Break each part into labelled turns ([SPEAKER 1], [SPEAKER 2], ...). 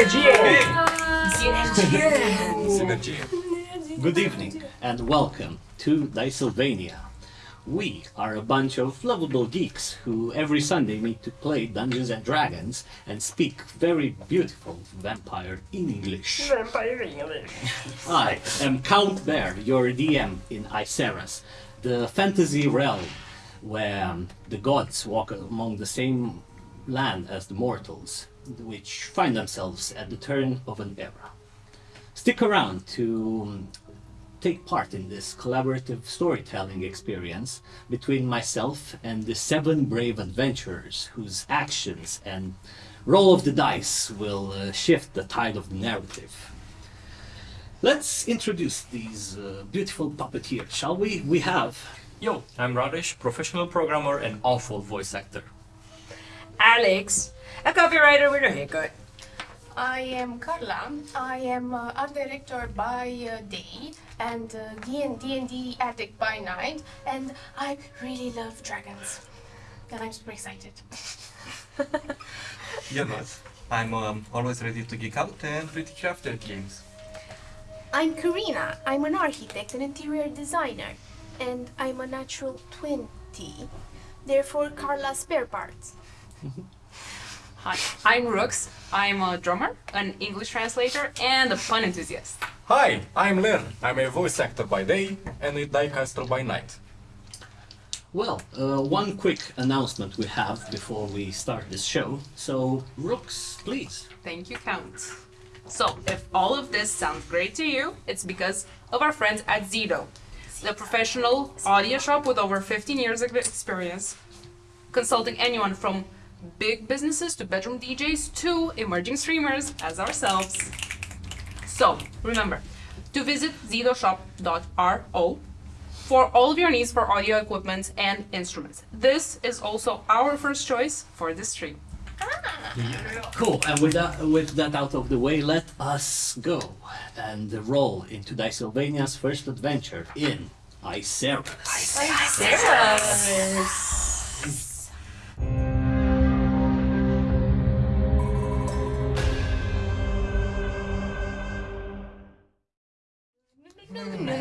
[SPEAKER 1] Good evening and welcome to Dysylvania. We are a bunch of lovable geeks who every Sunday meet to play Dungeons and Dragons and speak very beautiful vampire English.
[SPEAKER 2] Vampire English.
[SPEAKER 1] I am Count Bear, your DM in Iceras, the fantasy realm where the gods walk among the same land as the mortals, which find themselves at the turn of an era. Stick around to um, take part in this collaborative storytelling experience between myself and the seven brave adventurers whose actions and roll of the dice will uh, shift the tide of the narrative. Let's introduce these uh, beautiful puppeteers, shall we? We have
[SPEAKER 3] Yo, I'm Radish, professional programmer and awful voice actor.
[SPEAKER 2] Alex, a copywriter with a haircut.
[SPEAKER 4] I am Carla. I am uh, art director by uh, day and uh, D&D and D addict by night, and I really love dragons. And I'm super excited.
[SPEAKER 5] Jonas. I'm um, always ready to geek out and pretty crafted games.
[SPEAKER 4] I'm Karina. I'm an architect and interior designer, and I'm a natural 20. Therefore, Carla spare parts.
[SPEAKER 6] Hi, I'm Rooks. I'm a drummer, an English translator, and a pun enthusiast.
[SPEAKER 7] Hi, I'm Len. I'm a voice actor by day and a diecaster by night.
[SPEAKER 1] Well, uh, one quick announcement we have before we start this show. So, Rooks, please.
[SPEAKER 6] Thank you, Count. So, if all of this sounds great to you, it's because of our friends at Zido, the professional audio shop with over 15 years of experience, consulting anyone from big businesses to bedroom DJs to emerging streamers as ourselves. So, remember to visit zidoshop.ro for all of your needs for audio equipment and instruments. This is also our first choice for this stream. Ah.
[SPEAKER 1] Cool. And with that, with that out of the way, let us go and roll into Dysylvania's first adventure in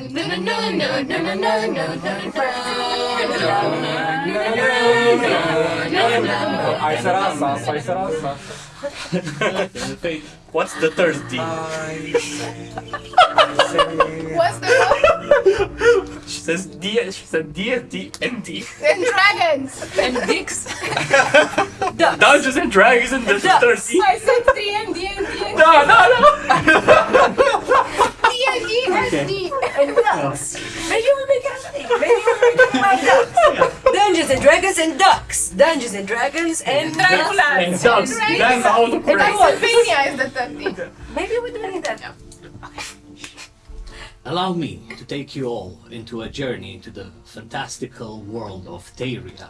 [SPEAKER 1] Iceras.
[SPEAKER 7] Aiserasa, Aiserasa.
[SPEAKER 3] What's the third D?
[SPEAKER 4] What's the
[SPEAKER 3] She says D. She said D and D and D.
[SPEAKER 4] And dragons!
[SPEAKER 6] And dicks!
[SPEAKER 3] Dungeons and Dragons and the third D.
[SPEAKER 4] I said D and D and D and
[SPEAKER 3] No, no, no.
[SPEAKER 4] D and D and D and ducks.
[SPEAKER 2] Maybe we'll make it a thing. Maybe we'll make it about ducks. Dungeons and Dragons and ducks. Dungeons and Dragons and ducks.
[SPEAKER 4] Dracula.
[SPEAKER 3] And dogs. That's autocorrect.
[SPEAKER 4] Dysylvania is the third thing.
[SPEAKER 2] Maybe we're doing that.
[SPEAKER 1] Allow me to take you all into a journey into the fantastical world of Theria.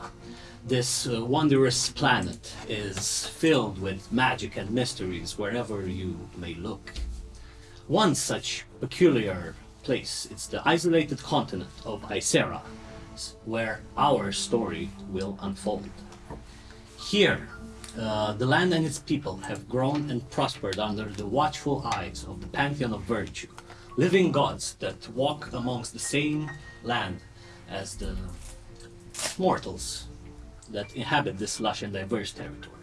[SPEAKER 1] This uh, wondrous planet is filled with magic and mysteries wherever you may look. One such peculiar place is the isolated continent of Icera, s- where our story will unfold. Here, uh, the land and its people have grown and prospered under the watchful eyes of the Pantheon of Virtue, living gods that walk amongst the same land as the mortals that inhabit this lush and diverse territory.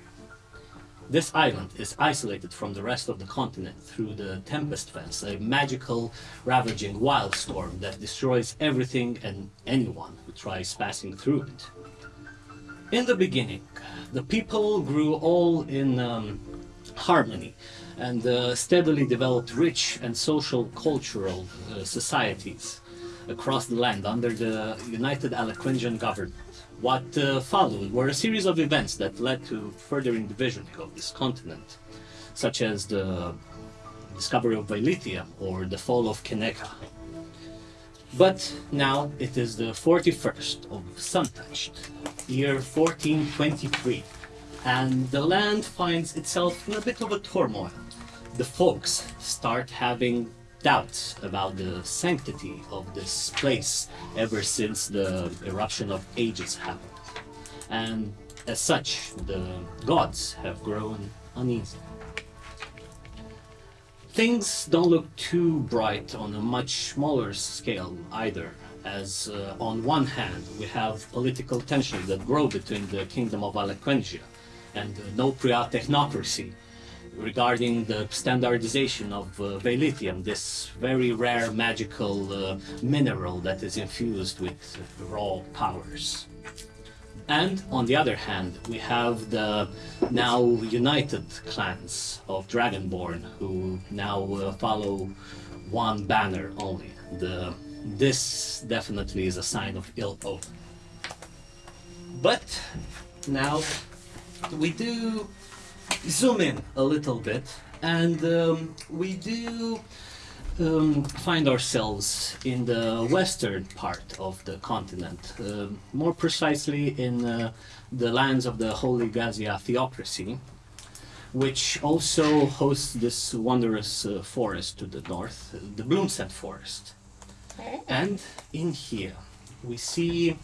[SPEAKER 1] This island is isolated from the rest of the continent through the Tempest Fence, a magical, ravaging wildstorm that destroys everything and anyone who tries passing through it. In the beginning, the people grew all in um, harmony and uh, steadily developed rich and social cultural uh, societies across the land under the United Alacringian government. What uh, followed were a series of events that led to furthering division of this continent, such as the discovery of Vailithia or the fall of Keneka. But now it is the 41st of Suntouched, year 1423, and the land finds itself in a bit of a turmoil. The folks start having doubts about the sanctity of this place ever since the eruption of ages happened. And as such, the gods have grown uneasy. things don't look too bright on a much smaller scale either. As uh, on one hand, we have political tensions that grow between the kingdom of Alequentia and the Nopria technocracy regarding the standardization of uh, this very rare magical uh, mineral that is infused with raw powers. And on the other hand, we have the now united clans of Dragonborn who now uh, follow one banner only. The this definitely is a sign of ill omen. But now we do zoom in a little bit and um, we do um, find ourselves in the western part of the continent, um more precisely in uh, the lands of the Holy Gazia theocracy, which also hosts this wondrous uh, forest to the north, uh, the Bloomset Forest. And in here, we see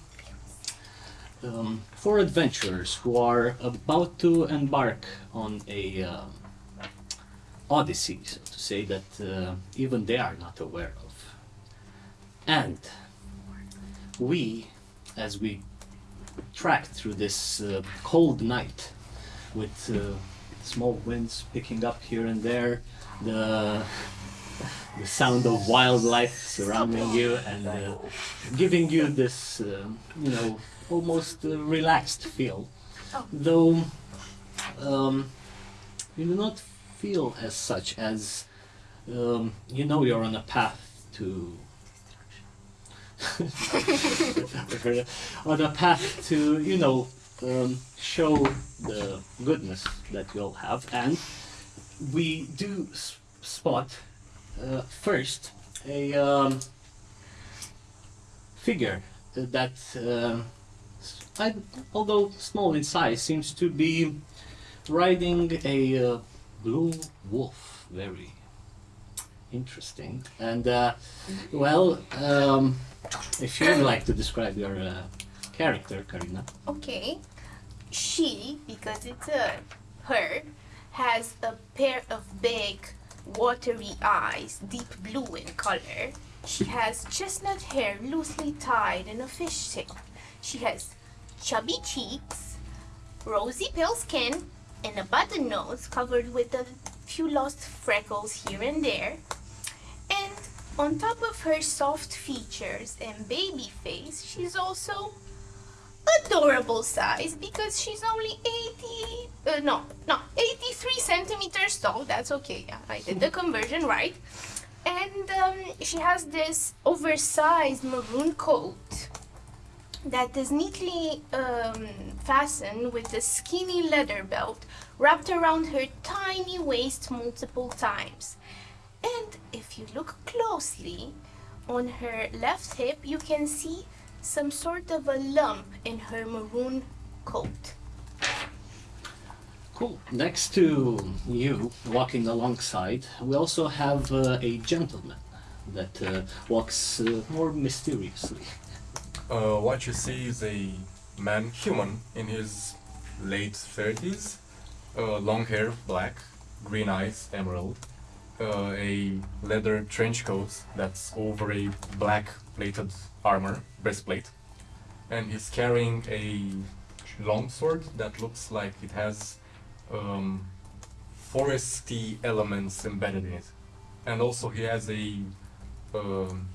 [SPEAKER 1] um, four adventurers who are about to embark on a uh, odyssey, so to say, that uh, even they are not aware of. And we, as we track through this uh, cold night, with uh, small winds picking up here and there, the the sound of wildlife surrounding you and uh, giving you this, uh, you know, almost uh, relaxed feel.
[SPEAKER 4] Oh.
[SPEAKER 1] Though um, you do not feel as such as um, you know you're on a path to. on a path to, you know, um, show the goodness that you'll have, and we do s- spot uh, first a um, figure that, s- I, although small in size, seems to be riding a uh, blue wolf. Very interesting. And uh, well, um, if you'd like to describe your uh, character, Karina.
[SPEAKER 4] Okay. She, because it's a her, has a pair of big, watery eyes, deep blue in color. She has chestnut hair loosely tied in a fish tail. She has chubby cheeks, rosy pale skin, and a button nose covered with a few lost freckles here and there. And on top of her soft features and baby face, she's also adorable size because she's only 80 uh, no no 83 centimeters tall. That's okay. Yeah, i did the conversion right. And um, she has this oversized maroon coat that is neatly um, fastened with a skinny leather belt wrapped around her tiny waist multiple times and if you look closely on her left hip you can see some sort of a lump in her maroon coat.
[SPEAKER 1] Cool. Next to you, walking alongside, we also have uh, a gentleman that uh, walks uh, more mysteriously.
[SPEAKER 7] Uh, what you see is a man, human, in his late 30s, uh, long hair, black, green eyes, emerald, uh, a leather trench coat that's over a black plated armor, breastplate, and he's carrying a long sword that looks like it has um, foresty elements embedded in it, and also he has a um,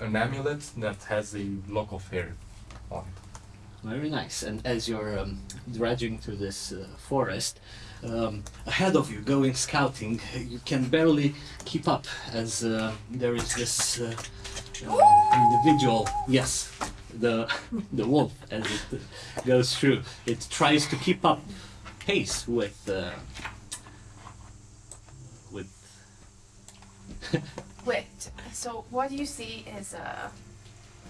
[SPEAKER 7] an amulet that has a lock of hair on it.
[SPEAKER 1] Very nice. And as you're um, dredging through this uh, forest, um, ahead of you, going scouting, you can barely keep up as uh, there is this uh, uh, individual. Yes, the the wolf as it uh, goes through. It tries to keep up pace with uh, with.
[SPEAKER 4] So what you see is a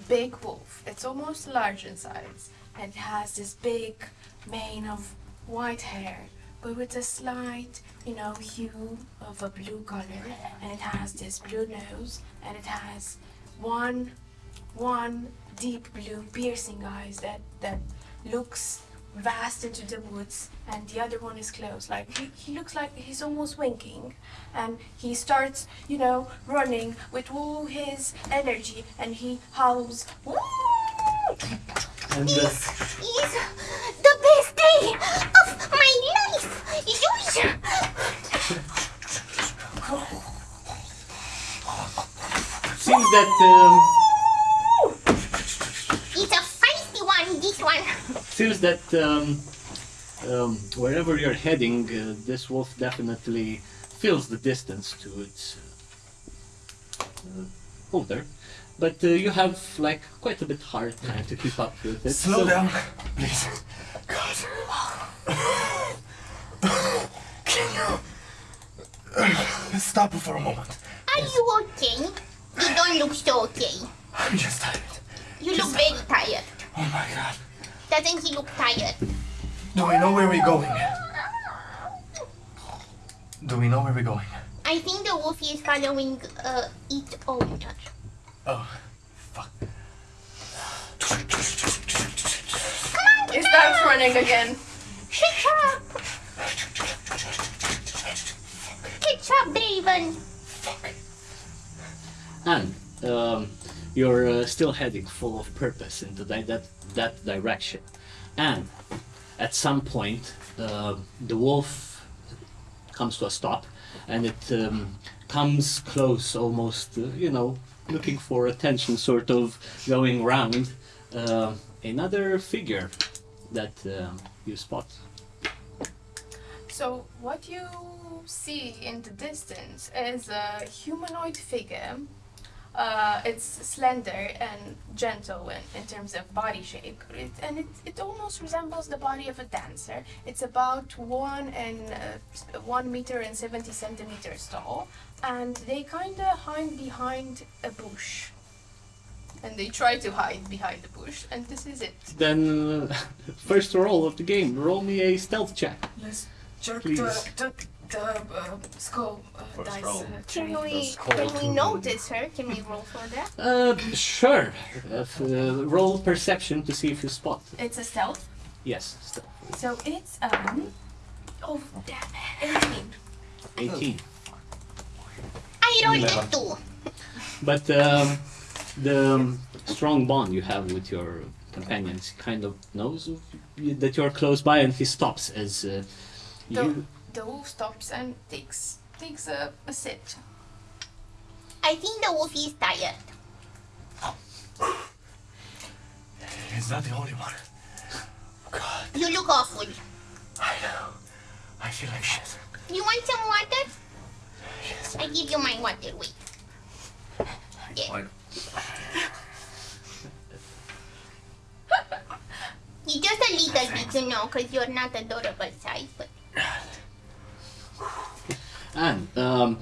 [SPEAKER 4] big wolf. It's almost large in size and it has this big mane of white hair, but with a slight, you know, hue of a blue color. And it has this blue nose and it has one one deep blue piercing eyes that that looks vast into the woods, and the other one is close. Like he, he looks like he's almost winking, and he starts, you know, running with all his energy, and he howls. "Woo!"
[SPEAKER 1] And uh,
[SPEAKER 8] is the best day of my life. Yours.
[SPEAKER 1] seems that um,
[SPEAKER 8] one,
[SPEAKER 1] seems that um, um, wherever you're heading, uh, this wolf definitely feels the distance to its uh, uh, owner. But uh, you have like quite a bit hard time to keep up with it.
[SPEAKER 7] Slow
[SPEAKER 1] so-
[SPEAKER 7] down, please. God. Can you uh, stop for a moment?
[SPEAKER 8] Are you okay? You don't look so okay.
[SPEAKER 7] I'm just tired.
[SPEAKER 8] You look very tired.
[SPEAKER 7] Oh my God.
[SPEAKER 8] Doesn't he look tired?
[SPEAKER 7] Do we know where we're going? Do we know where we're going?
[SPEAKER 8] I think the wolf is following uh, its owner.
[SPEAKER 7] Oh, fuck.
[SPEAKER 4] He starts running again.
[SPEAKER 8] Shut up! Catch up, Draven!
[SPEAKER 1] And um, you're uh, still heading full of purpose into that, that, that direction. And at some point, uh, the wolf comes to a stop and it um, comes close, almost, uh, you know, looking for attention, sort of going round. Uh, another figure that um you spot.
[SPEAKER 4] So what you see in the distance is a humanoid figure. Uh, it's slender and gentle in, in terms of body shape, it, and it, it almost resembles the body of a dancer. It's about one and uh, one meter and seventy centimeters tall, and they kind of hide behind a bush. And they try to hide behind the bush, and this is it.
[SPEAKER 1] Then, uh, first roll of the game, roll me a stealth check.
[SPEAKER 2] Let's jerk
[SPEAKER 1] Please.
[SPEAKER 2] The, the, the uh, skull uh, dice.
[SPEAKER 3] roll.
[SPEAKER 2] Uh,
[SPEAKER 8] Can we, can we notice her? Can we roll for that?
[SPEAKER 1] Uh, sure. If, uh, roll perception to see if you spot.
[SPEAKER 4] It's a stealth,
[SPEAKER 1] Yes, stealth.
[SPEAKER 4] so it's um. Oh damn! Eighteen.
[SPEAKER 1] 18.
[SPEAKER 8] I rolled a
[SPEAKER 7] Eleven.
[SPEAKER 8] two.
[SPEAKER 1] But um, the um, strong bond you have with your companions kind of knows that you're close by, and he stops as uh,
[SPEAKER 4] The,
[SPEAKER 1] you.
[SPEAKER 4] The wolf stops and takes takes a, a sit.
[SPEAKER 8] I think the wolf is tired.
[SPEAKER 7] He's not the only one. God,
[SPEAKER 8] You look awful.
[SPEAKER 7] I know. I feel like shit.
[SPEAKER 8] You want some water?
[SPEAKER 7] Yes.
[SPEAKER 8] I give you my water. Wait. Yeah.
[SPEAKER 3] Why-
[SPEAKER 8] You just a little bit, you know, because you're not adorable size, but
[SPEAKER 1] And um,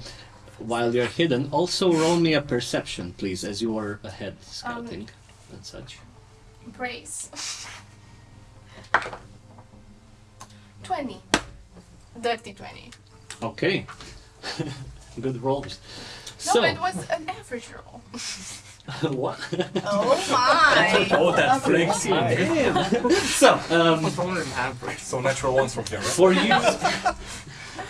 [SPEAKER 1] while you're hidden, also roll me a perception, please, as you are ahead scouting and such.
[SPEAKER 4] Brace. Twenty. Dirty twenty.
[SPEAKER 1] Okay. Good rolls.
[SPEAKER 4] No,
[SPEAKER 1] so,
[SPEAKER 4] it was an average roll.
[SPEAKER 1] what?
[SPEAKER 2] Oh my!
[SPEAKER 3] Oh, that flex.
[SPEAKER 1] so, um,
[SPEAKER 3] What's wrong with average?
[SPEAKER 7] So natural ones from here, right?
[SPEAKER 1] for you,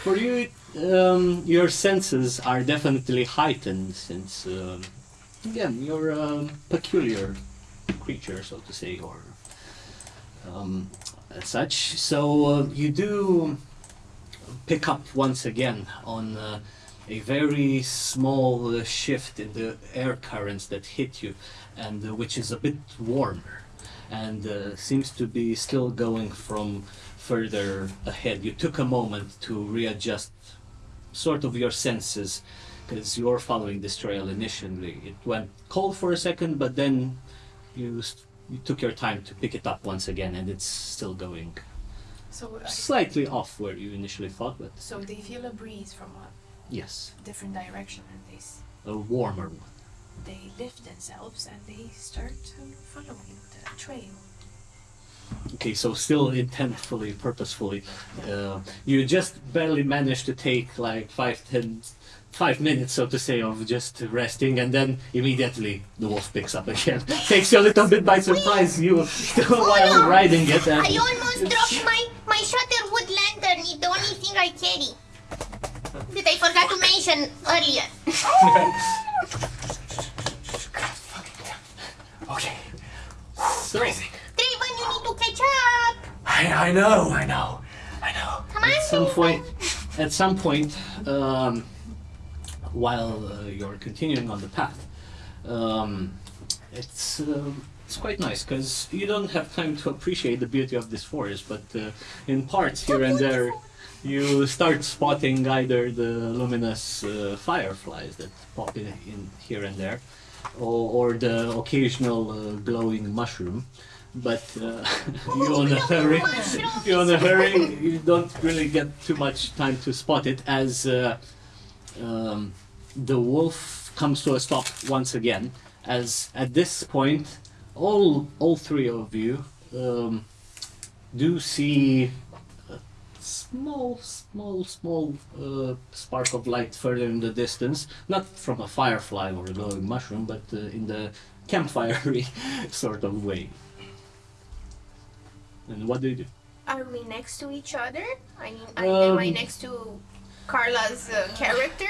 [SPEAKER 1] for you, um, your senses are definitely heightened since, um, again, you're a peculiar creature, so to say, or um, as such. So uh, you do pick up once again on uh, a very small uh, shift in the air currents that hit you, and uh, which is a bit warmer, and uh, seems to be still going from further ahead. You took a moment to readjust sort of your senses because you're following this trail initially. It went cold for a second, but then you you took your time to pick it up once again, and it's still going
[SPEAKER 4] So, uh,
[SPEAKER 1] slightly off where you initially thought, but
[SPEAKER 4] so they feel a breeze from a
[SPEAKER 1] yes,
[SPEAKER 4] different direction, and they
[SPEAKER 1] a warmer one.
[SPEAKER 4] they lift themselves and they start following the trail.
[SPEAKER 1] Okay, so still intentfully, purposefully, uh, you just barely managed to take like five, ten five minutes, so to say, of just resting, and then immediately the wolf picks up again. Takes you a little bit by surprise, you while riding it, and
[SPEAKER 8] I almost dropped my, my Shutterwood lantern. It's the only thing I carry. That I forgot to mention earlier.
[SPEAKER 7] Okay.
[SPEAKER 1] so
[SPEAKER 8] Draven, you need to catch up.
[SPEAKER 7] I, I know, I know, I know.
[SPEAKER 8] Come on,
[SPEAKER 1] at some
[SPEAKER 8] Draven.
[SPEAKER 1] point, at some point, um, while uh, you're continuing on the path, um, it's um it's quite nice because you don't have time to appreciate the beauty of this forest, but uh, in parts here and there, you start spotting either the luminous uh, fireflies that pop in, in here and there, or, or the occasional uh, glowing mushroom. But uh, you're on a hurry. You're on a hurry. You don't really get too much time to spot it as uh, um, the wolf comes to a stop once again. As at this point, all all three of you um, do see a small, small, small uh, spark of light further in the distance. Not from a firefly or a glowing mushroom, but uh, in the campfire sort of way. And what do you do?
[SPEAKER 8] Are we next to each other? I mean, I, am I
[SPEAKER 1] Um,
[SPEAKER 8] next to Carla's uh, character?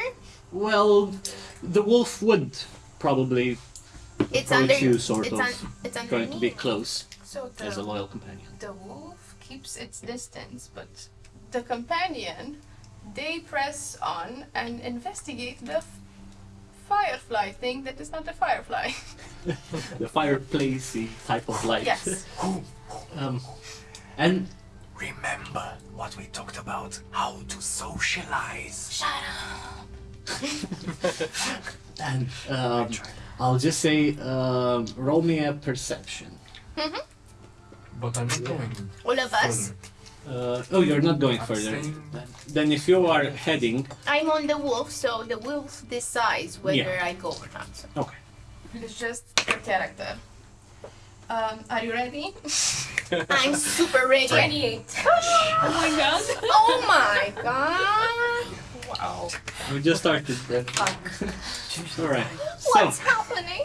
[SPEAKER 1] Well, the wolf would probably
[SPEAKER 8] It's
[SPEAKER 1] approach
[SPEAKER 8] under
[SPEAKER 1] you, sort
[SPEAKER 8] it's
[SPEAKER 1] of,
[SPEAKER 8] un, it's under
[SPEAKER 1] trying to be close
[SPEAKER 4] So
[SPEAKER 1] as a loyal companion.
[SPEAKER 4] the wolf keeps its distance, but the companion, they press on and investigate the firefly thing that is not a firefly.
[SPEAKER 1] The fireplacey type of light.
[SPEAKER 4] yes.
[SPEAKER 1] um, and
[SPEAKER 7] Remember what we talked about, how to socialize. Shut up.
[SPEAKER 1] and um, I'll just say, um, roll me a perception.
[SPEAKER 7] But I'm not going.
[SPEAKER 8] All of us.
[SPEAKER 1] Uh, oh, you're not going
[SPEAKER 7] I'm
[SPEAKER 1] further.
[SPEAKER 7] staying-
[SPEAKER 1] Then, then if you are heading,
[SPEAKER 8] I'm on the wolf, so the wolf decides whether
[SPEAKER 1] Yeah.
[SPEAKER 8] I go or not.
[SPEAKER 1] Okay.
[SPEAKER 4] It's just the character. Um, are you ready?
[SPEAKER 8] I'm super ready.
[SPEAKER 4] 28. oh my god.
[SPEAKER 8] Oh my god!
[SPEAKER 3] Wow.
[SPEAKER 1] We just started then. All right. So.
[SPEAKER 8] What's happening?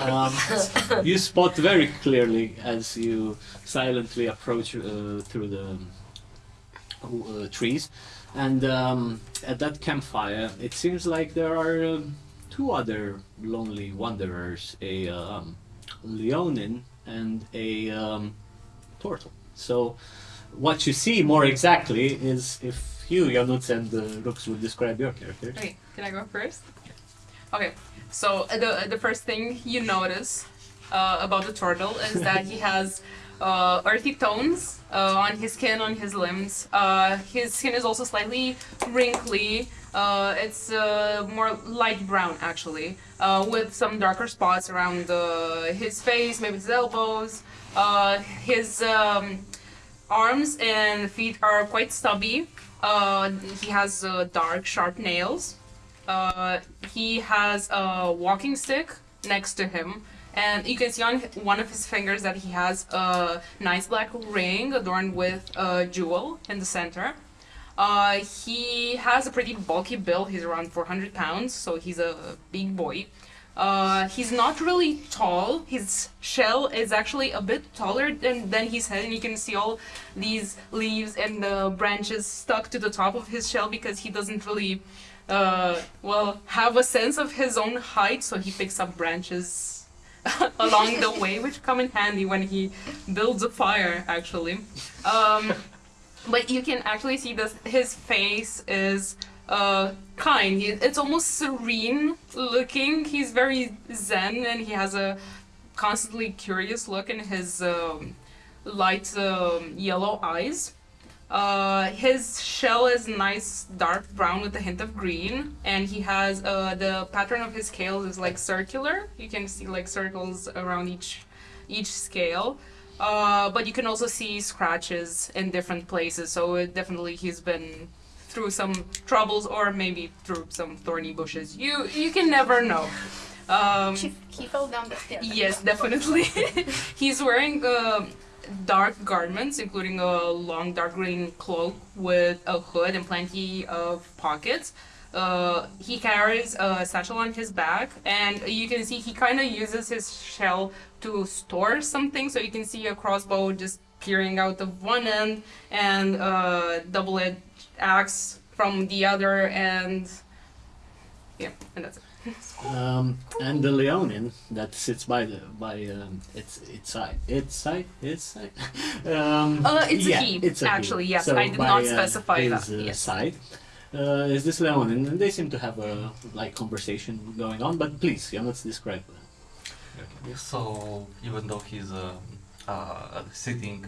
[SPEAKER 1] um, you spot very clearly as you silently approach uh, through the uh, trees, and um, at that campfire, it seems like there are um, two other lonely wanderers: a um, leonin and a um, turtle. So, what you see more exactly is if you, Janusz, and uh, Rux would describe your characters.
[SPEAKER 6] Okay, can I go first? Okay, so uh, the the first thing you notice uh, about the turtle is that he has uh, earthy tones uh, on his skin, on his limbs. Uh, his skin is also slightly wrinkly. Uh, it's more light brown actually, with some darker spots around his face, maybe his elbows. His um, arms and feet are quite stubby. He has dark, sharp nails. Uh, he has a walking stick next to him, and you can see on one of his fingers that he has a nice black ring adorned with a jewel in the center. Uh, he has a pretty bulky build. He's around 400 pounds, so he's a big boy. Uh, he's not really tall. His shell is actually a bit taller than, than his head, and you can see all these leaves and the branches stuck to the top of his shell because he doesn't really, uh, well, have a sense of his own height, so he picks up branches along the way, which come in handy when he builds a fire, actually. Um, but you can actually see this, his face is uh, kind. It's almost serene looking. He's very zen and he has a constantly curious look in his um, light um, yellow eyes. Uh, his shell is nice dark brown with a hint of green, and he has uh, the pattern of his scales is like circular. You can see like circles around each each scale. Uh, but you can also see scratches in different places, so it definitely he's been through some troubles or maybe through some thorny bushes. You you can never know. Um,
[SPEAKER 8] He, fell down the stairs.
[SPEAKER 6] Yes, definitely. He's wearing uh, dark garments, including a long dark green cloak with a hood and plenty of pockets. Uh, he carries a satchel on his back, and you can see he kind of uses his shell to store something. So you can see a crossbow just peering out of one end, and a double-edged axe from the other, and yeah, and that's it.
[SPEAKER 1] Um, and the Leonin that sits by the by um, its its side, its side, its side. um,
[SPEAKER 6] Uh, it's a
[SPEAKER 1] yeah,
[SPEAKER 6] he,
[SPEAKER 1] It's a
[SPEAKER 6] actually, yes,
[SPEAKER 1] So
[SPEAKER 6] I did
[SPEAKER 1] by,
[SPEAKER 6] not
[SPEAKER 1] uh,
[SPEAKER 6] specify
[SPEAKER 1] his,
[SPEAKER 6] that,
[SPEAKER 1] Uh,
[SPEAKER 6] yes.
[SPEAKER 1] Side uh, is this Leonin, and they seem to have a like conversation going on. But please, you let's describe. that.
[SPEAKER 5] So even though he's uh, uh, sitting,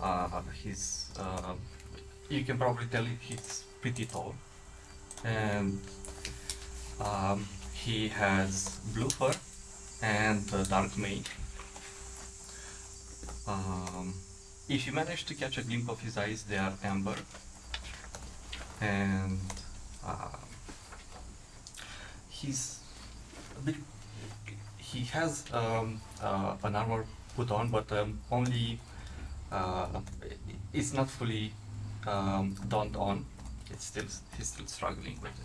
[SPEAKER 5] uh, he's uh, you can probably tell he's pretty tall, and um, he has blue fur and dark mane. Um, if you manage to catch a glimpse of his eyes, they are amber, and uh, he's a bit he has um, uh, an armor put on, but um, only uh, it's not fully um, donned on. It's still he's still struggling with it.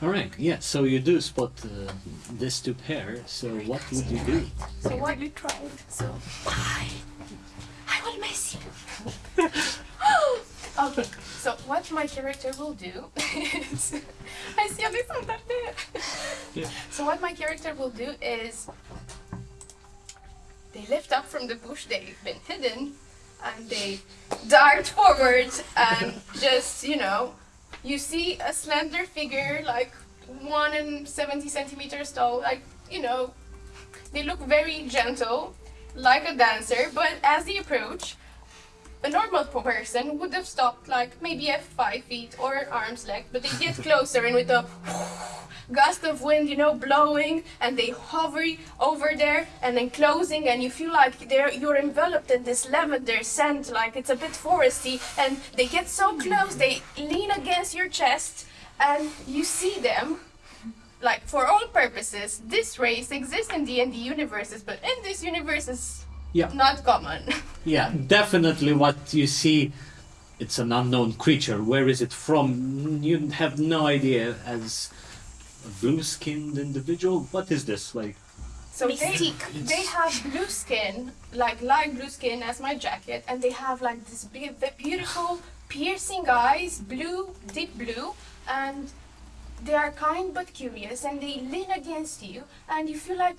[SPEAKER 1] All right. Yeah. So you do spot uh, this two pair. So what would you do?
[SPEAKER 4] So what you tried? So
[SPEAKER 8] I, I will miss you.
[SPEAKER 4] okay. So what my character will do is I see this on that there. So what my character will do is they lift up from the bush they've been hidden and they dart forward and just you know you see a slender figure like one and 70 centimeters tall like you know they look very gentle like a dancer but as they approach a normal person would have stopped like maybe at five feet or arm's length, but they get closer and with a gust of wind, you know, blowing, and they hover over there and then closing, and you feel like they're you're enveloped in this lavender scent, like it's a bit foresty, and they get so close, they lean against your chest, and you see them. Like for all purposes, this race exists in the, and D universes, but in this universe is
[SPEAKER 1] Yeah.
[SPEAKER 4] not common.
[SPEAKER 1] Yeah, definitely what you see, it's an unknown creature. Where is it from? You have no idea as a blue-skinned individual. What is this like?
[SPEAKER 4] So they,
[SPEAKER 8] Mystique.
[SPEAKER 4] they have blue skin, like light blue skin as my jacket, and they have like this be- be- beautiful piercing eyes, blue, deep blue, and they are kind but curious, and they lean against you, and you feel like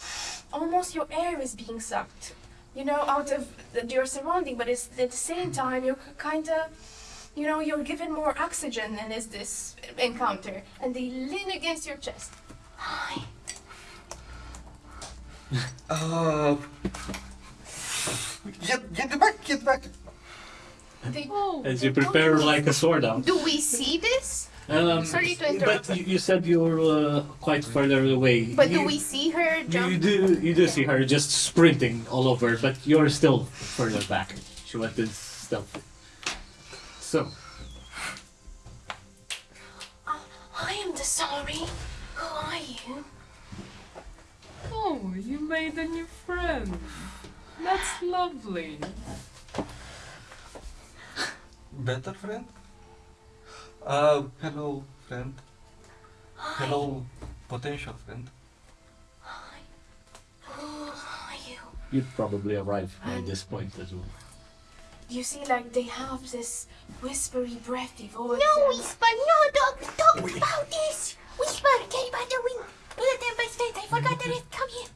[SPEAKER 4] almost your air is being sucked, you know, out of your surrounding, but it's at the same time you're kind of you know, you're given more oxygen than is this encounter, and they lean against your chest.
[SPEAKER 8] Hi.
[SPEAKER 5] Uh, get get back, get back.
[SPEAKER 4] They,
[SPEAKER 1] As you prepare like a sword out.
[SPEAKER 8] Do we see this?
[SPEAKER 1] Um,
[SPEAKER 4] Sorry to interrupt.
[SPEAKER 1] But you, you said you're uh, quite further away.
[SPEAKER 8] But
[SPEAKER 1] you,
[SPEAKER 8] do we see her
[SPEAKER 1] You do, you do see her just sprinting all over, but you're still further back. She went in stealth. So,
[SPEAKER 8] I am the sorry. Who are you?
[SPEAKER 6] Oh, you made a new friend. That's lovely.
[SPEAKER 5] Better friend. Uh, hello friend. Hello potential friend.
[SPEAKER 8] Hi. Who are you?
[SPEAKER 1] you'd probably arrive by this point as well.
[SPEAKER 4] You see, like they have this whispery, breathy voice.
[SPEAKER 8] No
[SPEAKER 4] and-
[SPEAKER 8] whisper, no don't talk about this. Whisper, get by the wind. Do the tempest state. I forgot the rest. Come here.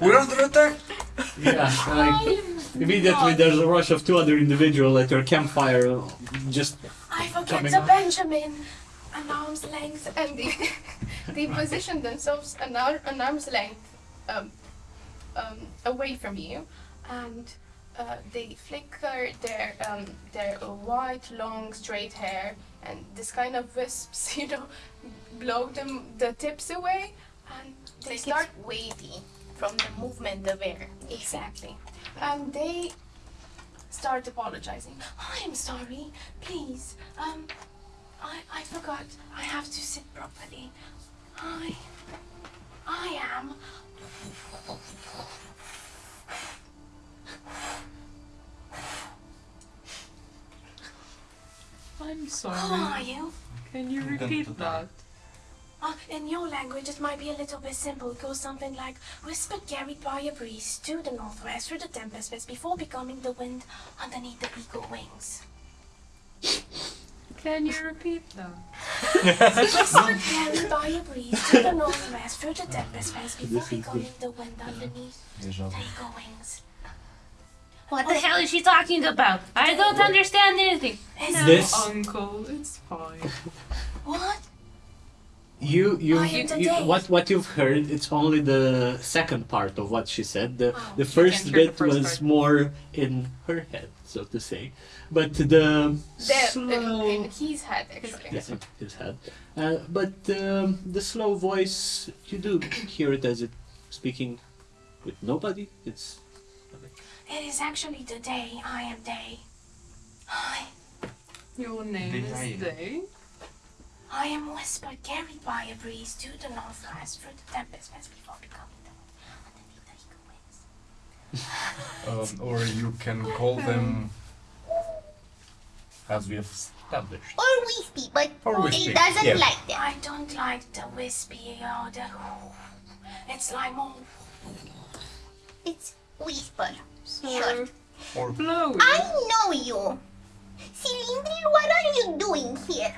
[SPEAKER 5] We're under attack.
[SPEAKER 1] Yeah, like, immediately there's a rush of two other individuals at your campfire, just
[SPEAKER 4] I forget
[SPEAKER 1] Coming
[SPEAKER 4] the. Benjamin. An arm's length, and they, they position themselves an, ar- an arm's length um, um, away from you, and uh, they flicker their um, their uh, white, long, straight hair, and this kind of wisps, you know, blow them the tips away, and they start
[SPEAKER 8] wavy from the movement of air.
[SPEAKER 4] Exactly. And they start apologizing. I'm sorry. Please. Um I I forgot. I have to sit properly. I I am
[SPEAKER 6] I'm
[SPEAKER 9] Who
[SPEAKER 6] sorry.
[SPEAKER 9] are you?
[SPEAKER 6] Can you repeat that?
[SPEAKER 9] Uh, in your language, it might be a little bit simple. It goes something like, Whispered carried by a breeze to the northwest through the tempest west before becoming the wind underneath the eagle wings.
[SPEAKER 6] Can you repeat that?
[SPEAKER 9] Whispered carried by a breeze to the northwest through the tempest west before becoming the wind underneath the eagle wings.
[SPEAKER 10] What the hell is she talking about? I don't understand anything.
[SPEAKER 9] Is
[SPEAKER 1] This
[SPEAKER 6] Uncle, it's fine.
[SPEAKER 9] What?
[SPEAKER 1] you you,
[SPEAKER 9] I
[SPEAKER 1] you,
[SPEAKER 9] am the
[SPEAKER 1] you
[SPEAKER 9] day.
[SPEAKER 1] what what you've heard it's only the second part of what she said. The
[SPEAKER 9] Oh,
[SPEAKER 1] the first
[SPEAKER 6] can't hear the
[SPEAKER 1] bit
[SPEAKER 6] first
[SPEAKER 1] was
[SPEAKER 6] part.
[SPEAKER 1] more in her head, so to say. But the
[SPEAKER 9] There,
[SPEAKER 1] slow
[SPEAKER 9] in his head, actually.
[SPEAKER 1] yeah, in his head. Uh, but um, the slow voice, you do hear it as it speaking with nobody. It's
[SPEAKER 9] It is actually the day. I am day. I,
[SPEAKER 6] Your name
[SPEAKER 5] Did
[SPEAKER 6] is
[SPEAKER 5] I-
[SPEAKER 6] Day.
[SPEAKER 9] I am whispered carried by a breeze to the northwest through the tempest west before becoming the wind underneath the eagle wings.
[SPEAKER 7] Um, or you can call them as we have established.
[SPEAKER 8] Or wispy, but
[SPEAKER 7] Or
[SPEAKER 8] he
[SPEAKER 7] wispy,
[SPEAKER 8] doesn't
[SPEAKER 7] yeah.
[SPEAKER 8] like them.
[SPEAKER 9] I don't like the wispy or the. It's like more.
[SPEAKER 8] It's whisper.
[SPEAKER 6] So,
[SPEAKER 8] Sure.
[SPEAKER 5] Or
[SPEAKER 6] blowy.
[SPEAKER 8] I know you. Cylindril, what are you doing here?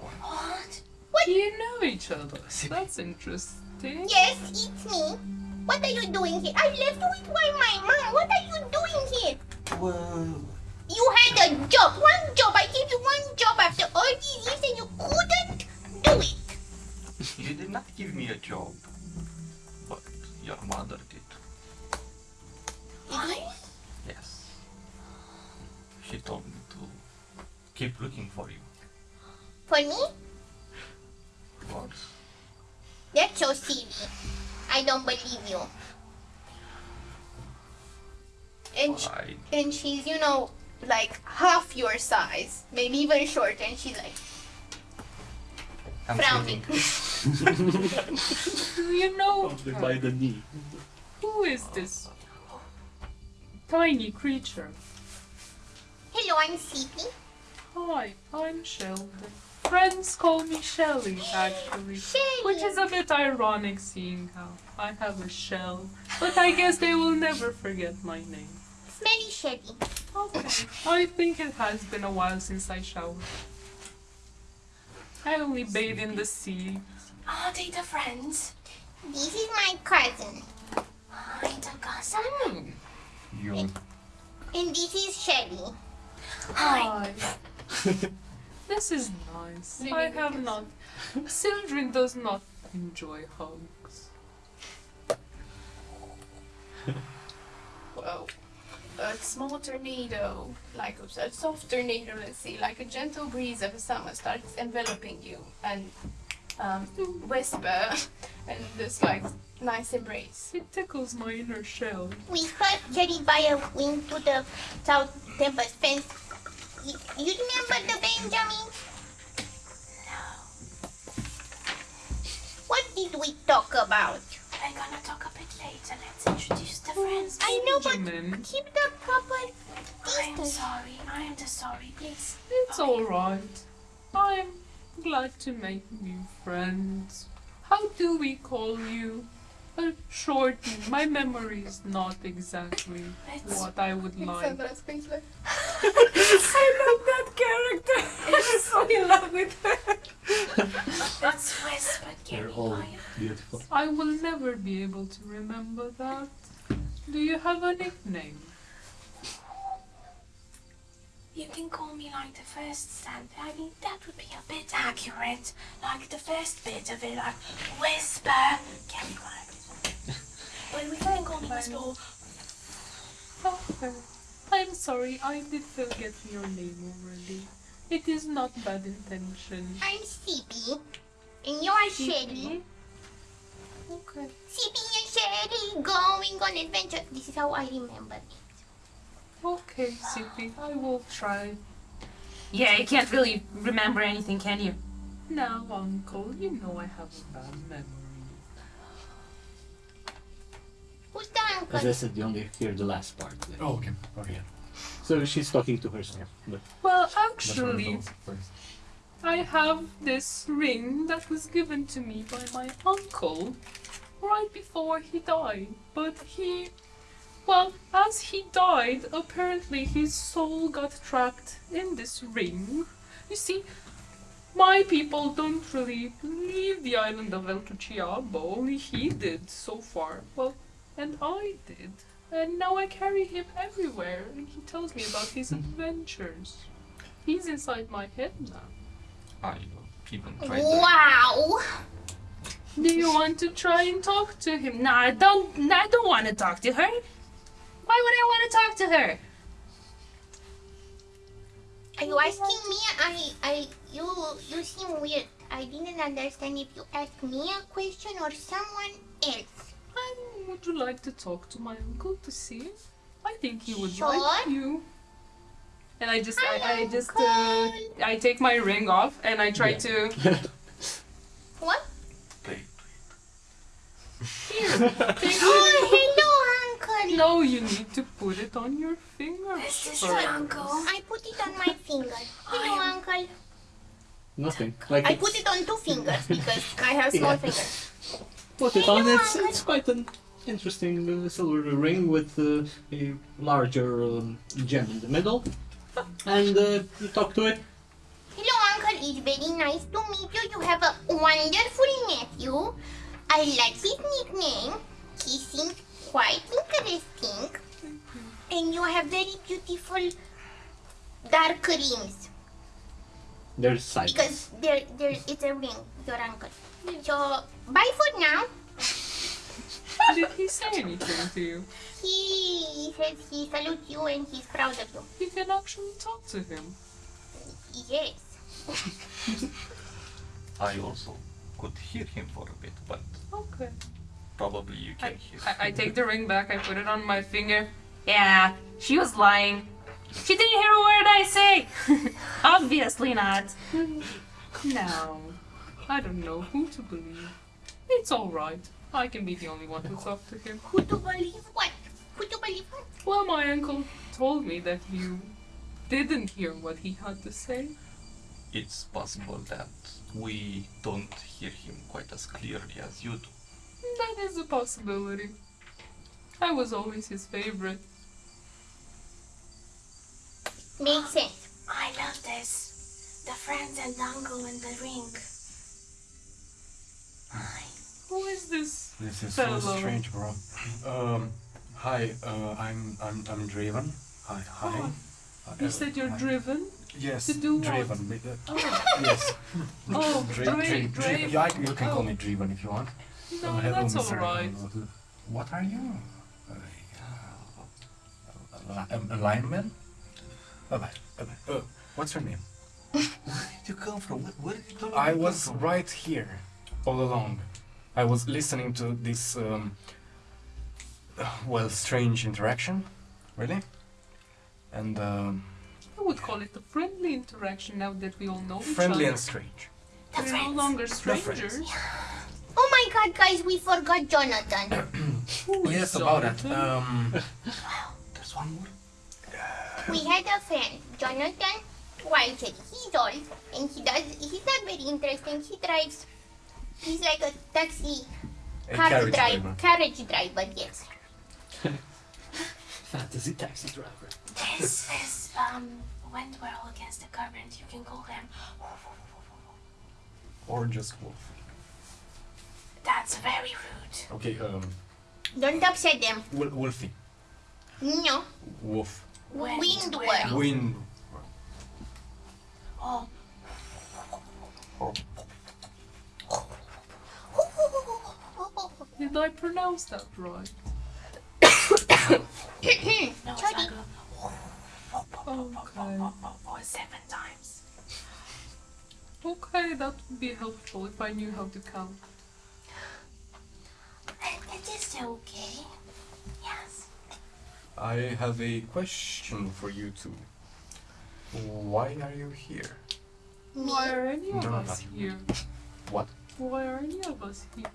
[SPEAKER 9] What? What?
[SPEAKER 6] You know each other. That's interesting.
[SPEAKER 8] Yes, it's me. What are you doing here? I left with my, my mom. What are you doing here?
[SPEAKER 5] well,
[SPEAKER 8] You had a job, one job. I gave you one job after all these years and you couldn't do it.
[SPEAKER 5] you did not give me a job, but your mother did.
[SPEAKER 8] I?
[SPEAKER 5] Yes. She told me to keep looking for you.
[SPEAKER 8] For me?
[SPEAKER 5] Of course.
[SPEAKER 8] That's so silly. I don't believe you. And, sh-
[SPEAKER 5] I
[SPEAKER 8] and she's, you know, like half your size, maybe even shorter, and she's like
[SPEAKER 5] am
[SPEAKER 8] frowning.
[SPEAKER 6] Do you know
[SPEAKER 1] by the knee.
[SPEAKER 6] who is this tiny creature?
[SPEAKER 8] Hello, I'm Sippy.
[SPEAKER 6] Hi, I'm Sheldon. Friends call me Shelly, actually.
[SPEAKER 8] Shelly.
[SPEAKER 6] Which is a bit ironic seeing how I have a shell. But I guess they will never forget my name.
[SPEAKER 8] Smelly Shelly.
[SPEAKER 6] Okay. I think it has been a while since I showered. I only bathe in the sea.
[SPEAKER 9] Are they the friends?
[SPEAKER 8] This is my cousin.
[SPEAKER 9] Ah, I'm the cousin.
[SPEAKER 5] You.
[SPEAKER 8] And this is Shelly.
[SPEAKER 9] Hi.
[SPEAKER 6] this is nice. I have not. Sildren does not enjoy hugs.
[SPEAKER 9] Whoa. A small tornado, like a, a soft tornado, let's see, like a gentle breeze of a summer starts enveloping you and um, whisper and this like nice embrace.
[SPEAKER 6] It tickles my inner shell.
[SPEAKER 8] Whisper carried by a wind to the south tempest fence. You, you remember the Benjamin? No. What did we talk about?
[SPEAKER 9] I'm gonna talk a bit later. Let's introduce the friends.
[SPEAKER 8] I know, but
[SPEAKER 6] Benjamin.
[SPEAKER 8] keep the proper
[SPEAKER 9] I am
[SPEAKER 8] distance.
[SPEAKER 9] sorry. I am the sorry. Please.
[SPEAKER 6] It's alright. I'm glad to make new friends. How do we call you? A short. My memory is not exactly
[SPEAKER 9] It's
[SPEAKER 6] what I would like.
[SPEAKER 9] Squeezler.
[SPEAKER 11] I love that character. I'm so in love with her.
[SPEAKER 9] That's whispered
[SPEAKER 1] They're
[SPEAKER 9] carried
[SPEAKER 1] all beautiful.
[SPEAKER 6] I will never be able to remember that. Do you have a nickname?
[SPEAKER 9] You can call me like the first stand. I mean, that would be a bit accurate. Like the first bit of it, like whisper. Can be like But we can call me whisper. or
[SPEAKER 6] I'm sorry, I did forget your name already. It is not bad intention.
[SPEAKER 8] I'm Sippy. And you are Shelly.
[SPEAKER 6] Okay.
[SPEAKER 8] Sippy and Shelly going on adventure. This is how I remember it.
[SPEAKER 6] Okay, Sippy, I will try.
[SPEAKER 10] Yeah, you can't really remember anything, can you?
[SPEAKER 6] No, Uncle, you know I have a bad memory.
[SPEAKER 8] Who's the
[SPEAKER 1] As I said, you only hear the last part.
[SPEAKER 7] Oh, okay. Okay. yeah.
[SPEAKER 1] So she's talking to herself. But
[SPEAKER 6] Well, actually,
[SPEAKER 7] I thought first.
[SPEAKER 6] I have this ring that was given to me by my uncle right before he died. But he, well, as he died, apparently his soul got trapped in this ring. You see, my people don't really leave the island of El Tuchiabo, only he did so far. Well, and I did. And now I carry him everywhere, and he tells me about his adventures. He's inside my head now.
[SPEAKER 5] I even tried to
[SPEAKER 8] Wow.
[SPEAKER 6] Do you want to try and talk to him?
[SPEAKER 9] No, I don't. no, I don't want to talk to her. Why would I want to talk to her?
[SPEAKER 8] Are you asking me? I, I, you, you seem weird. I didn't understand if you asked me a question or someone else.
[SPEAKER 6] And would you like to talk to my uncle to see? I think he would
[SPEAKER 8] Sure.
[SPEAKER 6] like you. And I just, I, I just, uh, I take my ring off and I try
[SPEAKER 1] Yeah.
[SPEAKER 6] to.
[SPEAKER 8] What?
[SPEAKER 5] play.
[SPEAKER 6] Here, take
[SPEAKER 8] Oh,
[SPEAKER 6] it.
[SPEAKER 8] hello, uncle.
[SPEAKER 6] No, you need to put it on your finger.
[SPEAKER 2] This is
[SPEAKER 6] first.
[SPEAKER 2] uncle.
[SPEAKER 8] I put it on my finger. Hello, uncle.
[SPEAKER 1] nothing. Like
[SPEAKER 8] I
[SPEAKER 1] it's,
[SPEAKER 8] put it on two fingers because I have
[SPEAKER 1] Yeah.
[SPEAKER 8] small fingers.
[SPEAKER 1] put it on.
[SPEAKER 8] Hello,
[SPEAKER 1] It's
[SPEAKER 8] Uncle.
[SPEAKER 1] it's quite an interesting uh, silver ring with uh, a larger um, gem in the middle. And uh, you talk to it.
[SPEAKER 8] Hello, uncle. It's very nice to meet you. You have a wonderful nephew. I like his nickname. He seems quite interesting. And you have very beautiful dark rings.
[SPEAKER 1] There's silence.
[SPEAKER 8] Because there, there, it's a ring, your uncle. So, bye for now.
[SPEAKER 6] Did he say anything to you?
[SPEAKER 8] He says he salutes you and he's proud of you.
[SPEAKER 6] You can actually talk to him.
[SPEAKER 8] Yes.
[SPEAKER 5] I also could hear him for a bit, but
[SPEAKER 6] Okay.
[SPEAKER 5] Probably you
[SPEAKER 6] I,
[SPEAKER 5] can hear.
[SPEAKER 6] I, I take the ring back, I put it on my finger.
[SPEAKER 9] Yeah, she was lying. She didn't hear a word I say. Obviously not.
[SPEAKER 6] No, I don't know who to believe. It's alright. I can be the only one to talk to him.
[SPEAKER 8] Who to believe what? Who to believe what?
[SPEAKER 6] Well, my uncle told me that you didn't hear what he had to say.
[SPEAKER 5] It's possible that we don't hear him quite as clearly as you do.
[SPEAKER 6] That is a possibility. I was always his favorite.
[SPEAKER 8] Makes sense.
[SPEAKER 2] I love this. The friends and uncle and the ring.
[SPEAKER 6] Who is this?
[SPEAKER 7] This is
[SPEAKER 6] Hello.
[SPEAKER 7] so strange, bro. Um, hi. Uh, I'm I'm I'm Draven. Hi. Hi.
[SPEAKER 6] Oh,
[SPEAKER 7] Uh,
[SPEAKER 6] You said you're
[SPEAKER 7] hi.
[SPEAKER 6] driven?
[SPEAKER 7] Yes.
[SPEAKER 6] to do what?
[SPEAKER 7] Draven. uh,
[SPEAKER 6] Oh,
[SPEAKER 7] yes.
[SPEAKER 6] oh
[SPEAKER 7] Dra- you can call
[SPEAKER 6] Oh.
[SPEAKER 7] me Draven if you want.
[SPEAKER 6] No,
[SPEAKER 7] hello,
[SPEAKER 6] that's alright.
[SPEAKER 7] Uh, What are you? Uh, a, a lineman? Uh, what's your name?
[SPEAKER 5] Where did you come from? Where, where did you come
[SPEAKER 7] I was right here all along. I was listening to this, um, uh, well, strange interaction, really. And um,
[SPEAKER 6] I would call it a friendly interaction now that we all know each other.
[SPEAKER 7] friendly
[SPEAKER 6] each
[SPEAKER 7] and strange.
[SPEAKER 8] The
[SPEAKER 6] We're no longer
[SPEAKER 7] friends.
[SPEAKER 6] strangers.
[SPEAKER 8] Oh my god, guys, we forgot Jonathan.
[SPEAKER 6] Who is
[SPEAKER 7] Yes, about it. Um,
[SPEAKER 5] There's one more.
[SPEAKER 8] we had a friend, Jonathan Whitehead. He's old and he does, he's not very interesting. He drives, he's like a taxi,
[SPEAKER 7] a
[SPEAKER 8] car
[SPEAKER 7] carriage
[SPEAKER 8] drive,
[SPEAKER 7] driver.
[SPEAKER 8] carriage driver, yes.
[SPEAKER 1] Fantasy taxi driver.
[SPEAKER 2] This is um went well against the current. You can call them.
[SPEAKER 7] Or just wolf.
[SPEAKER 2] That's very rude.
[SPEAKER 7] Okay, um,
[SPEAKER 8] Don't upset them.
[SPEAKER 7] Wol- Wolfie.
[SPEAKER 8] No,
[SPEAKER 7] Wolf.
[SPEAKER 2] Wind
[SPEAKER 8] Windward.
[SPEAKER 7] Wind.
[SPEAKER 2] Oh,
[SPEAKER 6] Did I pronounce that right?
[SPEAKER 2] no, it's like a
[SPEAKER 6] Okay.
[SPEAKER 2] seven times.
[SPEAKER 6] Okay, that would be helpful if I knew how to count.
[SPEAKER 2] It is okay. Yes.
[SPEAKER 7] I have a question for you two. Why are you here?
[SPEAKER 6] Why are any of
[SPEAKER 7] No,
[SPEAKER 6] us
[SPEAKER 7] not-
[SPEAKER 6] here?
[SPEAKER 7] What?
[SPEAKER 6] Why are any of us here?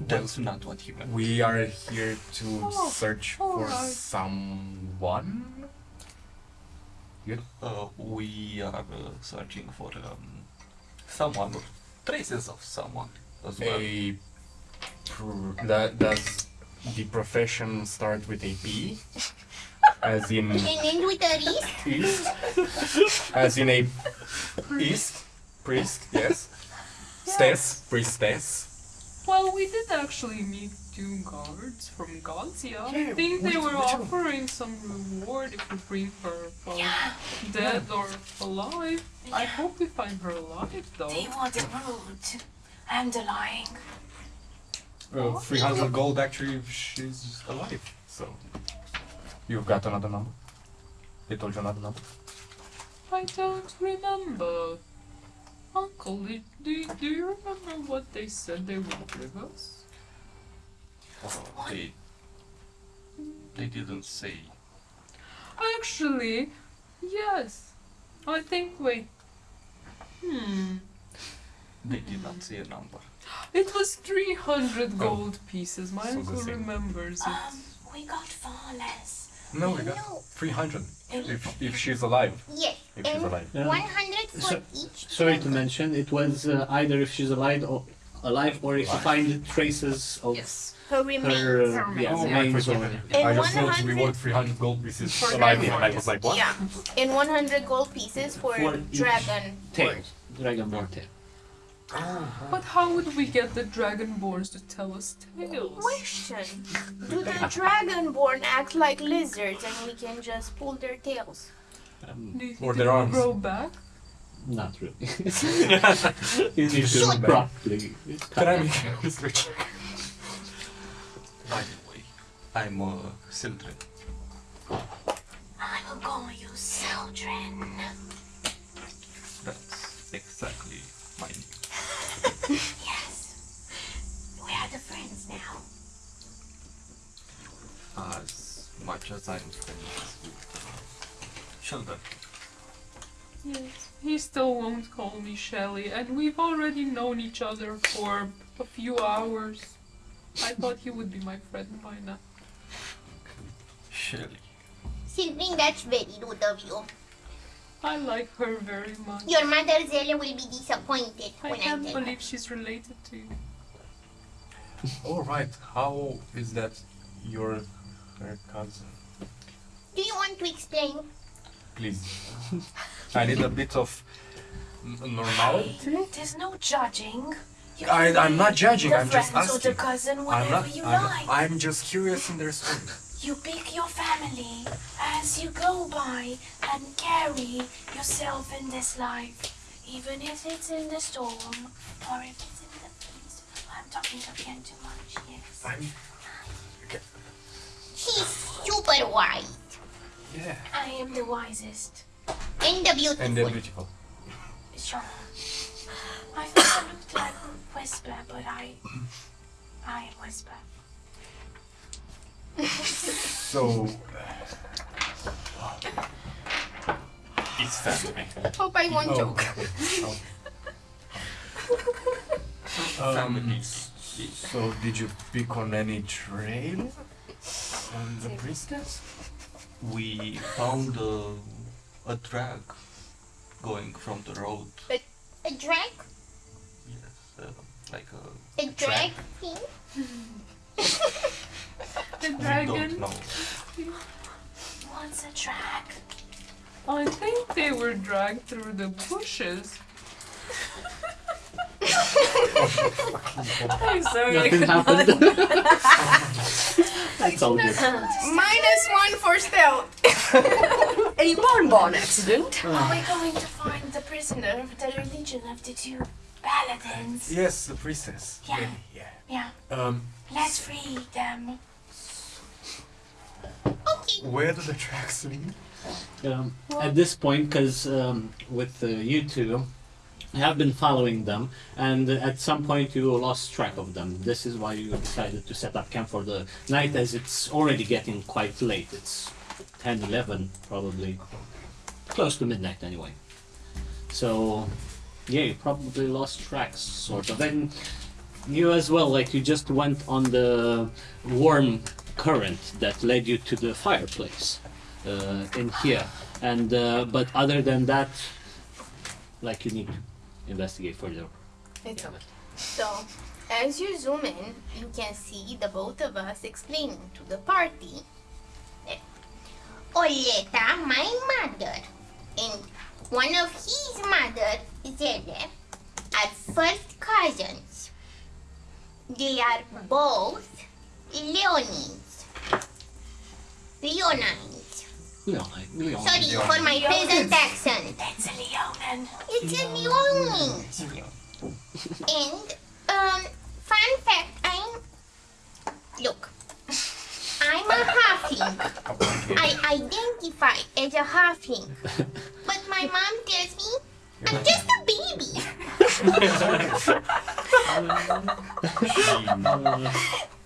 [SPEAKER 5] That's not what he meant.
[SPEAKER 7] We are here to
[SPEAKER 6] Oh,
[SPEAKER 7] search for
[SPEAKER 6] alright.
[SPEAKER 7] someone.
[SPEAKER 5] Uh, we are uh, searching for um, someone, traces of someone as well.
[SPEAKER 7] A pr- that does the profession start with a P? As in
[SPEAKER 8] And end with a wrist.
[SPEAKER 7] east? As in a east? Priest, yes. Stess, priestess.
[SPEAKER 6] Well, we did actually meet two guards from Gazia. I think they were offering some reward if we bring her from dead or alive. I hope we find her alive, though.
[SPEAKER 9] They were rude and lying.
[SPEAKER 7] Uh, 300 gold actually if she's alive. So. You've got another number? They told you another number?
[SPEAKER 6] I don't remember. Uncle, do, do, do you remember what they said they would give us?
[SPEAKER 5] Uh, they, they didn't say.
[SPEAKER 6] Actually, yes. I think, we... Hmm.
[SPEAKER 5] They did not say a number.
[SPEAKER 6] It was 300 gold pieces. My
[SPEAKER 7] So
[SPEAKER 6] uncle remembers it.
[SPEAKER 9] Um, we got far less.
[SPEAKER 7] No, we got
[SPEAKER 8] No.
[SPEAKER 7] 300. If, if she's alive.
[SPEAKER 8] Yes.
[SPEAKER 7] If she's
[SPEAKER 8] And
[SPEAKER 7] alive.
[SPEAKER 1] Yeah.
[SPEAKER 8] 100 for
[SPEAKER 1] So-
[SPEAKER 8] each.
[SPEAKER 1] Sorry to mention, it was uh, either if she's alive or alive, or if you find traces of
[SPEAKER 6] Yes.
[SPEAKER 8] Her remains.
[SPEAKER 1] her uh, yeah,
[SPEAKER 7] Oh,
[SPEAKER 6] yeah.
[SPEAKER 1] remains or
[SPEAKER 8] And
[SPEAKER 7] I just thought we
[SPEAKER 8] 100
[SPEAKER 7] want 300 gold pieces
[SPEAKER 6] For
[SPEAKER 7] alive,
[SPEAKER 6] dragon
[SPEAKER 7] and I was like, what?
[SPEAKER 8] Yeah. And 100 gold pieces for,
[SPEAKER 1] For each
[SPEAKER 8] dragon.
[SPEAKER 1] tail, dragonborn tail.
[SPEAKER 6] But how would we get the dragonborns to tell us tales?
[SPEAKER 8] Question. Do the dragonborn act like lizards and we can just pull their tails?
[SPEAKER 1] Um,
[SPEAKER 6] Do you think
[SPEAKER 7] Or
[SPEAKER 6] they
[SPEAKER 7] their
[SPEAKER 6] will
[SPEAKER 7] arms.
[SPEAKER 6] grow back?
[SPEAKER 1] not really. you need to
[SPEAKER 8] Shoot.
[SPEAKER 1] properly cut
[SPEAKER 7] Can I
[SPEAKER 1] them.
[SPEAKER 7] make a history check?
[SPEAKER 5] By the way, I'm uh, Sildren.
[SPEAKER 9] I will call you Seldrin.
[SPEAKER 5] That's exactly my name.
[SPEAKER 9] Yes. We are the friends now.
[SPEAKER 5] As much as I'm friends with Sheldon.
[SPEAKER 6] Yes. He still won't call me Shelly, and we've already known each other for a few hours. I thought he would be my friend by now.
[SPEAKER 5] Shelly.
[SPEAKER 8] Sylvain, that's very rude of you.
[SPEAKER 6] I like her very much.
[SPEAKER 8] Your mother Zella will be disappointed
[SPEAKER 6] I
[SPEAKER 8] when I
[SPEAKER 6] can't
[SPEAKER 8] tell her.
[SPEAKER 6] believe she's related to you.
[SPEAKER 7] All right. How is that your her cousin?
[SPEAKER 8] Do you want to explain?
[SPEAKER 7] Please. I need a bit of normality.
[SPEAKER 9] There's no judging.
[SPEAKER 7] I, I'm not judging. I'm just
[SPEAKER 9] friends or the
[SPEAKER 7] asking.
[SPEAKER 9] cousin,
[SPEAKER 7] I'm not.
[SPEAKER 9] you
[SPEAKER 7] I'm,
[SPEAKER 9] like.
[SPEAKER 7] I'm just curious in their story.
[SPEAKER 9] You pick your family as you go by and carry yourself in this life, even if it's in the storm or if it's in the peace. I'm talking again too much, yes.
[SPEAKER 7] I'm.
[SPEAKER 8] She's super wise
[SPEAKER 7] Yeah.
[SPEAKER 9] I am the wisest.
[SPEAKER 8] and the beautiful.
[SPEAKER 7] And they're beautiful.
[SPEAKER 9] Sure. I thought I looked like Whisper, but I. I am Whisper.
[SPEAKER 7] So.
[SPEAKER 5] It's family.
[SPEAKER 8] Hope I won't
[SPEAKER 7] Oh.
[SPEAKER 8] joke.
[SPEAKER 7] Um. So did you pick on any trail on the priestess?
[SPEAKER 5] We found a, a drag going from the road.
[SPEAKER 8] A a drag?
[SPEAKER 5] Yes, uh, like a.
[SPEAKER 8] A drag thing?
[SPEAKER 6] The
[SPEAKER 5] We
[SPEAKER 6] dragon.
[SPEAKER 5] don't know.
[SPEAKER 9] What's a drag?
[SPEAKER 6] I think they were dragged through the bushes.
[SPEAKER 2] I'm sorry.
[SPEAKER 1] Nothing happened. That's all good.
[SPEAKER 8] Minus one for stealth.
[SPEAKER 2] A bonbon accident.
[SPEAKER 9] Are we going to find the prisoner of the religion of the two paladins?
[SPEAKER 7] Yes, the priestess.
[SPEAKER 9] Yeah.
[SPEAKER 7] Yeah.
[SPEAKER 9] Yeah,
[SPEAKER 7] Um,
[SPEAKER 9] let's free them.
[SPEAKER 8] Okay.
[SPEAKER 7] where do the tracks lead?
[SPEAKER 1] Um, at this point, because um, with uh, you two, I have been following them, and at some point you lost track of them. This is why you decided to set up camp for the night, as it's already getting quite late. It's 10, 11, probably. Close to midnight, anyway. So, yeah, you probably lost tracks, sort of. And you as well, like you just went on the warm current that led you to the fireplace uh, in here. And uh, but other than that, like you need to investigate further.
[SPEAKER 8] It's okay. So, as you zoom in, you can see the both of us explaining to the party. that Oleta, my mother, and one of his mother, Zele, are first cousins. They are both Leonines. Leonines.
[SPEAKER 1] Leon, Leon.
[SPEAKER 8] Sorry for my present accent.
[SPEAKER 4] It's a Leonin.
[SPEAKER 8] It's a Leonine. And um, fun fact, I'm look. I'm a halfling. I identify as a halfling, but my mom tells me I'm just a baby.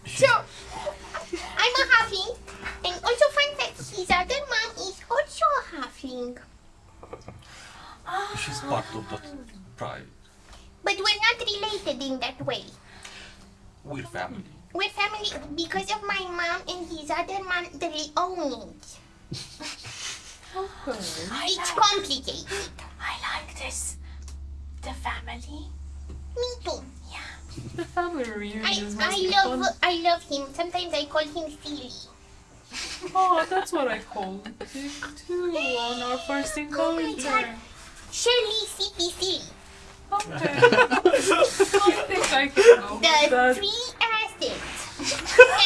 [SPEAKER 8] so I'm a halfling, and also fun fact, his other mom is also a.
[SPEAKER 5] She's part of the tribe.
[SPEAKER 8] But we're not related in that way.
[SPEAKER 5] We're family.
[SPEAKER 8] We're family because of my mom and his other mom, They the Leonids. It's complicated.
[SPEAKER 4] I like this. The family.
[SPEAKER 8] Me too. Yeah.
[SPEAKER 6] The family reunion
[SPEAKER 8] I, I love I love him. Sometimes I call him silly.
[SPEAKER 6] Oh, that's what I called it too on our first
[SPEAKER 8] Oh
[SPEAKER 6] encounter.
[SPEAKER 8] God. Shirley Sippy Silly.
[SPEAKER 6] Okay. I think I can go
[SPEAKER 8] The
[SPEAKER 6] with that.
[SPEAKER 8] three acids.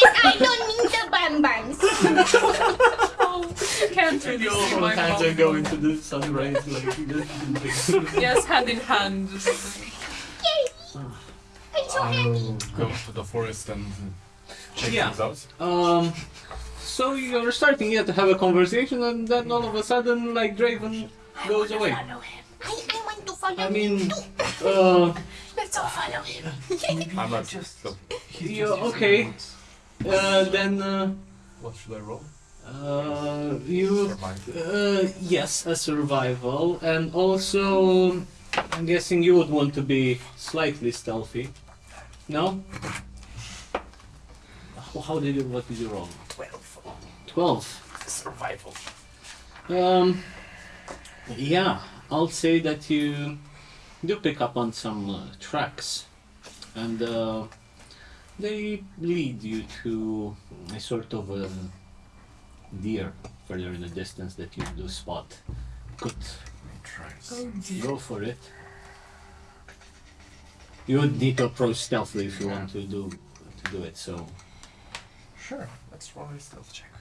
[SPEAKER 8] and I don't mean the bambans.
[SPEAKER 6] Oh, you can't really see my
[SPEAKER 1] hands are going to the sunrise like this.
[SPEAKER 6] Yes, hand in hand.
[SPEAKER 8] Yay! I'm so happy.
[SPEAKER 7] Go to the forest and check
[SPEAKER 1] Yeah.
[SPEAKER 7] things out.
[SPEAKER 1] Um, so you're starting yet to have a conversation, and then all of a sudden, like Draven goes away.
[SPEAKER 8] I, I want to follow
[SPEAKER 1] I mean, uh,
[SPEAKER 4] let's all follow him.
[SPEAKER 7] I'm not just.
[SPEAKER 1] you okay? Uh, then. Uh,
[SPEAKER 7] what should I roll?
[SPEAKER 1] Uh, you. Uh, yes, a survival, and also, I'm guessing you would want to be slightly stealthy. No. How did you? What did you roll?
[SPEAKER 3] Well,
[SPEAKER 1] 12.
[SPEAKER 3] Survival.
[SPEAKER 1] Um, yeah, I'll say that you do pick up on some uh, tracks and uh, they lead you to a sort of a deer further in the distance that you do spot. Good. Oh, Go for it. You would need to approach stealthily if you yeah. want to do to do it, so.
[SPEAKER 3] Sure, let's roll a stealth check.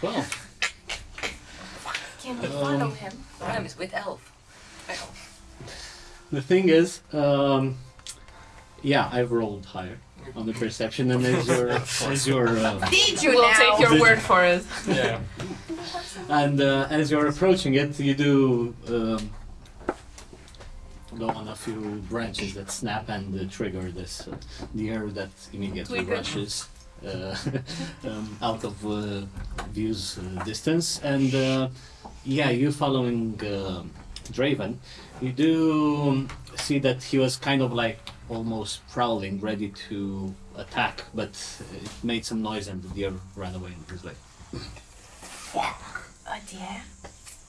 [SPEAKER 1] Twelve.
[SPEAKER 4] Can we
[SPEAKER 1] Um,
[SPEAKER 4] follow him?
[SPEAKER 2] Rhyme is with elf.
[SPEAKER 1] The thing is, um, yeah, I've rolled higher on the perception, and as your as your uh,
[SPEAKER 4] Did you
[SPEAKER 6] We'll
[SPEAKER 4] now?
[SPEAKER 6] take your word for it.
[SPEAKER 7] Yeah.
[SPEAKER 1] and uh, as you're approaching it, you do um, go on a few branches that snap and uh, trigger this uh, deer that immediately
[SPEAKER 6] Tweak
[SPEAKER 1] rushes um, out of uh, view's uh, distance. And uh, yeah, you following uh, Draven, you do see that he was kind of like almost prowling, ready to attack, but it made some noise and the deer ran away and was like,
[SPEAKER 4] a deer.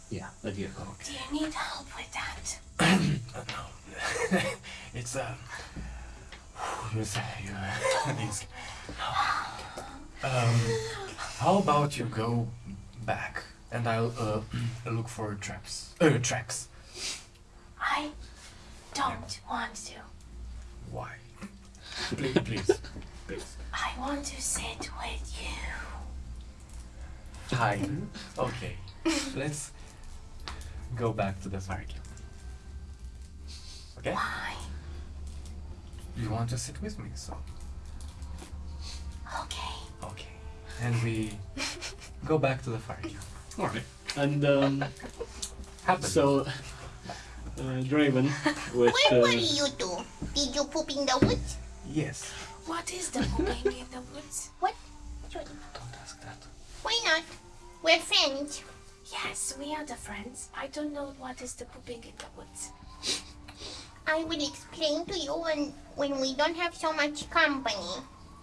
[SPEAKER 1] yeah, a deer.
[SPEAKER 4] Do you need help with that?
[SPEAKER 3] Uh, no. it's uh. You say you. these. Um. How about you go back and I'll uh look for traps. Uh, tracks.
[SPEAKER 4] I don't want to.
[SPEAKER 3] Why? Please, please, please.
[SPEAKER 4] I want to sit with you.
[SPEAKER 3] Hi. Okay. Let's go back to the fire camp. Okay?
[SPEAKER 4] Why?
[SPEAKER 3] You want to sit with me, so
[SPEAKER 4] Okay.
[SPEAKER 3] okay. And we go back to the fire camp.
[SPEAKER 1] Alright. And um,
[SPEAKER 3] Happen.
[SPEAKER 1] so, uh, Draven, with
[SPEAKER 8] Where were
[SPEAKER 1] uh,
[SPEAKER 8] you two? Did you poop in the woods?
[SPEAKER 3] yes.
[SPEAKER 4] What is the moving in the woods?
[SPEAKER 8] What? Sorry.
[SPEAKER 3] Don't ask that.
[SPEAKER 8] Why not? We're friends.
[SPEAKER 4] Yes, we are the friends. I don't know what is the pooping in the woods.
[SPEAKER 8] I will explain to you when when we don't have so much company.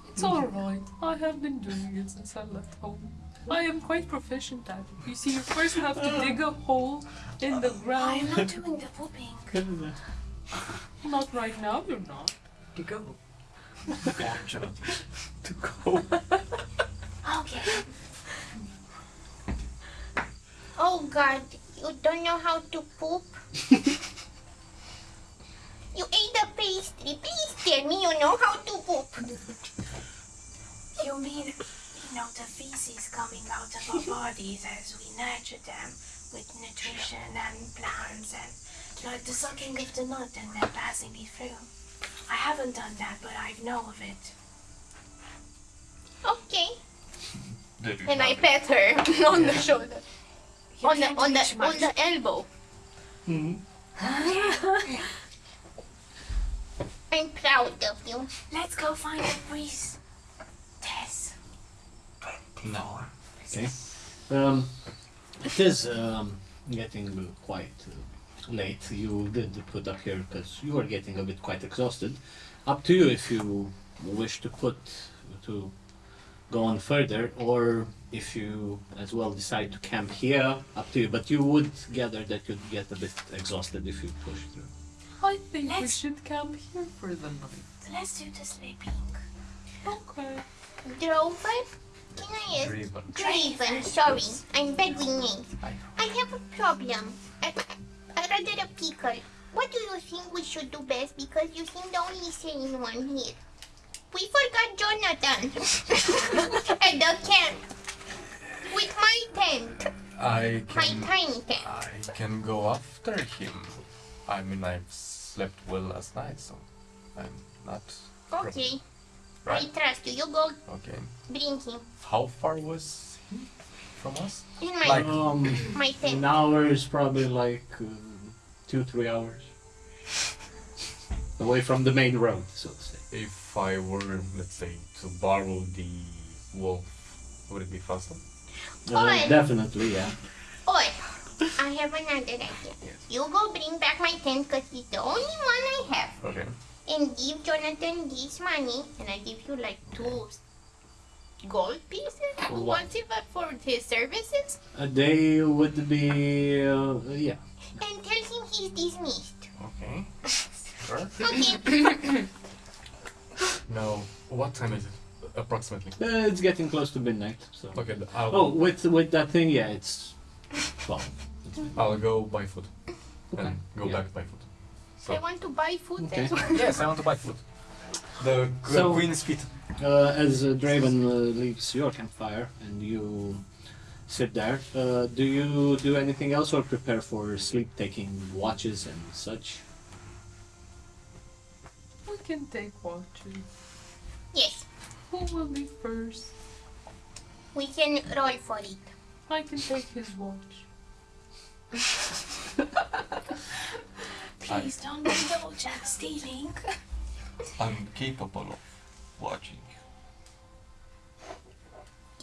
[SPEAKER 6] It's alright. I have been doing it since I left home. I am quite proficient at it. You see, you first have to dig a hole in the ground.
[SPEAKER 4] I'm not doing the pooping.
[SPEAKER 6] Not right now, you're not.
[SPEAKER 2] To go.
[SPEAKER 7] To go.
[SPEAKER 4] Okay.
[SPEAKER 8] Oh God, you don't know how to poop. you ate the pastry. Please tell me you know how to poop.
[SPEAKER 4] You mean, you know, the feces coming out of our bodies as we nurture them with nutrition and plants and like the sucking of the nut and then passing it through. I haven't done that, but I know of it.
[SPEAKER 8] Okay. And I
[SPEAKER 5] have
[SPEAKER 8] pet her on the shoulder,
[SPEAKER 4] You
[SPEAKER 8] on the on the on the elbow. I'm proud of you.
[SPEAKER 4] Let's go find a breeze. Tess.
[SPEAKER 5] No.
[SPEAKER 1] Okay. Um, it is um, getting quite uh, late. You did put up here because you were getting a bit quite exhausted. Up to you if you wish to put to go on further, or if you as well decide to camp here. Up to you. But you would gather that you'd get a bit exhausted if you push through.
[SPEAKER 6] I think we
[SPEAKER 4] Let's-
[SPEAKER 6] should camp here for the night.
[SPEAKER 4] Let's do the sleeping.
[SPEAKER 6] Okay.
[SPEAKER 8] Drover, can I ask?
[SPEAKER 5] Driven.
[SPEAKER 8] Draven, sorry, I'm bad with names. I have a problem. A, a rather a pickle. What do you think we should do best? Because you seem the only sane one here. We forgot Jonathan at the camp with my tent,
[SPEAKER 7] I
[SPEAKER 8] my tiny tent.
[SPEAKER 7] I can go after him. I mean, I've slept well last night, so I'm not.
[SPEAKER 8] Okay,
[SPEAKER 7] Right?
[SPEAKER 8] I trust you. You go
[SPEAKER 7] Okay.
[SPEAKER 8] bring him
[SPEAKER 7] How far was he from us?
[SPEAKER 8] in my
[SPEAKER 7] Like-
[SPEAKER 1] Um,
[SPEAKER 8] my
[SPEAKER 1] an
[SPEAKER 8] tent.
[SPEAKER 1] hour is probably like uh, two, three hours away from the main road, so to say.
[SPEAKER 7] If I were, let's say, to borrow the wolf, would it be faster?
[SPEAKER 1] Uh, definitely, yeah.
[SPEAKER 8] Or I have another idea. Yes. You go bring back my tent because it's the only one I have.
[SPEAKER 7] Okay.
[SPEAKER 8] and give Jonathan this money, and I give you like two gold pieces.
[SPEAKER 1] For what?
[SPEAKER 8] What's it but for his services?
[SPEAKER 1] A day would be, uh, yeah.
[SPEAKER 8] And tell him he's dismissed.
[SPEAKER 7] Okay. Sure.
[SPEAKER 8] Okay.
[SPEAKER 7] Now, what time is it? Approximately.
[SPEAKER 1] Uh, it's getting close to midnight, so.
[SPEAKER 7] Okay, I'll,
[SPEAKER 1] Oh, with with that thing, yeah, it's twelve.
[SPEAKER 7] I'll go buy food
[SPEAKER 1] Okay.
[SPEAKER 7] and go
[SPEAKER 1] yeah.
[SPEAKER 7] back buy food. So,
[SPEAKER 8] I want to buy food.
[SPEAKER 1] Okay.
[SPEAKER 8] That's why.
[SPEAKER 7] yes, I want to buy food. The qu-
[SPEAKER 1] So-
[SPEAKER 7] queen's feet.
[SPEAKER 1] Uh, as uh, Draven uh, leaves your campfire and you sit there, uh, do you do anything else or prepare for sleep, taking watches and such?
[SPEAKER 6] We can take watches.
[SPEAKER 8] Yes,
[SPEAKER 6] Who will be first?
[SPEAKER 8] we can roll for it.
[SPEAKER 6] I can take his watch.
[SPEAKER 4] Please don't indulge in stealing.
[SPEAKER 5] I'm capable of watching.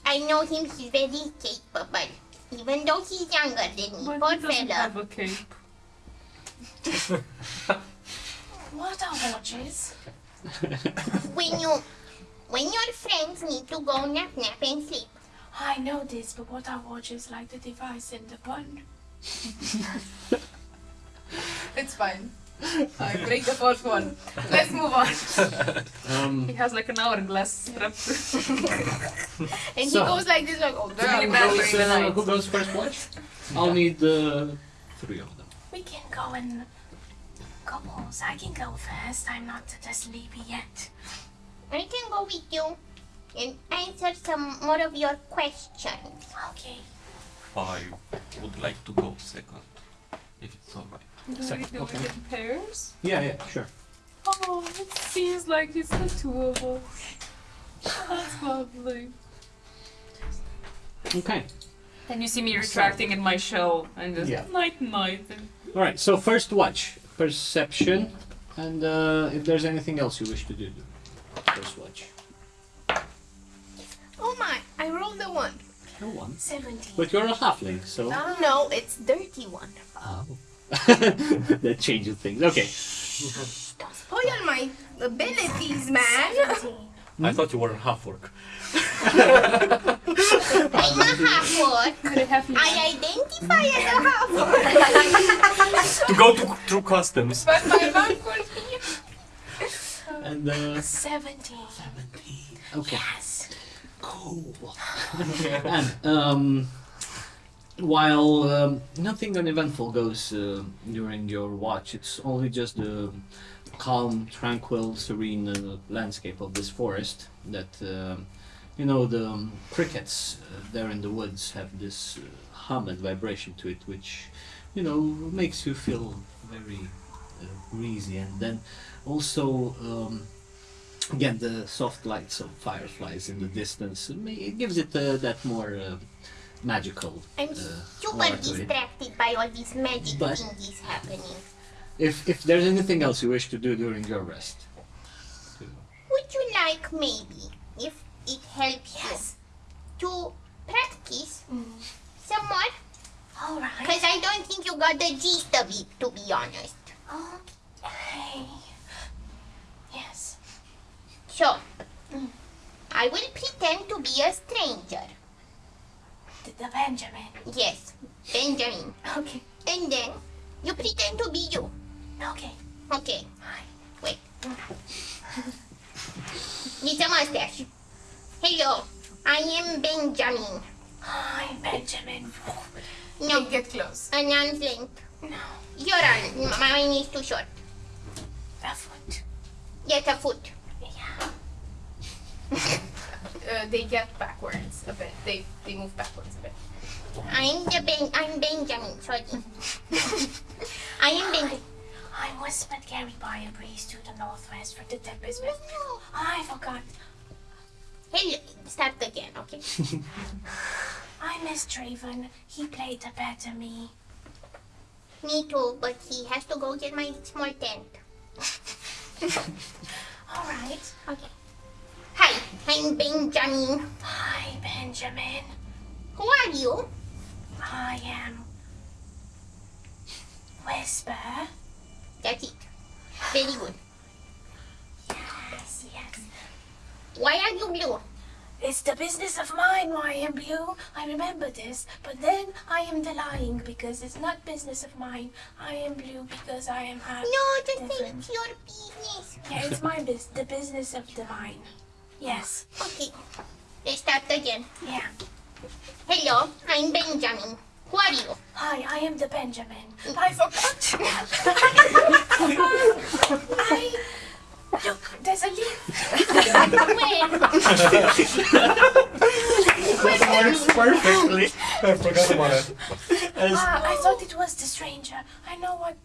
[SPEAKER 8] I know him, he's very capable. Even though he's younger than me,
[SPEAKER 6] But
[SPEAKER 8] poor
[SPEAKER 6] he doesn't
[SPEAKER 8] fella.
[SPEAKER 6] have a cape.
[SPEAKER 4] What are watches?
[SPEAKER 8] When you, when your friends need to go nap nap and sleep,
[SPEAKER 4] I know this, but what are watches like the device in the bun?
[SPEAKER 6] It's fine. I break the fourth one. Let's move on.
[SPEAKER 1] Um,
[SPEAKER 6] He has like an hourglass strapped to
[SPEAKER 8] and
[SPEAKER 1] So-
[SPEAKER 8] he goes like this, like, oh,
[SPEAKER 6] Really
[SPEAKER 1] who,
[SPEAKER 6] bad
[SPEAKER 1] goes,
[SPEAKER 6] the
[SPEAKER 1] uh, who goes first watch? I'll need uh, three of them.
[SPEAKER 4] We can go in couples. I can go first. I'm not that sleepy yet.
[SPEAKER 8] I can go with you and answer some more of your questions.
[SPEAKER 4] Okay.
[SPEAKER 5] I would like to go second, if it's alright.
[SPEAKER 6] Do we
[SPEAKER 1] Second,
[SPEAKER 6] do
[SPEAKER 1] okay.
[SPEAKER 6] it in pairs?
[SPEAKER 1] Yeah, yeah, sure.
[SPEAKER 6] Oh, it seems like it's the two of us. That's lovely.
[SPEAKER 1] Okay.
[SPEAKER 6] And you see me retracting in my shell and just
[SPEAKER 1] Yeah.
[SPEAKER 6] night night.
[SPEAKER 1] All right. So first watch, perception, and uh, if there's anything else you wish to do, do. first watch.
[SPEAKER 8] Oh my, I rolled a one.
[SPEAKER 1] No one.
[SPEAKER 9] 17.
[SPEAKER 1] But you're a halfling, so
[SPEAKER 8] No, no, it's dirty one.
[SPEAKER 1] oh. that changes things. Okay.
[SPEAKER 8] Don't spoil my abilities, man.
[SPEAKER 9] 17.
[SPEAKER 12] I thought you were a half orc.
[SPEAKER 8] I'm a half orc.
[SPEAKER 6] Could it have
[SPEAKER 8] I identify as a half orc.
[SPEAKER 12] to go to, through customs.
[SPEAKER 9] But my mom calls me
[SPEAKER 1] And uh,
[SPEAKER 9] 17.
[SPEAKER 1] 17. Okay.
[SPEAKER 9] Yes.
[SPEAKER 1] Cool. and um, while um, nothing uneventful goes uh, during your watch, it's only just the calm, tranquil, serene uh, landscape of this forest that um you know the um, crickets uh, there in the woods have this uh, hum and vibration to it, which you know makes you feel very uh, breezy, and then also. Again the soft lights of fireflies in the distance it gives it uh, that more uh, magical
[SPEAKER 8] I'm
[SPEAKER 1] uh,
[SPEAKER 8] super
[SPEAKER 1] aura
[SPEAKER 8] distracted by all these magic
[SPEAKER 1] But-
[SPEAKER 8] thingies happening.
[SPEAKER 1] if if there's anything else you wish to do during your rest
[SPEAKER 8] Would you like maybe, if it helps
[SPEAKER 9] Yes.
[SPEAKER 8] you, to practice some more?
[SPEAKER 9] Alright.
[SPEAKER 8] Because I don't think you got the gist of it, to be honest.
[SPEAKER 9] Okay. Yes.
[SPEAKER 8] So, I will pretend to be a stranger.
[SPEAKER 9] The, Benjamin.
[SPEAKER 8] Yes, Benjamin.
[SPEAKER 9] Okay.
[SPEAKER 8] And then, you pretend to be you.
[SPEAKER 9] Okay.
[SPEAKER 8] Okay,
[SPEAKER 9] Hi.
[SPEAKER 8] wait. It's a mustache. Hello, I am Benjamin.
[SPEAKER 9] Hi, Benjamin.
[SPEAKER 8] No,
[SPEAKER 9] Get close.
[SPEAKER 8] an arm's length.
[SPEAKER 9] No.
[SPEAKER 8] Your arm, mine is too short.
[SPEAKER 9] A foot.
[SPEAKER 8] Get a foot.
[SPEAKER 9] Yeah.
[SPEAKER 4] Uh, they get backwards a bit. They they move backwards a bit.
[SPEAKER 8] I'm the Ben. I'm Benjamin. Sorry. I am Benjamin.
[SPEAKER 9] I'm whispered carried by a breeze to the northwest for the tempest. I forgot.
[SPEAKER 8] Hey, Start again, okay?
[SPEAKER 9] I miss Draven. He played the better me.
[SPEAKER 8] Me too, but he has to go get my small tent.
[SPEAKER 9] All right.
[SPEAKER 8] Okay. Hi, I'm Benjamin.
[SPEAKER 9] Hi, Benjamin.
[SPEAKER 8] Who are you?
[SPEAKER 9] I am Whisper.
[SPEAKER 8] That's it. Very good.
[SPEAKER 9] Yes, yes.
[SPEAKER 8] Why are you blue?
[SPEAKER 9] It's the business of mine why I am blue. I remember this, but then I am the lying because it's not business of mine. I am blue because I am happy.
[SPEAKER 8] No, just say
[SPEAKER 9] different.
[SPEAKER 8] it's your business.
[SPEAKER 9] Yeah, it's my business. The business of the mine. Yes.
[SPEAKER 8] Okay. Let's start again.
[SPEAKER 9] Yeah.
[SPEAKER 8] Hello, I'm Benjamin. Who are you?
[SPEAKER 9] Hi, I am the Benjamin. I forgot. I look. There's a leaf.
[SPEAKER 8] Where?
[SPEAKER 12] That works perfectly. I forgot about it.
[SPEAKER 9] Ah, I thought it was the stranger. I know what.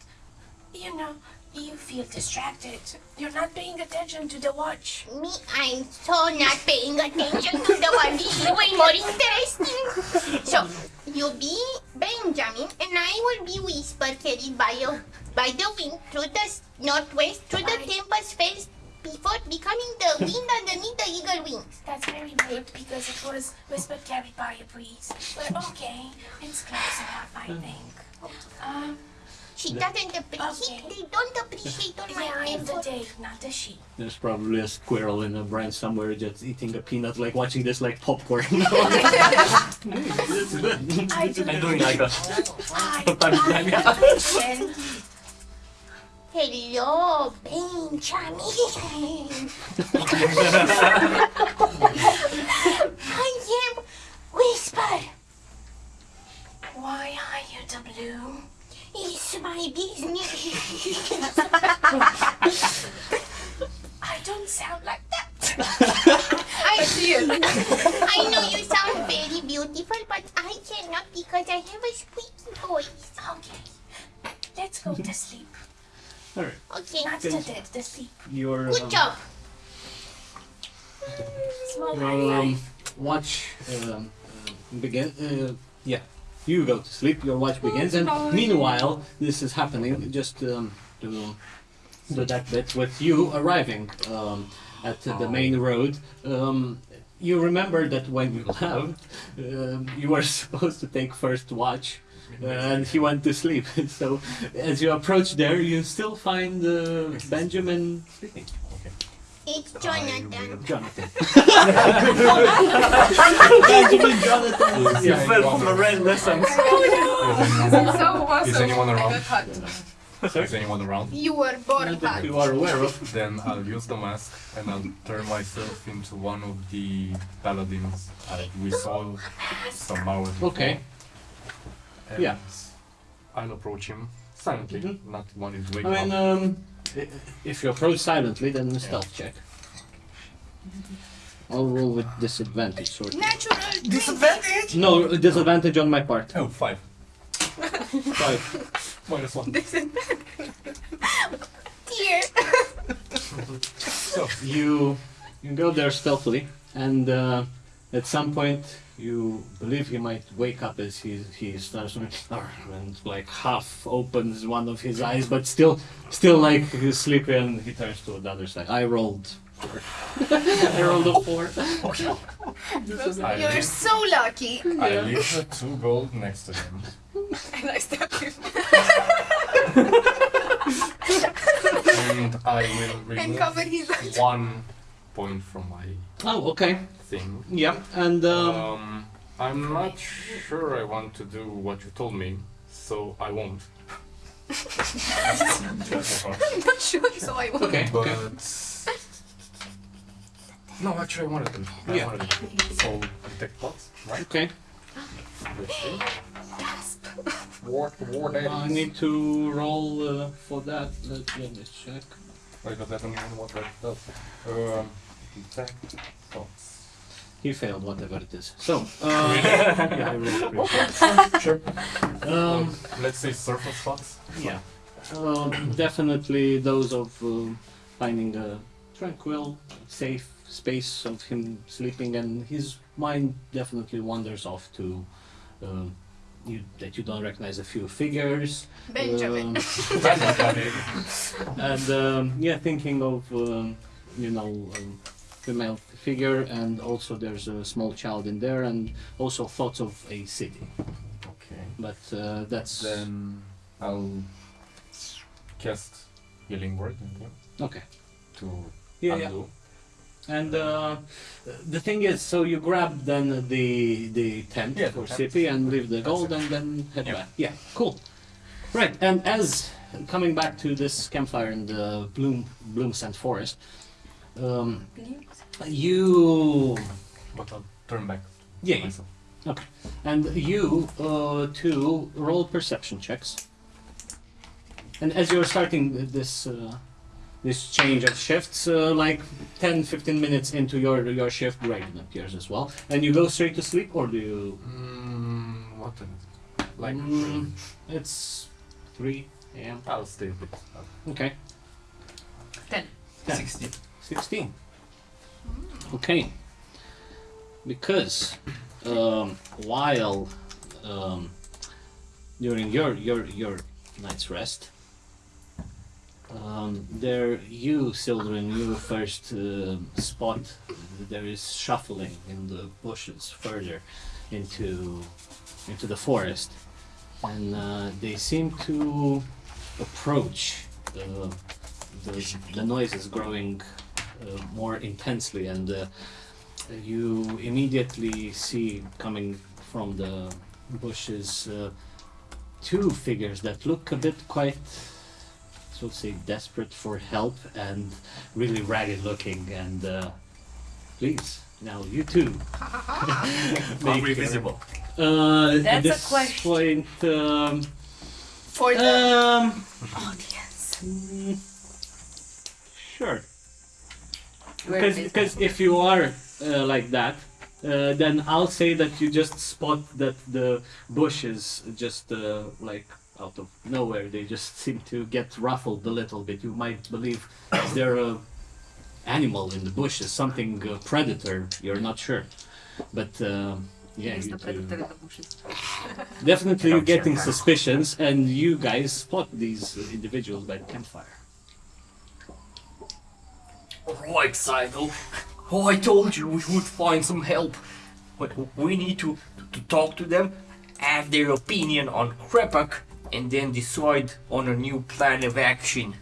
[SPEAKER 9] You know, you feel distracted. You're not paying attention to the watch.
[SPEAKER 8] Me, I'm so not paying attention to the. This is way more interesting. So, you'll be Benjamin, and I will be Whisper carried by you, by the wind through the northwest, through the tempest phase, before becoming the wind underneath the eagle wings.
[SPEAKER 9] That's very rude because it was whispered carried by a breeze. But okay, it's close enough, I think. Um,
[SPEAKER 8] She doesn't appreciate.
[SPEAKER 9] Okay.
[SPEAKER 8] They don't appreciate all my
[SPEAKER 9] am the day, not the sheep.
[SPEAKER 1] there's probably a squirrel in a branch somewhere just eating a peanut like watching this like popcorn
[SPEAKER 9] I do.
[SPEAKER 5] I'm doing like a
[SPEAKER 9] I,
[SPEAKER 5] Sometimes
[SPEAKER 9] I listen.
[SPEAKER 8] Hello, Benjamin. I am Whisper.
[SPEAKER 9] Why are you the blue?
[SPEAKER 8] It's my business.
[SPEAKER 9] I don't sound like that.
[SPEAKER 8] I see it. I know you sound very beautiful, but I cannot because I have a squeaky voice.
[SPEAKER 9] Okay, let's go to sleep.
[SPEAKER 1] Alright,
[SPEAKER 8] Okay,
[SPEAKER 9] Not the dead, to sleep.
[SPEAKER 1] your
[SPEAKER 8] good
[SPEAKER 1] um,
[SPEAKER 8] job.
[SPEAKER 9] Small
[SPEAKER 1] your um, watch um, uh, begin. Uh, yeah, you go to sleep. Your watch begins, and meanwhile, this is happening just um, to that bit with you arriving um, at the main road. Um, you remember that when you left, um, you were supposed to take first watch, uh, and he went to sleep. so, as you approach there, you still find uh, Benjamin sleeping.
[SPEAKER 8] It's Jonathan.
[SPEAKER 1] Jonathan. Benjamin Jonathan.
[SPEAKER 7] You
[SPEAKER 1] Yeah.
[SPEAKER 7] fell from a
[SPEAKER 3] red lessons.
[SPEAKER 4] so awesome.
[SPEAKER 7] Is anyone around?
[SPEAKER 4] Got hot.
[SPEAKER 7] Is anyone around?
[SPEAKER 4] You were born
[SPEAKER 1] Not that
[SPEAKER 4] hot.
[SPEAKER 1] you are aware of.
[SPEAKER 7] Then I'll use the mask and I'll turn myself into one of the paladins uh, we saw some hours before.
[SPEAKER 1] Okay.
[SPEAKER 7] And
[SPEAKER 1] Yeah.
[SPEAKER 7] I'll approach him silently,
[SPEAKER 1] Mhm.
[SPEAKER 7] not one is
[SPEAKER 1] I mean,
[SPEAKER 7] up.
[SPEAKER 1] um, i- if you approach silently, then stealth check. I'll roll with disadvantage. Sort of.
[SPEAKER 4] Natural.
[SPEAKER 3] Disadvantage?
[SPEAKER 1] No, disadvantage on my part.
[SPEAKER 7] Oh, five.
[SPEAKER 1] Five.
[SPEAKER 7] Minus one.
[SPEAKER 8] Dear.
[SPEAKER 1] So you you go there stealthily, and uh, at some point you believe he might wake up as he he starts to- and like half opens one of his eyes, but still still like he's sleepy and he turns to the other side. I rolled four. I rolled a four.
[SPEAKER 7] I
[SPEAKER 4] You're
[SPEAKER 7] leave,
[SPEAKER 4] so lucky.
[SPEAKER 7] I leave the two gold next to him.
[SPEAKER 4] And I stabbed him.
[SPEAKER 7] and I will remove one point from my
[SPEAKER 1] Oh, okay.
[SPEAKER 7] Thing.
[SPEAKER 1] Yeah, and um,
[SPEAKER 7] Um, I'm not sure I want to do what you told me, so I won't.
[SPEAKER 4] I'm not sure, so I won't.
[SPEAKER 1] okay,
[SPEAKER 7] But
[SPEAKER 1] okay.
[SPEAKER 7] no, actually, I wanted to. I
[SPEAKER 1] Yeah.
[SPEAKER 7] wanted to. So detect thoughts, right?
[SPEAKER 1] Okay.
[SPEAKER 7] Let's. War, war
[SPEAKER 1] I need to roll uh, for that. Let me check.
[SPEAKER 7] Wait, but I don't even know what that does. Um, detect thoughts.
[SPEAKER 1] He failed, whatever it is. So, uh, yeah, I rolled pretty sure.
[SPEAKER 7] Sure.
[SPEAKER 1] Um,
[SPEAKER 7] Let's say surface thoughts.
[SPEAKER 1] Yeah. Uh, definitely those of uh, finding a tranquil, safe space of him sleeping, and his mind definitely wanders off to uh, you, that you don't recognize a few figures.
[SPEAKER 4] Benjamin.
[SPEAKER 1] um, and um, yeah, thinking of um, you know um, female figure, and also there's a small child in there, and also thoughts of a city.
[SPEAKER 7] Okay.
[SPEAKER 1] But uh, that's
[SPEAKER 7] Then I'll cast healing word on him
[SPEAKER 1] okay.
[SPEAKER 7] to
[SPEAKER 1] Yeah, yeah. And uh, the thing is, so you grab then the the tent
[SPEAKER 7] Yeah,
[SPEAKER 1] for
[SPEAKER 7] the.
[SPEAKER 1] Sippy and leave the gold and then head
[SPEAKER 7] Yeah.
[SPEAKER 1] back. Yeah, cool. Right, and as coming back to this campfire in the Bloom Bloom Scent Forest, um, you
[SPEAKER 7] But I'll turn back.
[SPEAKER 1] yeah, yeah.
[SPEAKER 7] myself.
[SPEAKER 1] and you uh, two roll perception checks. And as you're starting this uh, this change of shifts, uh, like 10, 15 minutes into your your shift, Raiden appears as well. And you go straight to sleep, or do you?
[SPEAKER 7] Mm, what is it? Like,
[SPEAKER 1] Mm, it's 3 a.m.
[SPEAKER 7] I'll stay a bit.
[SPEAKER 1] Okay.
[SPEAKER 6] Ten.
[SPEAKER 1] 10.
[SPEAKER 3] 16.
[SPEAKER 1] 16. Okay. Because um, while um, during your your your night's rest, um, there you, Sildren, you first uh, spot there is shuffling in the bushes further into into the forest, and uh, they seem to approach. Uh, the, the noise is growing more intensely, and uh, you immediately see coming from the bushes uh, two figures that look a bit quite, so to say, desperate for help and really ragged looking. And uh, please, now you two.
[SPEAKER 3] Are we visible?
[SPEAKER 1] Uh, at
[SPEAKER 2] That's a
[SPEAKER 1] this
[SPEAKER 2] question.
[SPEAKER 1] point, um,
[SPEAKER 4] For the
[SPEAKER 1] um,
[SPEAKER 4] audience.
[SPEAKER 1] mm, sure.
[SPEAKER 2] We're
[SPEAKER 1] Because because if you are uh, like that, uh, then I'll say that you just spot that the bushes just uh, like out of nowhere they just seem to get ruffled a little bit. You might believe is there a animal in the bushes, something uh, predator. You're not sure, but. Uh, yeah, you
[SPEAKER 6] the
[SPEAKER 1] two-
[SPEAKER 6] predator in the bushes.
[SPEAKER 1] definitely you're getting suspicions, and you guys spot these uh, individuals by the campfire.
[SPEAKER 3] Right, Psycho.
[SPEAKER 12] Oh, I told you we would find some help. But we need to, to talk to them, have their opinion on Krepak, and then decide on a new plan of action.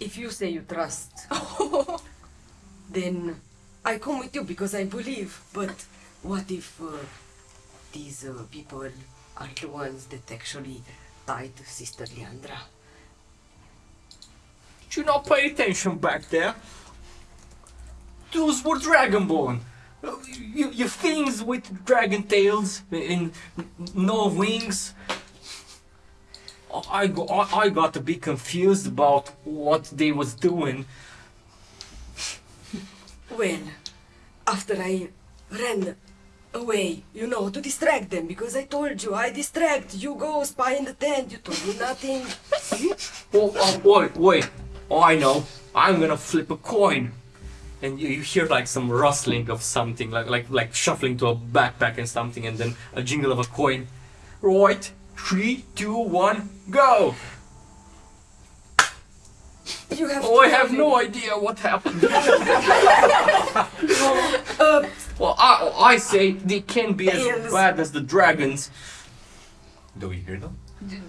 [SPEAKER 2] If you say you trust, then I come with you because I believe. But what if uh, these uh, people are the ones that actually died Sister Leandra?
[SPEAKER 12] Did you not pay attention back there? Those were Dragonborn. You, you things with dragon tails and no wings. I, go, I, I got a bit confused about what they was doing.
[SPEAKER 2] Well, after I ran away, you know, to distract them, because I told you, I distract, you go spy in the tent, you told me nothing.
[SPEAKER 12] Oh, oh, wait, wait. Oh, I know. I'm gonna flip a coin. And you, you hear like some rustling of something, like, like like shuffling to a backpack and something, and then a jingle of a coin. Right, three, two, one, go!
[SPEAKER 2] You have
[SPEAKER 12] Oh, I have no idea what happened.
[SPEAKER 2] Uh,
[SPEAKER 12] well, I, I say they can't be as bad as the dragons.
[SPEAKER 7] Do we hear them?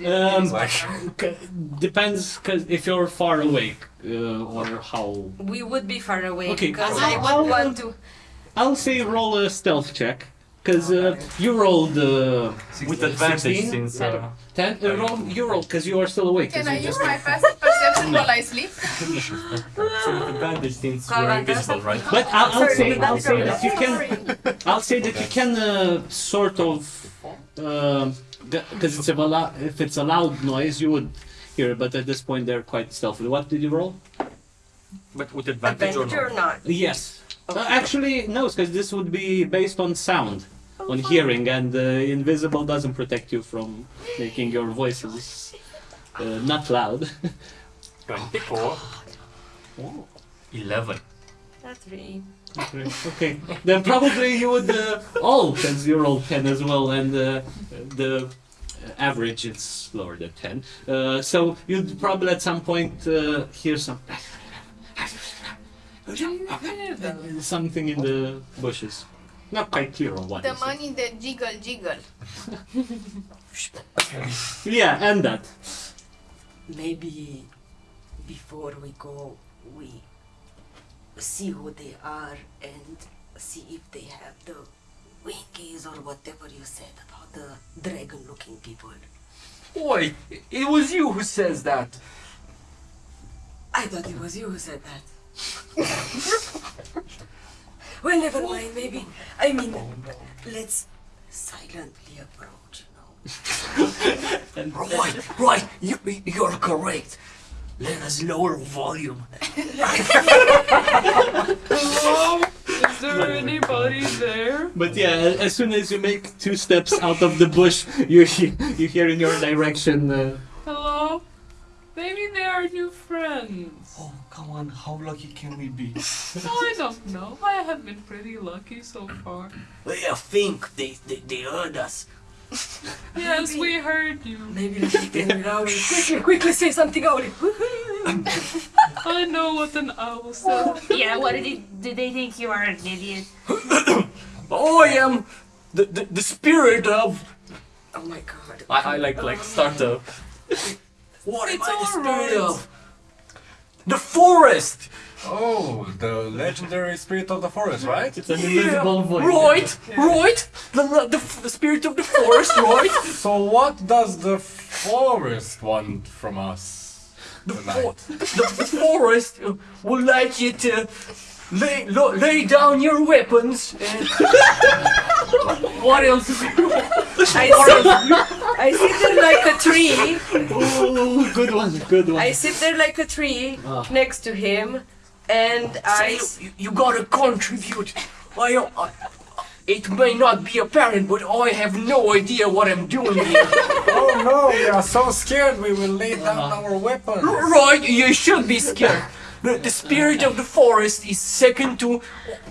[SPEAKER 1] Um, depends, cause if you're far away, uh, or how.
[SPEAKER 2] we would be far away
[SPEAKER 1] Okay,
[SPEAKER 2] because
[SPEAKER 1] I'll-
[SPEAKER 2] would want to.
[SPEAKER 1] I'll say roll a stealth check, cause uh, you rolled uh,
[SPEAKER 12] With advantage
[SPEAKER 1] 16?
[SPEAKER 12] since. Uh,
[SPEAKER 1] ten. Uh, roll, you rolled, cause you are still awake.
[SPEAKER 4] Can I
[SPEAKER 1] you
[SPEAKER 4] use my passive perception while I sleep?
[SPEAKER 12] so with advantage since
[SPEAKER 2] Come
[SPEAKER 12] we're invisible, right?
[SPEAKER 1] But I'll, I'll
[SPEAKER 2] Sorry,
[SPEAKER 1] say I'll say that you can I'll say that you can uh, sort of because it's a if it's a loud noise you would hear it, but at this point they're quite stealthy. What did you roll?
[SPEAKER 12] But with advantage,
[SPEAKER 2] Advantage
[SPEAKER 12] or
[SPEAKER 2] or
[SPEAKER 12] not?
[SPEAKER 2] not?
[SPEAKER 1] Yes. Uh, actually, no, because this would be based on sound, on hearing, and uh, invisible doesn't protect you from making your voices uh, not loud.
[SPEAKER 12] 24. 11.
[SPEAKER 2] That's three.
[SPEAKER 1] Okay. okay. Then probably you would uh, all, because you rolled 10 as well, and uh, the average is lower than 10. Uh, so you'd probably at some point uh, hear some. Something in the bushes. Not quite clear on what.
[SPEAKER 4] The
[SPEAKER 1] is it.
[SPEAKER 4] money that jiggle jiggle.
[SPEAKER 1] Yeah, and that.
[SPEAKER 2] Maybe before we go, we see who they are and see if they have the winkies or whatever you said about the dragon looking people.
[SPEAKER 12] Oi, it was you who says that.
[SPEAKER 2] I thought it was you who said that. well, never mind, maybe. I mean, let's silently approach, you know.
[SPEAKER 12] Right, right, you, you're correct. Let us lower volume. Hello?
[SPEAKER 6] Is there anybody there?
[SPEAKER 1] But yeah, as soon as you make two steps out of the bush, you he- you hear in your direction. Uh,
[SPEAKER 6] Hello? Maybe they are new friends.
[SPEAKER 5] Oh, come on, how lucky can we be?
[SPEAKER 6] I don't know. I have been pretty lucky so far.
[SPEAKER 12] I think they, they, they heard us.
[SPEAKER 6] Yes, we heard you.
[SPEAKER 2] Maybe let's get them Rowley. Quickly, quickly say something, Rowley.
[SPEAKER 6] I know what an owl says.
[SPEAKER 9] Yeah, what did, it, did they think you are an idiot?
[SPEAKER 12] Oh, I am the, the, the spirit of.
[SPEAKER 2] Oh my god.
[SPEAKER 12] I, I like like start to. What am
[SPEAKER 6] It's
[SPEAKER 12] I the spirit
[SPEAKER 6] alright.
[SPEAKER 12] of? The forest!
[SPEAKER 7] oh, the legendary spirit of the forest, right?
[SPEAKER 1] it's an invisible voice.
[SPEAKER 12] Right, right! The, the, the, spirit of the forest, right?
[SPEAKER 7] So what does the forest want from us
[SPEAKER 12] The,
[SPEAKER 7] tonight?
[SPEAKER 12] fo- the, the forest uh, would like you to lay, lo, lay down your weapons and. what else?
[SPEAKER 2] I sit, I sit there like a tree.
[SPEAKER 1] Oh, good one, good one.
[SPEAKER 2] I sit there like a tree
[SPEAKER 1] Ah.
[SPEAKER 2] next to him, and I.
[SPEAKER 12] You, you gotta contribute. I, I, it may not be apparent, but I have no idea what I'm doing here.
[SPEAKER 7] oh no, we are so scared we will lay down our weapons.
[SPEAKER 12] right, you should be scared. The, the spirit of the forest is second to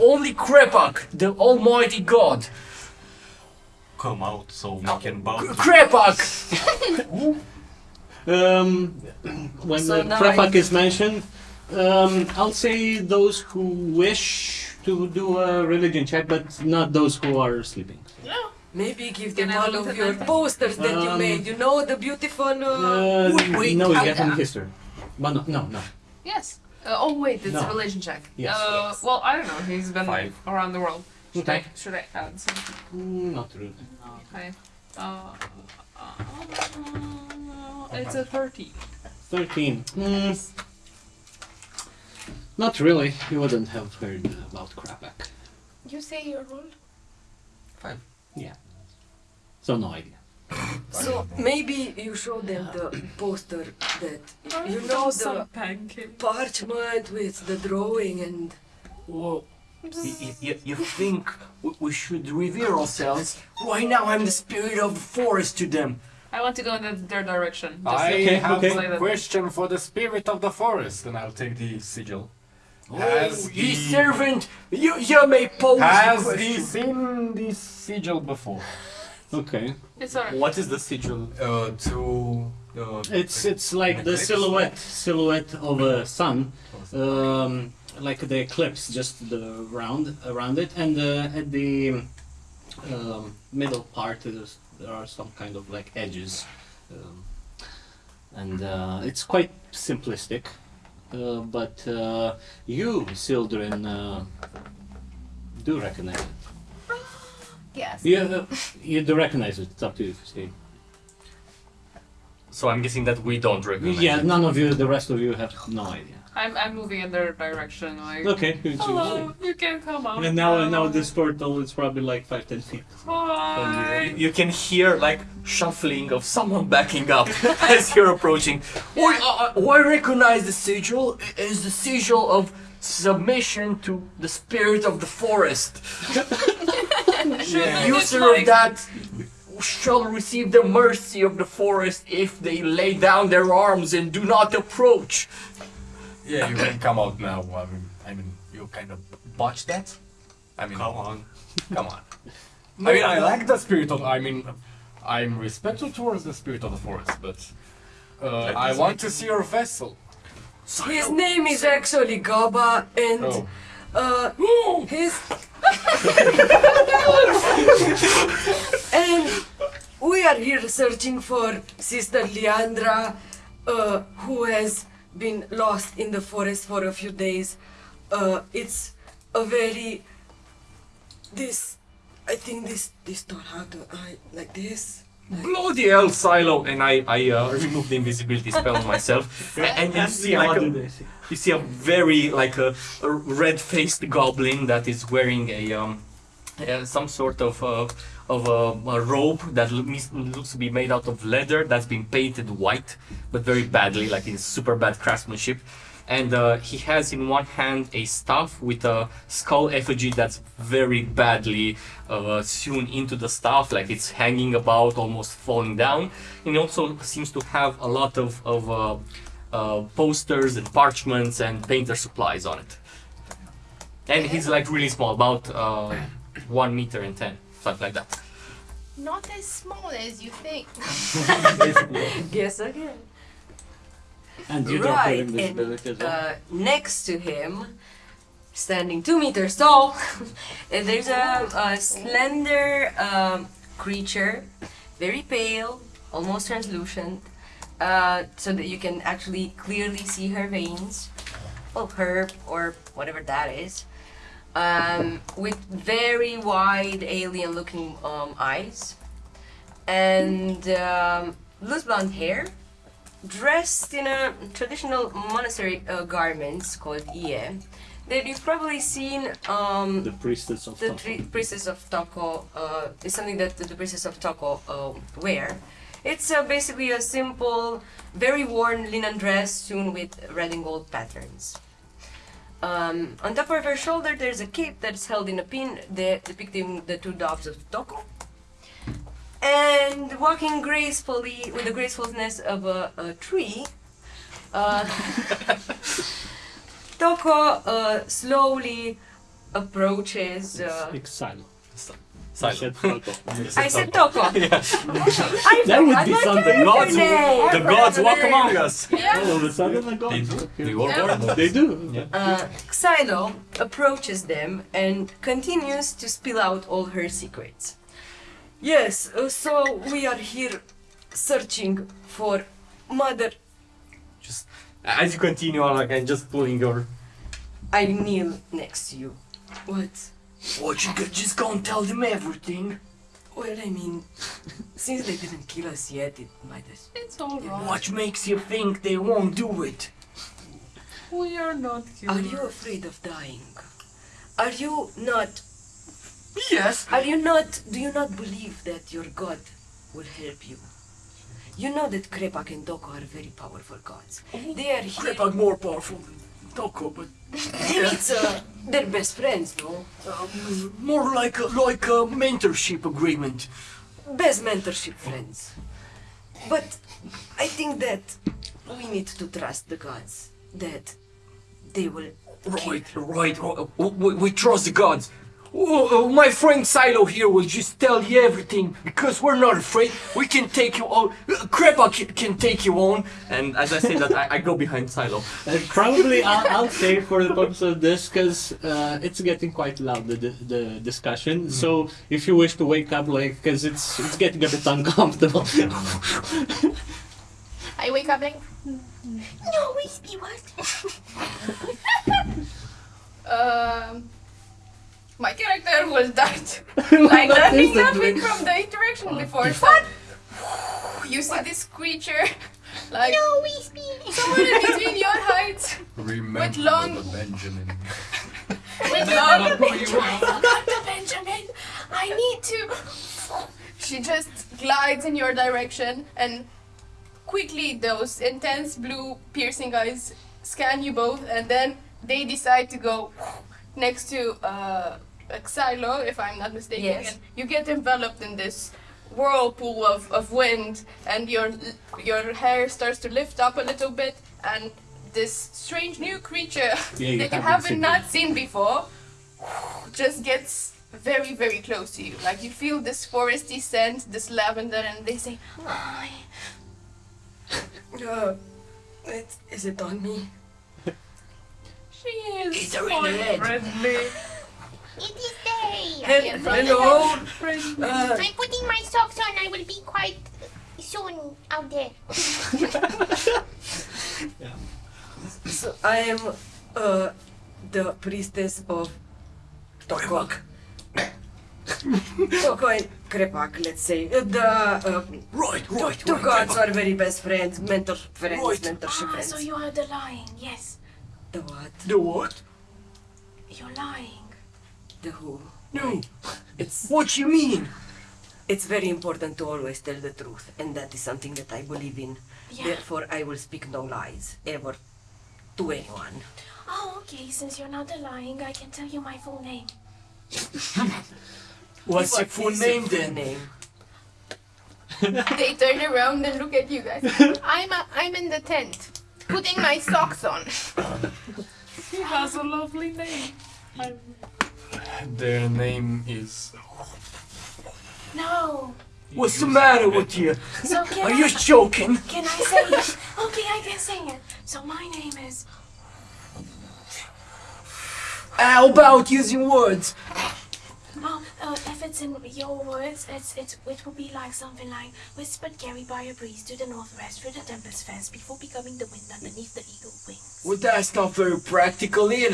[SPEAKER 12] only Krepak, the almighty god.
[SPEAKER 5] Come out so we can bow. to-
[SPEAKER 12] Krepak!
[SPEAKER 1] Um, when
[SPEAKER 2] So
[SPEAKER 1] uh,
[SPEAKER 2] now
[SPEAKER 1] Krepak
[SPEAKER 2] I-
[SPEAKER 1] is mentioned, Um, I'll say those who wish to do a religion check, but not those who are sleeping.
[SPEAKER 2] Maybe give
[SPEAKER 6] Can
[SPEAKER 2] them
[SPEAKER 6] I
[SPEAKER 2] one
[SPEAKER 6] look
[SPEAKER 2] of
[SPEAKER 6] at
[SPEAKER 2] your
[SPEAKER 6] my-
[SPEAKER 2] posters that you
[SPEAKER 1] Um,
[SPEAKER 2] made. You know the beautiful. Uh,
[SPEAKER 1] Uh,
[SPEAKER 2] wait, wait,
[SPEAKER 1] no, you
[SPEAKER 2] I-
[SPEAKER 1] get from history. But no, no, no.
[SPEAKER 6] Yes. Uh, oh wait, it's a
[SPEAKER 1] No.
[SPEAKER 6] religion check.
[SPEAKER 1] Yes.
[SPEAKER 6] Uh, well, I don't know. He's been
[SPEAKER 5] Five.
[SPEAKER 6] around the world. Should
[SPEAKER 1] Okay.
[SPEAKER 6] I should I add something?
[SPEAKER 1] Mm, Not really.
[SPEAKER 6] Okay. Uh, uh, it's a thirty.
[SPEAKER 1] 13. Mm. Not really. You wouldn't have heard about Krepak.
[SPEAKER 4] You say your role?
[SPEAKER 1] So no idea.
[SPEAKER 2] So maybe you show them the poster that you know the parchment with the drawing and
[SPEAKER 12] Whoa. You, you, you think we, we should revere ourselves? Why now I'm the spirit of the forest to them.
[SPEAKER 6] I want to go in the, their direction. Just
[SPEAKER 7] I
[SPEAKER 1] Okay,
[SPEAKER 7] have
[SPEAKER 1] okay.
[SPEAKER 7] a question for the spirit of the forest, and I'll take the sigil.
[SPEAKER 12] Oh,
[SPEAKER 7] Has
[SPEAKER 12] ye
[SPEAKER 7] the-
[SPEAKER 12] servant, you, you may pose the
[SPEAKER 7] Has he seen this sigil before?
[SPEAKER 1] Okay.
[SPEAKER 6] It's alright.
[SPEAKER 5] What is the sigil?
[SPEAKER 7] Uh, to uh,
[SPEAKER 1] It's it's like the
[SPEAKER 7] eclipse?
[SPEAKER 1] silhouette silhouette of a sun, um, like the eclipse, just the round around it, and uh, at the um, middle part there's, there are some kind of like edges, um, and uh, it's quite simplistic. Uh, but uh, you, Sildren, uh, do recognize it.
[SPEAKER 4] Yes.
[SPEAKER 1] You, uh, you do recognize it. It's up to you to say.
[SPEAKER 12] So I'm guessing that we don't recognize
[SPEAKER 1] Yeah,
[SPEAKER 12] it.
[SPEAKER 1] none of you, the rest of you have no idea.
[SPEAKER 6] I'm, I'm moving in their direction. Like,
[SPEAKER 1] Okay. you
[SPEAKER 6] hello, you can come out.
[SPEAKER 1] And now, now this portal is probably like five, ten feet.
[SPEAKER 6] Hi.
[SPEAKER 12] You can hear like shuffling of someone backing up as you're approaching. Oi, uh, uh, I recognize the sigil as the sigil of submission to the spirit of the forest.
[SPEAKER 6] Yeah.
[SPEAKER 12] User of that shall receive the mercy of the forest if they lay down their arms and do not approach.
[SPEAKER 7] yeah, you can come out now. I mean, I mean, you kind of botched that. I mean,
[SPEAKER 5] Come on.
[SPEAKER 7] come on. I mean, I like the spirit of. I mean, I'm respectful towards the spirit of the forest, but uh, I want to see your vessel.
[SPEAKER 2] His name is actually Gaba and
[SPEAKER 7] Oh.
[SPEAKER 2] uh his and we are here searching for Sister Leandra, uh, who has been lost in the forest for a few days. Uh, it's a very this I think this this taught how to I like this.
[SPEAKER 12] Bloody hell, Silo! And I, I uh, remove the invisibility spell on myself. A- and you see like a, you see a very like a, a red-faced goblin that is wearing a um uh, some sort of uh, of a, a robe that loo- looks to be made out of leather that's been painted white, but very badly, like in super bad craftsmanship. And uh, he has in one hand a staff with a skull effigy that's very badly uh, sewn into the staff, like it's hanging about, almost falling down. And he also seems to have a lot of, of uh, uh, posters and parchments and painter supplies on it. And he's like really small, about uh, one meter and ten, something like that.
[SPEAKER 4] Not as small as you think.
[SPEAKER 2] Guess again.
[SPEAKER 1] And you don't
[SPEAKER 2] Right,
[SPEAKER 1] have invisibility as
[SPEAKER 2] and
[SPEAKER 1] well.
[SPEAKER 2] uh, next to him, standing two meters tall, there's a, a slender um, creature, very pale, almost translucent, uh, so that you can actually clearly see her veins, well, her or whatever that is, um, with very wide alien-looking um, eyes, and um, loose blonde hair dressed in a traditional monastery uh, garments called ie that you've probably seen um,
[SPEAKER 1] the priestess of
[SPEAKER 2] the
[SPEAKER 1] Toko.
[SPEAKER 2] priestess of Toko uh, is something that the, the priestess of Toko uh, wear. It's uh, basically a simple, very worn linen dress sewn with red and gold patterns. Um, on top of her shoulder, there's a cape that's held in a pin de- depicting the two doves of Toko. And walking gracefully with the gracefulness of a, a tree, uh, Toko uh, slowly approaches. Uh,
[SPEAKER 1] Speak silent. I said Falco.
[SPEAKER 2] I said Toko. I
[SPEAKER 1] That would be something.
[SPEAKER 12] Gods,
[SPEAKER 2] name.
[SPEAKER 12] the gods walk among us.
[SPEAKER 1] All of a sudden, I got
[SPEAKER 7] They do.
[SPEAKER 1] okay.
[SPEAKER 7] They work hard.
[SPEAKER 1] They do.
[SPEAKER 2] Uh, Xylo approaches them and continues to spill out all her secrets. Yes, uh, so we are here searching for Mother.
[SPEAKER 12] Just as you continue on, like and just pulling your.
[SPEAKER 2] I kneel next to you. What?
[SPEAKER 12] What you could just go and tell them everything.
[SPEAKER 2] Well, I mean, since they didn't kill us yet, it might as
[SPEAKER 6] It's alright.
[SPEAKER 12] What makes you think they won't do it?
[SPEAKER 6] We are not
[SPEAKER 2] Are you afraid of dying? Are you not?
[SPEAKER 12] Yes.
[SPEAKER 2] Are you not? Do you not believe that your god will help you? You know that Krepak and Toko are very powerful gods. They are here.
[SPEAKER 12] Krepak more powerful than Toko, but
[SPEAKER 2] It's uh, they're best friends, no?
[SPEAKER 12] um, more like a, like a mentorship agreement.
[SPEAKER 2] Best mentorship friends. But I think that we need to trust the gods. That they will.
[SPEAKER 12] Right, right. right. We, we trust the gods. Oh, oh, my friend Silo here will just tell you everything because we're not afraid. We can take you on. Uh, Krepak can, can take you on. And as I say that, I, I go behind Silo.
[SPEAKER 1] And probably I'll, I'll say for the purpose of this because uh, it's getting quite loud the, the, the discussion. So if you wish to wake up, like, because it's it's getting a bit uncomfortable.
[SPEAKER 4] I wake up like,
[SPEAKER 8] No, Wispy, what?
[SPEAKER 4] um, my character will start
[SPEAKER 1] Like,
[SPEAKER 4] like
[SPEAKER 1] what
[SPEAKER 4] running
[SPEAKER 1] is that
[SPEAKER 4] nothing
[SPEAKER 1] doing?
[SPEAKER 4] from the interaction before. What? You see this creature, like
[SPEAKER 8] No, Wispy.
[SPEAKER 4] somewhere in between your heights,
[SPEAKER 7] Remember
[SPEAKER 4] long-
[SPEAKER 7] the Benjamin.
[SPEAKER 4] with long. Not the Benjamin. I need to. She just glides in your direction, and quickly those intense blue piercing eyes scan you both, and then they decide to go next to uh, Xylo, if I'm not mistaken.
[SPEAKER 2] Yes.
[SPEAKER 4] And you get enveloped in this whirlpool of, of wind, and your your hair starts to lift up a little bit, and this strange new creature
[SPEAKER 1] Yeah, you
[SPEAKER 4] that you
[SPEAKER 1] haven't
[SPEAKER 4] haven't
[SPEAKER 1] seen
[SPEAKER 4] seen before just gets very very close to you like you feel this foresty scent this lavender and they say hi
[SPEAKER 2] Uh, it, is it on me?
[SPEAKER 6] She is
[SPEAKER 12] It's her in
[SPEAKER 6] quite
[SPEAKER 12] the head.
[SPEAKER 6] friendly.
[SPEAKER 8] It is day.
[SPEAKER 2] Hel- hello.
[SPEAKER 6] friendly.
[SPEAKER 2] Uh,
[SPEAKER 8] I'm putting my socks on. I will be quite soon out there. yeah.
[SPEAKER 2] so I am uh, the priestess of Toko. Toko and Krepak, let's say. Uh, the uh,
[SPEAKER 12] Right, right,
[SPEAKER 2] two
[SPEAKER 12] right.
[SPEAKER 2] gods
[SPEAKER 12] Krepak.
[SPEAKER 2] are very best friends, mentor friends,
[SPEAKER 12] Right.
[SPEAKER 2] mentorship
[SPEAKER 4] ah,
[SPEAKER 2] friends.
[SPEAKER 4] so you are the lying yes
[SPEAKER 2] The what?
[SPEAKER 12] The what?
[SPEAKER 4] you're lying
[SPEAKER 2] The who?
[SPEAKER 12] No.
[SPEAKER 2] It's
[SPEAKER 12] What you mean?
[SPEAKER 2] it's very important to always tell the truth, and that is something that I believe in.
[SPEAKER 4] yeah
[SPEAKER 2] Therefore, I will speak no lies ever to anyone.
[SPEAKER 4] oh okay since you're not lying i can tell you my full name
[SPEAKER 12] What's your full name
[SPEAKER 2] full
[SPEAKER 12] then?
[SPEAKER 2] Name?
[SPEAKER 4] they turn around and look at you guys i'm a, i'm in the tent putting my socks on
[SPEAKER 6] She has a lovely name. I'm
[SPEAKER 7] Their name is.
[SPEAKER 4] no
[SPEAKER 12] What's the matter with you?
[SPEAKER 4] so
[SPEAKER 12] Are
[SPEAKER 4] I,
[SPEAKER 12] you joking?
[SPEAKER 4] can i say it okay i can say it so my name is
[SPEAKER 12] How about using words?
[SPEAKER 4] Oh, uh, if it's in your words, it's, it's it will be like something like whispered carried by a breeze to the northwest through the tempest fence before becoming the wind underneath the eagle wings.
[SPEAKER 12] Well, that's not very practical, is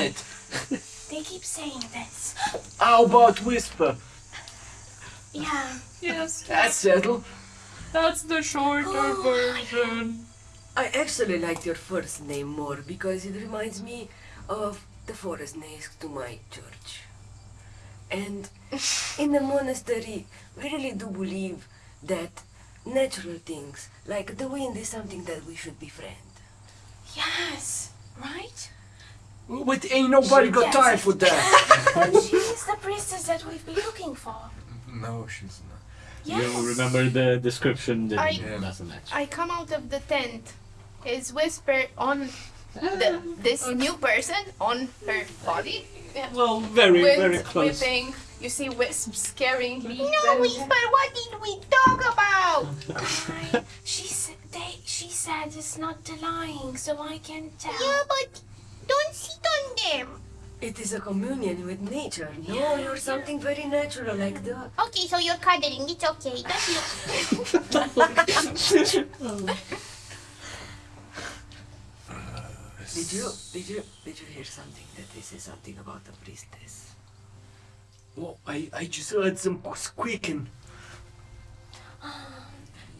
[SPEAKER 12] it?
[SPEAKER 4] They keep saying this.
[SPEAKER 12] How about whisper?
[SPEAKER 4] Yeah.
[SPEAKER 6] yes.
[SPEAKER 12] That's settled.
[SPEAKER 6] That's the shorter
[SPEAKER 4] Oh,
[SPEAKER 6] version.
[SPEAKER 2] I actually liked your first name more because it reminds me of the forest next to my church. And in the monastery, we really do believe that natural things, like the wind, is something that we should befriend.
[SPEAKER 4] Yes. Right?
[SPEAKER 12] But ain't nobody got time for that.
[SPEAKER 4] she is the priestess that we've been looking for.
[SPEAKER 7] No, she's not.
[SPEAKER 4] Yes.
[SPEAKER 1] You remember the description that
[SPEAKER 4] I-
[SPEAKER 1] it.
[SPEAKER 4] I come out of the tent. Is whisper on the, this ah. new person on her body. Yeah.
[SPEAKER 1] Well, very,
[SPEAKER 4] Wind
[SPEAKER 1] very close.
[SPEAKER 4] whipping You see wisps carrying me.
[SPEAKER 8] No,
[SPEAKER 4] and-
[SPEAKER 8] Whisper, what did we talk about?
[SPEAKER 4] She said they. She said it's not the lying, so I can tell.
[SPEAKER 8] Yeah, but don't sit on them.
[SPEAKER 2] It is a communion with nature. No, you're something very natural like that.
[SPEAKER 8] Okay, so you're cuddling. It's okay. Don't look.
[SPEAKER 2] Did you did you did you hear something that they say something about the priestess?
[SPEAKER 12] Well, I, I just heard some squeaking.
[SPEAKER 4] Um,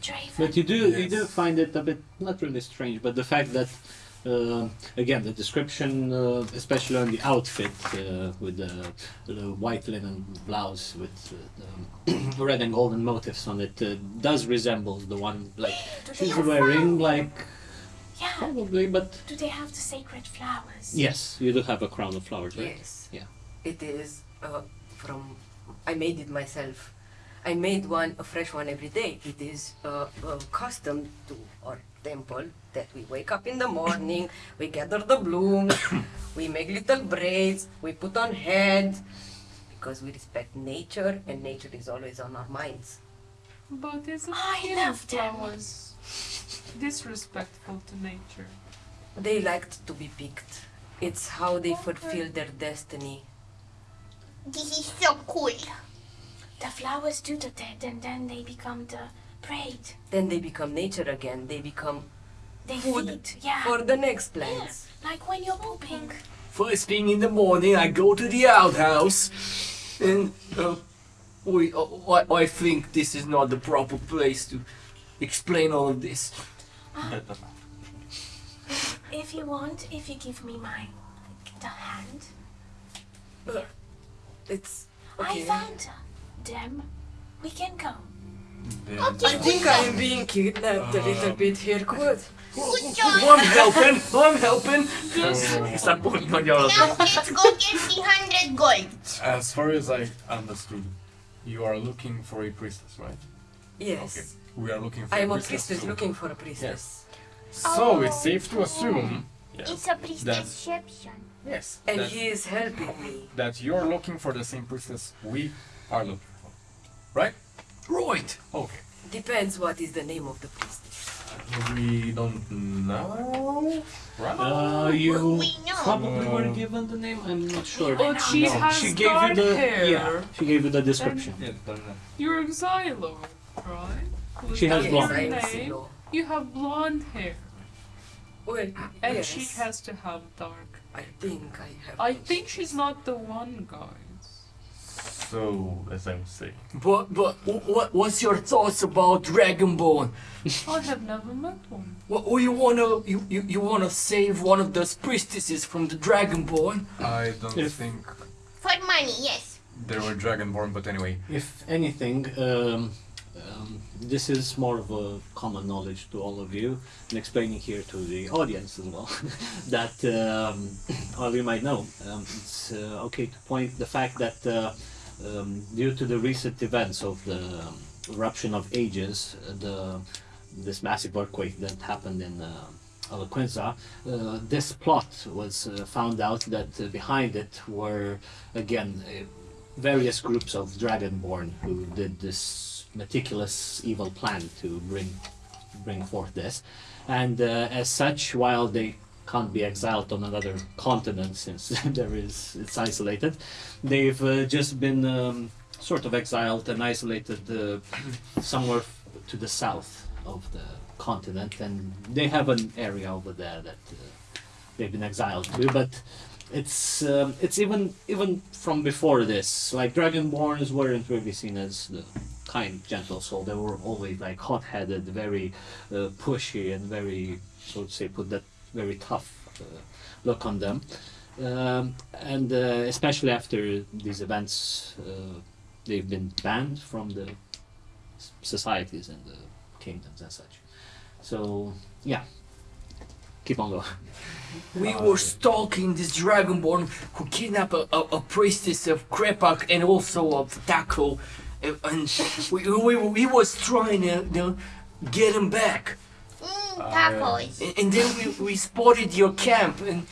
[SPEAKER 4] Draven.
[SPEAKER 1] But you do you do find it a bit not really strange, but the fact that uh, again the description, uh, especially on the outfit uh, with the, the white linen blouse with uh, the red and golden motifs on it, uh, does resemble the one like
[SPEAKER 4] Do
[SPEAKER 1] she's wearing,
[SPEAKER 4] flowers?
[SPEAKER 1] like
[SPEAKER 4] Yeah.
[SPEAKER 1] probably, but
[SPEAKER 4] Do they have the sacred flowers?
[SPEAKER 1] yes, you do have a crown of flowers, right?
[SPEAKER 2] Yes.
[SPEAKER 1] Yeah.
[SPEAKER 2] It is uh, from. I made it myself. I made one, a fresh one every day. It is a, uh, custom to our temple that we wake up in the morning, we gather the blooms, we make little braids, we put on heads because we respect nature and nature is always on our minds.
[SPEAKER 6] But isn't
[SPEAKER 4] I
[SPEAKER 6] killing
[SPEAKER 4] love them.
[SPEAKER 6] flowers disrespectful to nature?
[SPEAKER 2] They liked to be picked. It's how they fulfill their destiny.
[SPEAKER 8] This is so cool.
[SPEAKER 4] The flowers do the dead and then they become the braid.
[SPEAKER 2] Then they become nature again. They become
[SPEAKER 4] They
[SPEAKER 2] Food
[SPEAKER 4] feed. Yeah.
[SPEAKER 2] for the next plants.
[SPEAKER 4] Like when you're moving.
[SPEAKER 12] First thing in the morning, I go to the outhouse, and uh, we, uh, I, I think this is not the proper place to explain all of this.
[SPEAKER 4] If you want, if you give me my the hand.
[SPEAKER 2] It's okay.
[SPEAKER 4] I
[SPEAKER 2] okay.
[SPEAKER 4] found them. We can go.
[SPEAKER 2] I think I am being kidnapped a little um, bit here. Good.
[SPEAKER 8] Good job.
[SPEAKER 12] I'm helping, I'm helping. Just Start pulling on your
[SPEAKER 8] Now let's go get the hundred gold.
[SPEAKER 7] As far as I understood, you are looking for a priestess, right?
[SPEAKER 2] Yes.
[SPEAKER 7] Okay. We are looking for
[SPEAKER 2] I am a
[SPEAKER 7] priestess.
[SPEAKER 2] priestess
[SPEAKER 7] too.
[SPEAKER 2] looking for a priestess. Yes.
[SPEAKER 7] So oh, it's safe to assume
[SPEAKER 8] It's a priestessception.
[SPEAKER 7] yes
[SPEAKER 2] And
[SPEAKER 7] that,
[SPEAKER 2] he is helping me.
[SPEAKER 7] that you're looking for the same priestess we are looking for. Right?
[SPEAKER 12] Right.
[SPEAKER 7] Okay.
[SPEAKER 2] Depends what is the name of the priestess.
[SPEAKER 7] We don't know. Right?
[SPEAKER 1] Uh, you
[SPEAKER 8] We know.
[SPEAKER 1] probably were given the name. I'm not sure.
[SPEAKER 6] But she
[SPEAKER 1] No,
[SPEAKER 6] has
[SPEAKER 1] she gave you
[SPEAKER 6] dark
[SPEAKER 1] the
[SPEAKER 6] hair.
[SPEAKER 1] yeah. She gave you the description.
[SPEAKER 6] Yeah, You're Xylo, right? Was
[SPEAKER 1] She has blonde.
[SPEAKER 6] your
[SPEAKER 2] Yes, I am
[SPEAKER 6] name?
[SPEAKER 2] Silo.
[SPEAKER 6] You have blonde hair,
[SPEAKER 2] Well,
[SPEAKER 6] and
[SPEAKER 2] yes.
[SPEAKER 6] she has to have dark.
[SPEAKER 2] I think I have.
[SPEAKER 6] I think she's not the one, guys.
[SPEAKER 7] So, as I was saying,
[SPEAKER 12] But, but what, what's your thoughts about Dragonborn?
[SPEAKER 6] I have never met one.
[SPEAKER 12] What, oh, you wanna, you, you, you wanna save one of those priestesses from the Dragonborn?
[SPEAKER 7] I don't
[SPEAKER 1] If-
[SPEAKER 7] think
[SPEAKER 8] For money, yes.
[SPEAKER 7] there were dragonborn, but anyway.
[SPEAKER 1] If anything, um, um, this is more of a common knowledge to all of you, and explaining here to the audience as well that um, all you might know. Um, it's uh, okay to point the fact that uh, um, due to the recent events of the um, eruption of ages, the this massive earthquake that happened in. Uh, Alaquinza, uh, this plot was uh, found out that uh, behind it were again uh, various groups of dragonborn who did this meticulous evil plan to bring bring forth this and uh, as such while they can't be exiled on another continent since there is it's isolated they've uh, just been um, sort of exiled and isolated uh, somewhere to the south of the continent and they have an area over there that uh, they've been exiled to but it's um, it's even even from before this like dragonborns weren't really seen as the kind gentle soul. They were always like hot-headed very uh, pushy and very so to say put that very tough uh, look on them um, and uh, especially after these events uh, they've been banned from the societies and the kingdoms and such so yeah keep on going
[SPEAKER 12] We were stalking this Dragonborn who kidnapped a, a, a priestess of Krepak and also of Taco. And, and we, we, we was trying to, to get him back.
[SPEAKER 8] Mm, tacos.
[SPEAKER 12] And, and then we, we spotted your camp and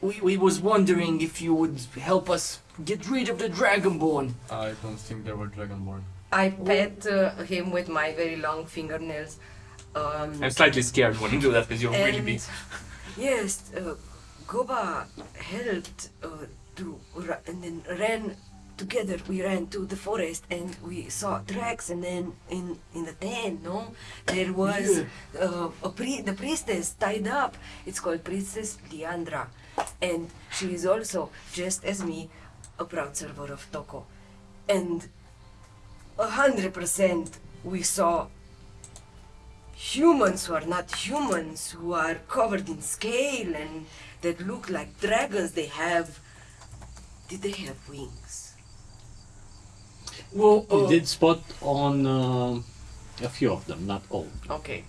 [SPEAKER 12] we, we was wondering if you would help us get rid of the Dragonborn.
[SPEAKER 7] I don't think there were Dragonborn.
[SPEAKER 2] I pet uh, him with my very long fingernails. Um,
[SPEAKER 12] I'm slightly scared when you do that because you're really big.
[SPEAKER 2] yes, uh, Goba helped uh, to ra- and then ran together. We ran to the forest and we saw tracks. And then in in the tent no, there was uh, a pri- the priestess tied up. It's called Priestess Leandra, and she is also just as me, a proud server of Toko, and a hundred percent we saw humans who are not humans, who are covered in scale and that look like dragons. They have. Did they have wings?
[SPEAKER 12] Well,
[SPEAKER 1] We
[SPEAKER 12] uh,
[SPEAKER 1] did spot on uh, a few of them, not all.
[SPEAKER 2] Okay.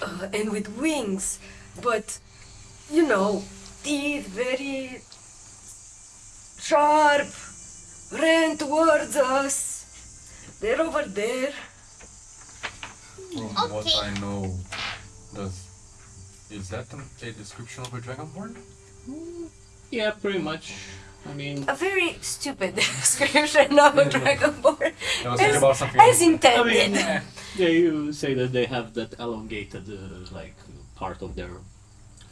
[SPEAKER 2] Uh, and with wings, but you know, teeth very sharp, ran towards us. They're over there.
[SPEAKER 7] From what I know, does is that a description of a Dragonborn?
[SPEAKER 1] Yeah, pretty much. I mean,
[SPEAKER 2] A very stupid description of a dragonborn,
[SPEAKER 7] I
[SPEAKER 2] as, as
[SPEAKER 7] else.
[SPEAKER 1] I
[SPEAKER 2] intended.
[SPEAKER 1] mean, yeah, you say that they have that elongated, uh, like, part of their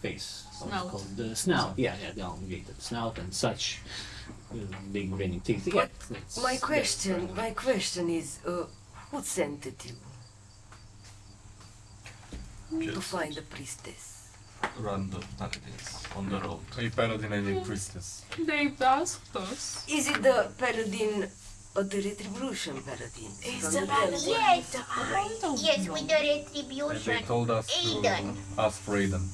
[SPEAKER 1] face.
[SPEAKER 6] Snout.
[SPEAKER 1] called? The snout. Yeah, yeah, the elongated snout and such. Uh, big grinning teeth. Yeah,
[SPEAKER 2] My question,
[SPEAKER 1] right.
[SPEAKER 2] my question is, uh, who sent it you to find the priestess?
[SPEAKER 5] Random paladins on the road.
[SPEAKER 7] A paladin and a priestess.
[SPEAKER 6] They asked us.
[SPEAKER 2] Is it the paladin of the retribution paladin?
[SPEAKER 4] Is the
[SPEAKER 2] the
[SPEAKER 4] paladin-
[SPEAKER 8] Yes,
[SPEAKER 4] I don't
[SPEAKER 8] yes,
[SPEAKER 4] know.
[SPEAKER 8] with the
[SPEAKER 7] And they told us to
[SPEAKER 8] Aiden.
[SPEAKER 7] ask for Aiden.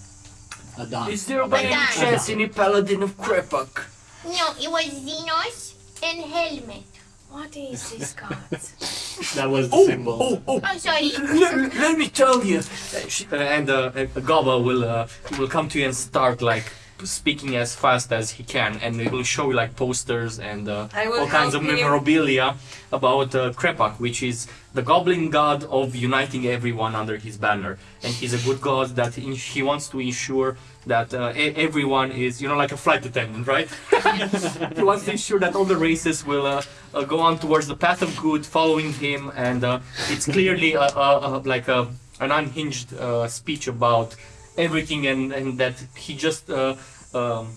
[SPEAKER 1] Adan.
[SPEAKER 12] is there by any
[SPEAKER 8] Adan.
[SPEAKER 12] chance any paladin of Krepak?
[SPEAKER 8] No, it was Xenos and Helmet.
[SPEAKER 4] What is this god?
[SPEAKER 1] That was the
[SPEAKER 12] Oh,
[SPEAKER 1] symbol.
[SPEAKER 12] oh, oh!
[SPEAKER 8] I'm sorry.
[SPEAKER 12] let, let me tell you. Uh, she- uh, and uh, uh, Gaba will uh, will come to you and start like speaking as fast as he can, and he will show you like posters and uh, all kinds of
[SPEAKER 2] help him.
[SPEAKER 12] memorabilia about uh, Krepak, which is the goblin god of uniting everyone under his banner, and he's a good god that he wants to ensure that uh, e- everyone is, you know, like a flight attendant, right? he wants to ensure that all the races will uh, uh, go on towards the path of good, following him, and uh, it's clearly a, a, a, like a, an unhinged uh, speech about everything, and, and that he just uh, um,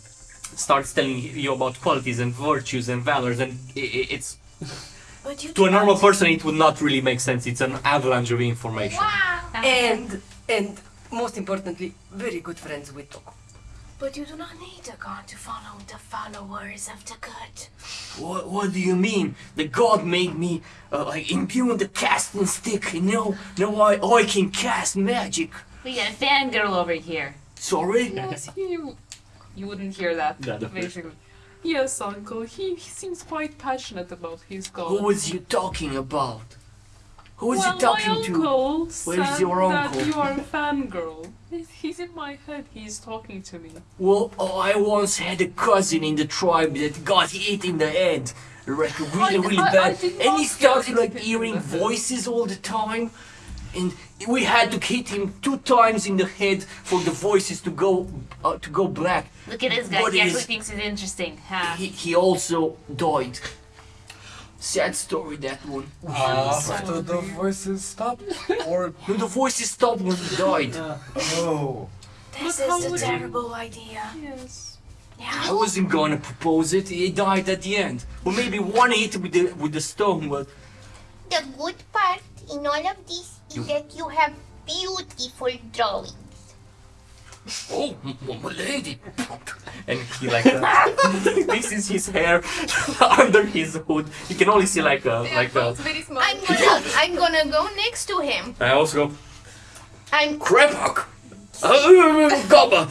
[SPEAKER 12] starts telling you about qualities and virtues and valors, and i i- it's
[SPEAKER 4] you
[SPEAKER 12] to a normal person it would not really make sense. It's an avalanche of information.
[SPEAKER 8] Wow.
[SPEAKER 2] And and most importantly, very good friends with Toko.
[SPEAKER 4] But you do not need a god to follow the followers of the good.
[SPEAKER 12] What, what do you mean? The god made me uh, like imbue the casting stick, and now now I, I can cast magic.
[SPEAKER 9] We got a fangirl over here.
[SPEAKER 12] Sorry.
[SPEAKER 6] Yes, he. You wouldn't hear that,
[SPEAKER 1] Yeah, the-
[SPEAKER 6] basically. Yes, uncle. He, he seems quite passionate about his god.
[SPEAKER 12] Who was you talking about? Who was
[SPEAKER 6] well,
[SPEAKER 12] you talking
[SPEAKER 6] my
[SPEAKER 12] to?
[SPEAKER 6] uncle
[SPEAKER 12] Where's
[SPEAKER 6] said
[SPEAKER 12] your
[SPEAKER 6] that
[SPEAKER 12] uncle?
[SPEAKER 6] you are a fangirl. He's in my head. He's talking to me.
[SPEAKER 12] Well, oh, I once had a cousin in the tribe that got hit in the head, like really,
[SPEAKER 6] I-
[SPEAKER 12] really
[SPEAKER 6] I- I
[SPEAKER 12] bad, and he started like hearing voices all the time, and we had to hit him two times in the head for the voices to go uh, to go black.
[SPEAKER 9] Look at this guy.
[SPEAKER 12] What
[SPEAKER 9] He actually thinks it's interesting. Huh?
[SPEAKER 12] He, he also died. Sad story that one.
[SPEAKER 7] Ah, after the voices stopped? Or
[SPEAKER 12] No, the voices stopped when he died.
[SPEAKER 7] Oh.
[SPEAKER 4] This
[SPEAKER 6] But how
[SPEAKER 4] is a
[SPEAKER 6] would you-
[SPEAKER 4] terrible idea.
[SPEAKER 6] Yes.
[SPEAKER 12] I wasn't gonna propose it. He died at the end, or maybe one hit with the with the stone. But
[SPEAKER 8] The good part in all of this is
[SPEAKER 12] You-
[SPEAKER 8] that you have beautiful drawings.
[SPEAKER 12] Oh, m- m- my lady, and he like uh, this is his hair under his hood. You can only see like a like a.
[SPEAKER 4] very smart.
[SPEAKER 8] I'm gonna, I'm gonna go next to him.
[SPEAKER 12] I also go
[SPEAKER 8] I'm
[SPEAKER 12] Krepak. Uh, Gobba.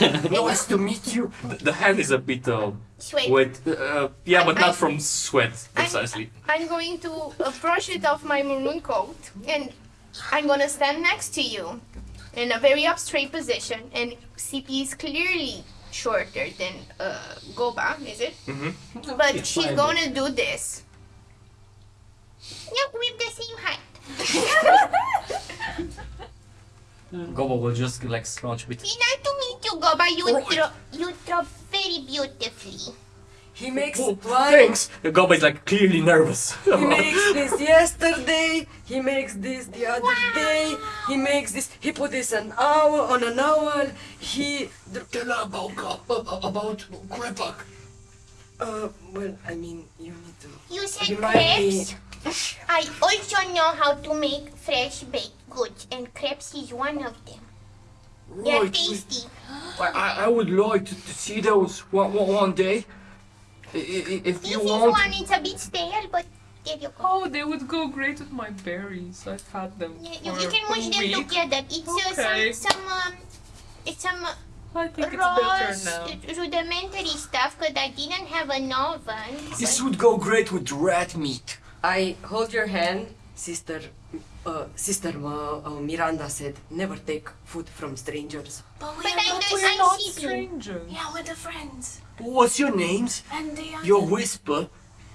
[SPEAKER 12] nice to meet you. The, the hand is a bit uh,
[SPEAKER 8] sweat.
[SPEAKER 12] wet. Uh, yeah, but
[SPEAKER 8] I-
[SPEAKER 12] not from sweat precisely.
[SPEAKER 8] I'm going to uh, brush it off my maroon coat, and I'm gonna stand next to you in a very up straight position. And CP is clearly shorter than uh, Goba, is it?
[SPEAKER 12] Mhm.
[SPEAKER 8] But
[SPEAKER 1] Yes,
[SPEAKER 8] she's gonna do this. look, we're the same height.
[SPEAKER 12] Gobo will just like scrunch a bit.
[SPEAKER 8] Nice to meet you, Goba. You draw, you draw very beautifully.
[SPEAKER 2] He makes
[SPEAKER 12] Oh,
[SPEAKER 2] wine.
[SPEAKER 12] thanks. Gobo is like clearly nervous.
[SPEAKER 2] He makes this yesterday. He makes this the other day. He makes this. He put this an hour on an owl. He.
[SPEAKER 3] Tell her about Go- about Krepak.
[SPEAKER 2] Uh, well, I mean, you need to.
[SPEAKER 8] You said crepes. I also know how to make fresh baked goods, and crepes is one of them. They're tasty.
[SPEAKER 12] I, I- I would like to, to see those one, one, one day. I- I- If
[SPEAKER 8] This
[SPEAKER 12] you
[SPEAKER 8] is
[SPEAKER 12] want.
[SPEAKER 8] one. It's a bit stale, but there you go.
[SPEAKER 6] Oh, they would go great with my berries. I've had them
[SPEAKER 8] You,
[SPEAKER 6] for
[SPEAKER 8] you, you can mush them
[SPEAKER 6] week.
[SPEAKER 8] together. It's
[SPEAKER 6] Okay.
[SPEAKER 8] uh, some some um, it's some uh,
[SPEAKER 6] I think it's better now.
[SPEAKER 8] rudimentary stuff because I didn't have an oven.
[SPEAKER 12] This would go great with rat meat.
[SPEAKER 2] I hold your hand, sister. Uh, sister uh, uh, Miranda said, never take food from strangers.
[SPEAKER 4] But we
[SPEAKER 8] But
[SPEAKER 4] are
[SPEAKER 8] I
[SPEAKER 4] not
[SPEAKER 6] We're not strangers.
[SPEAKER 4] Yeah, we're the friends.
[SPEAKER 12] What's your names?
[SPEAKER 4] And they are
[SPEAKER 12] Your
[SPEAKER 4] the-
[SPEAKER 12] whisper?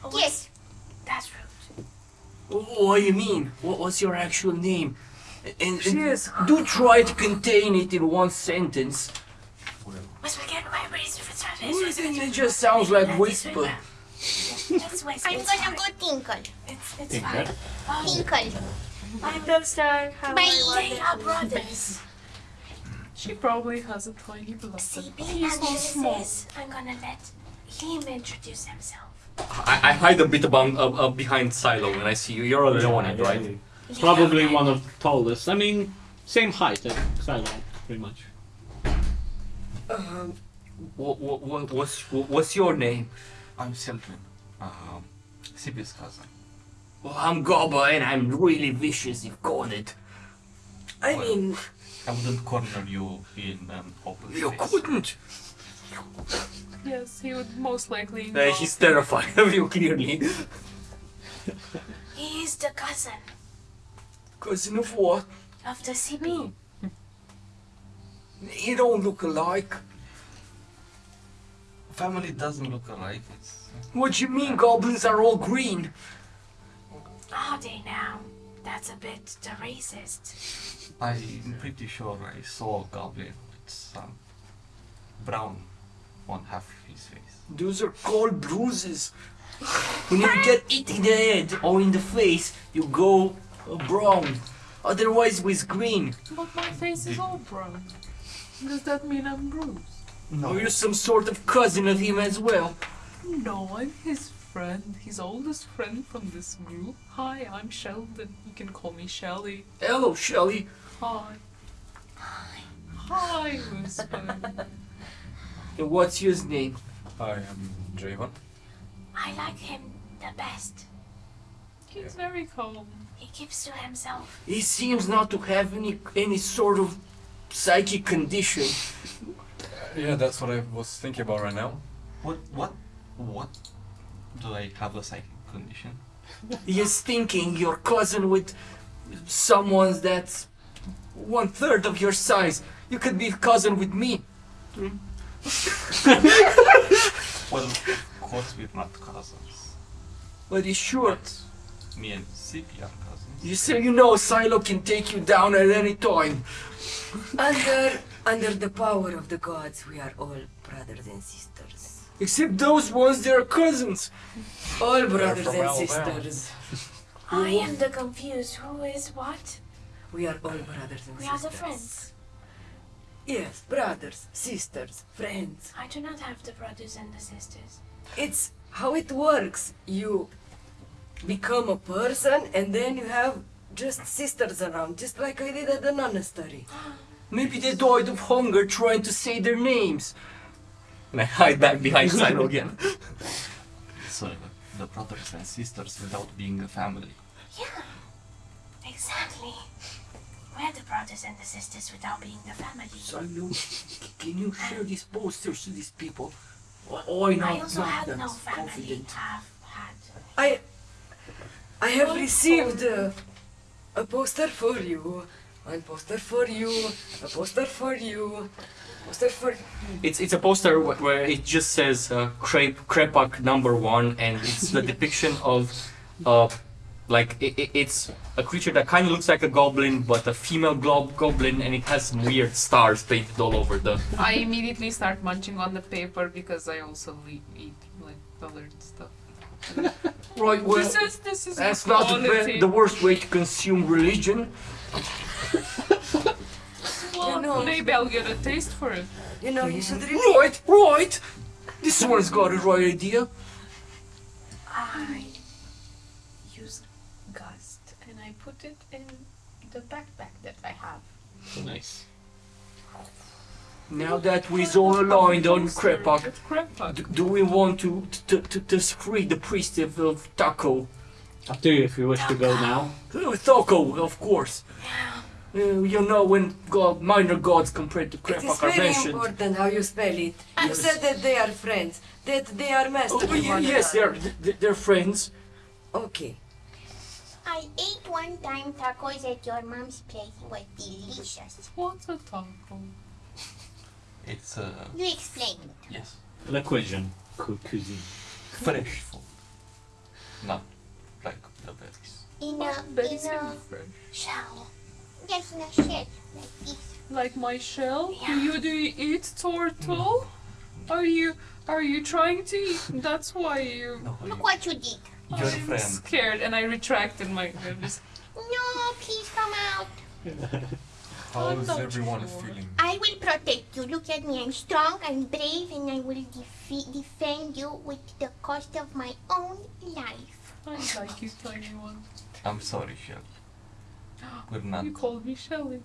[SPEAKER 4] Oh,
[SPEAKER 8] Yes.
[SPEAKER 4] That's rude.
[SPEAKER 12] What do you mean? What, what's your actual name? And,
[SPEAKER 2] She
[SPEAKER 12] and
[SPEAKER 2] is-
[SPEAKER 12] do try to contain it in one sentence.
[SPEAKER 4] Must we get my brace for
[SPEAKER 12] It just sounds like whisper.
[SPEAKER 4] Let's wait.
[SPEAKER 8] I'm gonna go tinkle.
[SPEAKER 4] It's, it's
[SPEAKER 1] Tinker.
[SPEAKER 4] fine.
[SPEAKER 8] Tinkle.
[SPEAKER 4] I'm Bellstar. How
[SPEAKER 8] Bye.
[SPEAKER 4] They are brothers.
[SPEAKER 6] She probably has a tiny beloved.
[SPEAKER 4] See,
[SPEAKER 6] but
[SPEAKER 4] being
[SPEAKER 6] He's
[SPEAKER 4] as
[SPEAKER 6] small.
[SPEAKER 4] is, I'm gonna let him introduce himself.
[SPEAKER 12] I, I hide a bit about, uh, uh, behind Silo when I see you. You're alone,
[SPEAKER 1] Yeah,
[SPEAKER 12] right?
[SPEAKER 1] yeah. Probably one of the tallest. I mean, same height as Cylon, pretty much.
[SPEAKER 2] Um,
[SPEAKER 12] What, what, what, what's, what's your name?
[SPEAKER 5] I'm Selwyn, um, Sibi's cousin.
[SPEAKER 12] Well, I'm Goba and I'm really vicious, you've got it.
[SPEAKER 2] I mean,
[SPEAKER 5] I wouldn't corner you in an open
[SPEAKER 12] You
[SPEAKER 5] space.
[SPEAKER 12] couldn't.
[SPEAKER 6] Yes, he would most likely.
[SPEAKER 12] Uh, he's terrified of you, clearly.
[SPEAKER 4] He is the cousin
[SPEAKER 12] Cousin of what?
[SPEAKER 4] of the Sibi.
[SPEAKER 12] You don't look alike.
[SPEAKER 5] Family doesn't look alike. It's
[SPEAKER 12] What do you mean goblins are all green?
[SPEAKER 4] Are they now? That's a bit the racist.
[SPEAKER 5] I'm pretty sure I saw a goblin with some brown on half his face.
[SPEAKER 12] Those are called bruises. When you get hit in the head or in the face, you go uh, brown. Otherwise, with green.
[SPEAKER 6] But my face is all brown. Does that mean I'm bruised? No.
[SPEAKER 12] Are you some sort of cousin of him as well?
[SPEAKER 6] No, I'm his friend. His oldest friend from this group. Hi, I'm Sheldon. You can call me Shelly.
[SPEAKER 12] Hello, Shelly.
[SPEAKER 6] Hi. Hi, Hi, Whisper.
[SPEAKER 12] And what's his name?
[SPEAKER 7] I am Javon.
[SPEAKER 4] I like him the best.
[SPEAKER 6] He's very calm.
[SPEAKER 4] He keeps to himself.
[SPEAKER 12] He seems not to have any any sort of psychic condition.
[SPEAKER 7] Yeah, that's what I was thinking about right now.
[SPEAKER 5] What? What? What? Do I have a psychic condition?
[SPEAKER 12] He is thinking your cousin with someone that's one third of your size. You could be cousin with me.
[SPEAKER 5] Well, of course we're not cousins.
[SPEAKER 12] But he's sure.
[SPEAKER 5] Me and Sibi are cousins.
[SPEAKER 12] You say you know Silo can take you down at any time.
[SPEAKER 2] under under the power of the gods, we are all brothers and sisters.
[SPEAKER 12] Except those ones, they're cousins.
[SPEAKER 2] All brothers and
[SPEAKER 7] Alabama.
[SPEAKER 2] sisters.
[SPEAKER 4] I am the confused. Who is what?
[SPEAKER 2] We are all brothers and sisters.
[SPEAKER 4] We are the friends.
[SPEAKER 2] Yes, brothers, sisters, friends.
[SPEAKER 4] I do not have the brothers and the sisters.
[SPEAKER 2] It's how it works. You become a person and then you have just sisters around, just like I did at the monastery.
[SPEAKER 12] Maybe they died of hunger trying to say their names. And I hide back behind Silo again.
[SPEAKER 5] So the brothers and sisters without being a family.
[SPEAKER 4] Yeah, exactly. We're the brothers and the sisters without being the family.
[SPEAKER 12] Silo, can you share these posters to these people? Or
[SPEAKER 4] I
[SPEAKER 12] not,
[SPEAKER 4] also
[SPEAKER 12] not
[SPEAKER 4] had
[SPEAKER 12] that
[SPEAKER 4] no family.
[SPEAKER 12] confident.
[SPEAKER 4] Have had.
[SPEAKER 2] I I have received uh, a poster for you, one poster for you, a poster for you, poster for
[SPEAKER 12] It's it's a poster where it just says uh, crepe Krepak number one, and it's the depiction of uh, like i i it's a creature that kind of looks like a goblin, but a female glo- goblin, and it has some weird stars painted all over the.
[SPEAKER 6] I immediately start munching on the paper because I also eat, eat like colored stuff.
[SPEAKER 12] Right. Well,
[SPEAKER 6] this is this is
[SPEAKER 12] that's not the, the worst way to consume religion.
[SPEAKER 6] Well,
[SPEAKER 2] You know-
[SPEAKER 6] maybe I'll get a taste for it.
[SPEAKER 2] You know, you should really.
[SPEAKER 12] Right, right. This one's got a right idea.
[SPEAKER 4] I use gust and I put it in the backpack that I have.
[SPEAKER 1] Nice.
[SPEAKER 12] Now that we're all aligned on Krepak,
[SPEAKER 6] It's Krepak.
[SPEAKER 12] d- do we want to to, to, to free the priest of, of Taco?
[SPEAKER 1] Up to you if you wish to go now.
[SPEAKER 12] Taco, oh, of course. Uh, you know when god, minor gods compared to
[SPEAKER 2] It is
[SPEAKER 12] Krepak are
[SPEAKER 2] very
[SPEAKER 12] mentioned.
[SPEAKER 2] important how you spell it. You said that they are friends, that they are masters.
[SPEAKER 12] Oh,
[SPEAKER 2] of
[SPEAKER 12] ye-
[SPEAKER 2] one
[SPEAKER 12] yes, they're they're friends.
[SPEAKER 2] Okay.
[SPEAKER 8] I ate one time tacos at your mom's place. It was delicious.
[SPEAKER 6] What's a taco?
[SPEAKER 5] It's uh
[SPEAKER 8] You explain it.
[SPEAKER 5] yes,
[SPEAKER 1] La cuisine. Cu- cuisine.
[SPEAKER 5] fresh food. Not like the berries.
[SPEAKER 8] In a,
[SPEAKER 6] Very
[SPEAKER 8] in a
[SPEAKER 5] Fresh.
[SPEAKER 8] shell. Yes, in a shell. Like this.
[SPEAKER 6] Like my shell? Do you do you eat turtle? Are you are you trying to eat? That's why you.
[SPEAKER 5] No,
[SPEAKER 8] Look what you did.
[SPEAKER 5] your
[SPEAKER 6] I'm
[SPEAKER 5] friend.
[SPEAKER 6] scared and I retracted my. I'm
[SPEAKER 8] No, please come out.
[SPEAKER 7] How's
[SPEAKER 6] not
[SPEAKER 7] everyone
[SPEAKER 6] sure.
[SPEAKER 7] feeling?
[SPEAKER 8] I will protect you. Look at me. I'm strong, I'm brave, and I will defe- defend you with the cost of my own life.
[SPEAKER 6] I like you, tiny one.
[SPEAKER 5] I'm sorry, Shelly. We're not
[SPEAKER 6] You called me Shelly.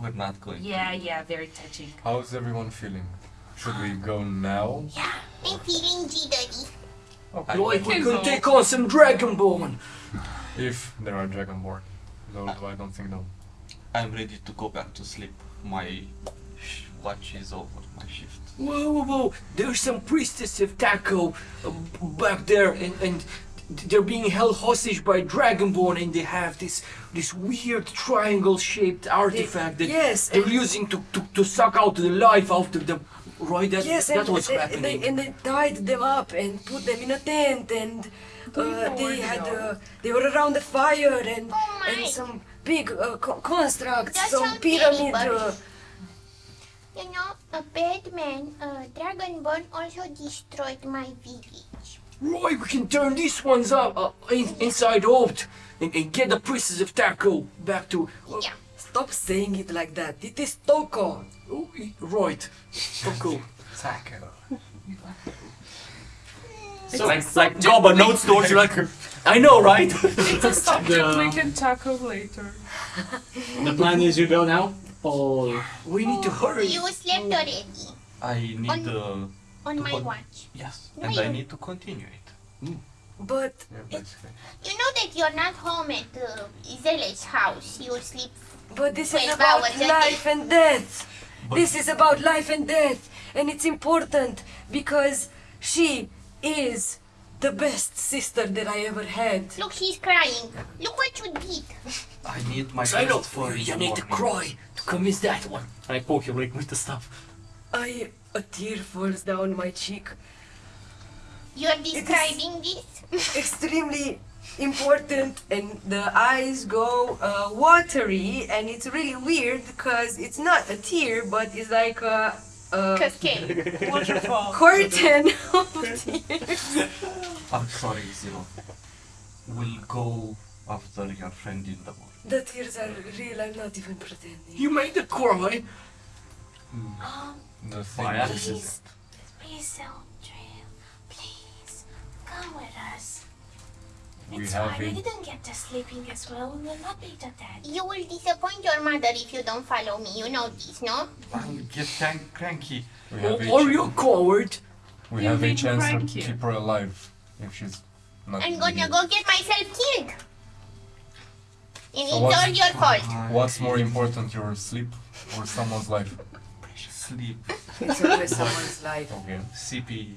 [SPEAKER 5] we're not going
[SPEAKER 9] Yeah, yeah, very touching.
[SPEAKER 7] How's everyone feeling? Should we go now?
[SPEAKER 8] Yeah, I'm feeling jittery.
[SPEAKER 7] Okay.
[SPEAKER 12] Like we
[SPEAKER 6] can
[SPEAKER 12] can
[SPEAKER 6] go.
[SPEAKER 12] take on some Dragonborn.
[SPEAKER 7] If there are Dragonborn. Though I don't think though.
[SPEAKER 5] I'm ready to go back to sleep. My sh- watch is over, my shift.
[SPEAKER 12] Whoa, whoa, whoa! There's some priestess of Taco uh, back there, and, and they're being held hostage by Dragonborn, and they have this this weird triangle-shaped artifact that
[SPEAKER 2] yes,
[SPEAKER 12] they're using to, to, to suck out the life out of them. Right? That,
[SPEAKER 2] yes,
[SPEAKER 12] that
[SPEAKER 2] and,
[SPEAKER 12] was
[SPEAKER 2] they,
[SPEAKER 12] happening.
[SPEAKER 2] They, and they tied them up and put them in a tent, and uh, they
[SPEAKER 6] they
[SPEAKER 2] had uh, they were around the fire and
[SPEAKER 8] Oh
[SPEAKER 2] and some big uh, co- constructs,
[SPEAKER 8] That
[SPEAKER 2] some
[SPEAKER 8] sounds
[SPEAKER 2] pyramid. Uh,
[SPEAKER 8] You know, a bad man, uh, Dragonborn also destroyed my village.
[SPEAKER 12] Right, we can turn these ones up uh, in, inside out and, and get the priestess of Taco back to. Uh,
[SPEAKER 8] Yeah.
[SPEAKER 2] stop saying it like that. It is Toko.
[SPEAKER 12] oh, right. Taco.
[SPEAKER 7] Taco.
[SPEAKER 12] So like, like Gobba notes towards you, like, I know, right?
[SPEAKER 6] It's a subject
[SPEAKER 1] The-
[SPEAKER 6] we can tackle later.
[SPEAKER 1] The plan is you go now? Or
[SPEAKER 12] we need to hurry.
[SPEAKER 8] You slept already
[SPEAKER 5] I need uh,
[SPEAKER 8] on my
[SPEAKER 5] con-
[SPEAKER 8] watch.
[SPEAKER 5] yes,
[SPEAKER 8] No,
[SPEAKER 5] and I need to continue it.
[SPEAKER 2] But
[SPEAKER 7] Yeah, basically.
[SPEAKER 8] You know that you're not home at uh, Zele's house. You sleep.
[SPEAKER 2] but this is about
[SPEAKER 8] hours
[SPEAKER 2] life and death.
[SPEAKER 5] But-
[SPEAKER 2] This is about life and death, and it's important because she is the best sister that I ever had.
[SPEAKER 8] Look, she's crying. Look what you did.
[SPEAKER 5] I need my
[SPEAKER 12] I know.
[SPEAKER 5] best for
[SPEAKER 12] You
[SPEAKER 5] the
[SPEAKER 12] need to cry to convince that one. And I poke him like with the stuff.
[SPEAKER 2] I a tear falls down my cheek.
[SPEAKER 8] You're describing this?
[SPEAKER 2] Extremely important, and the eyes go uh, watery, and it's really weird because it's not a tear, but it's like a, a
[SPEAKER 8] Cascade.
[SPEAKER 6] Waterfall.
[SPEAKER 2] curtain of tears.
[SPEAKER 5] I'm sorry, Zero. We'll go after your friend in the morning.
[SPEAKER 2] The tears are real. I'm not even pretending.
[SPEAKER 12] You made the cry.
[SPEAKER 7] The thing
[SPEAKER 12] By
[SPEAKER 7] is,
[SPEAKER 12] accident.
[SPEAKER 4] Please, Eldrill, please, come with us.
[SPEAKER 7] we
[SPEAKER 4] it's
[SPEAKER 7] have
[SPEAKER 4] fine, I
[SPEAKER 7] a
[SPEAKER 4] didn't get to sleeping as well. We will not be to dead.
[SPEAKER 8] You will disappoint your mother if you don't follow me. You know this, no?
[SPEAKER 5] I'll get crank- cranky.
[SPEAKER 7] we have a
[SPEAKER 12] Are you a coward?
[SPEAKER 7] we
[SPEAKER 6] You
[SPEAKER 7] have a
[SPEAKER 6] made
[SPEAKER 7] chance to
[SPEAKER 6] cranky.
[SPEAKER 7] keep her alive if she's not.
[SPEAKER 8] I'm gonna
[SPEAKER 7] dead.
[SPEAKER 8] go get myself killed. And
[SPEAKER 7] So
[SPEAKER 8] it's all your fault.
[SPEAKER 7] What's more important, your sleep or someone's life?
[SPEAKER 5] Sleep.
[SPEAKER 2] It's always someone's life.
[SPEAKER 7] Okay.
[SPEAKER 5] CP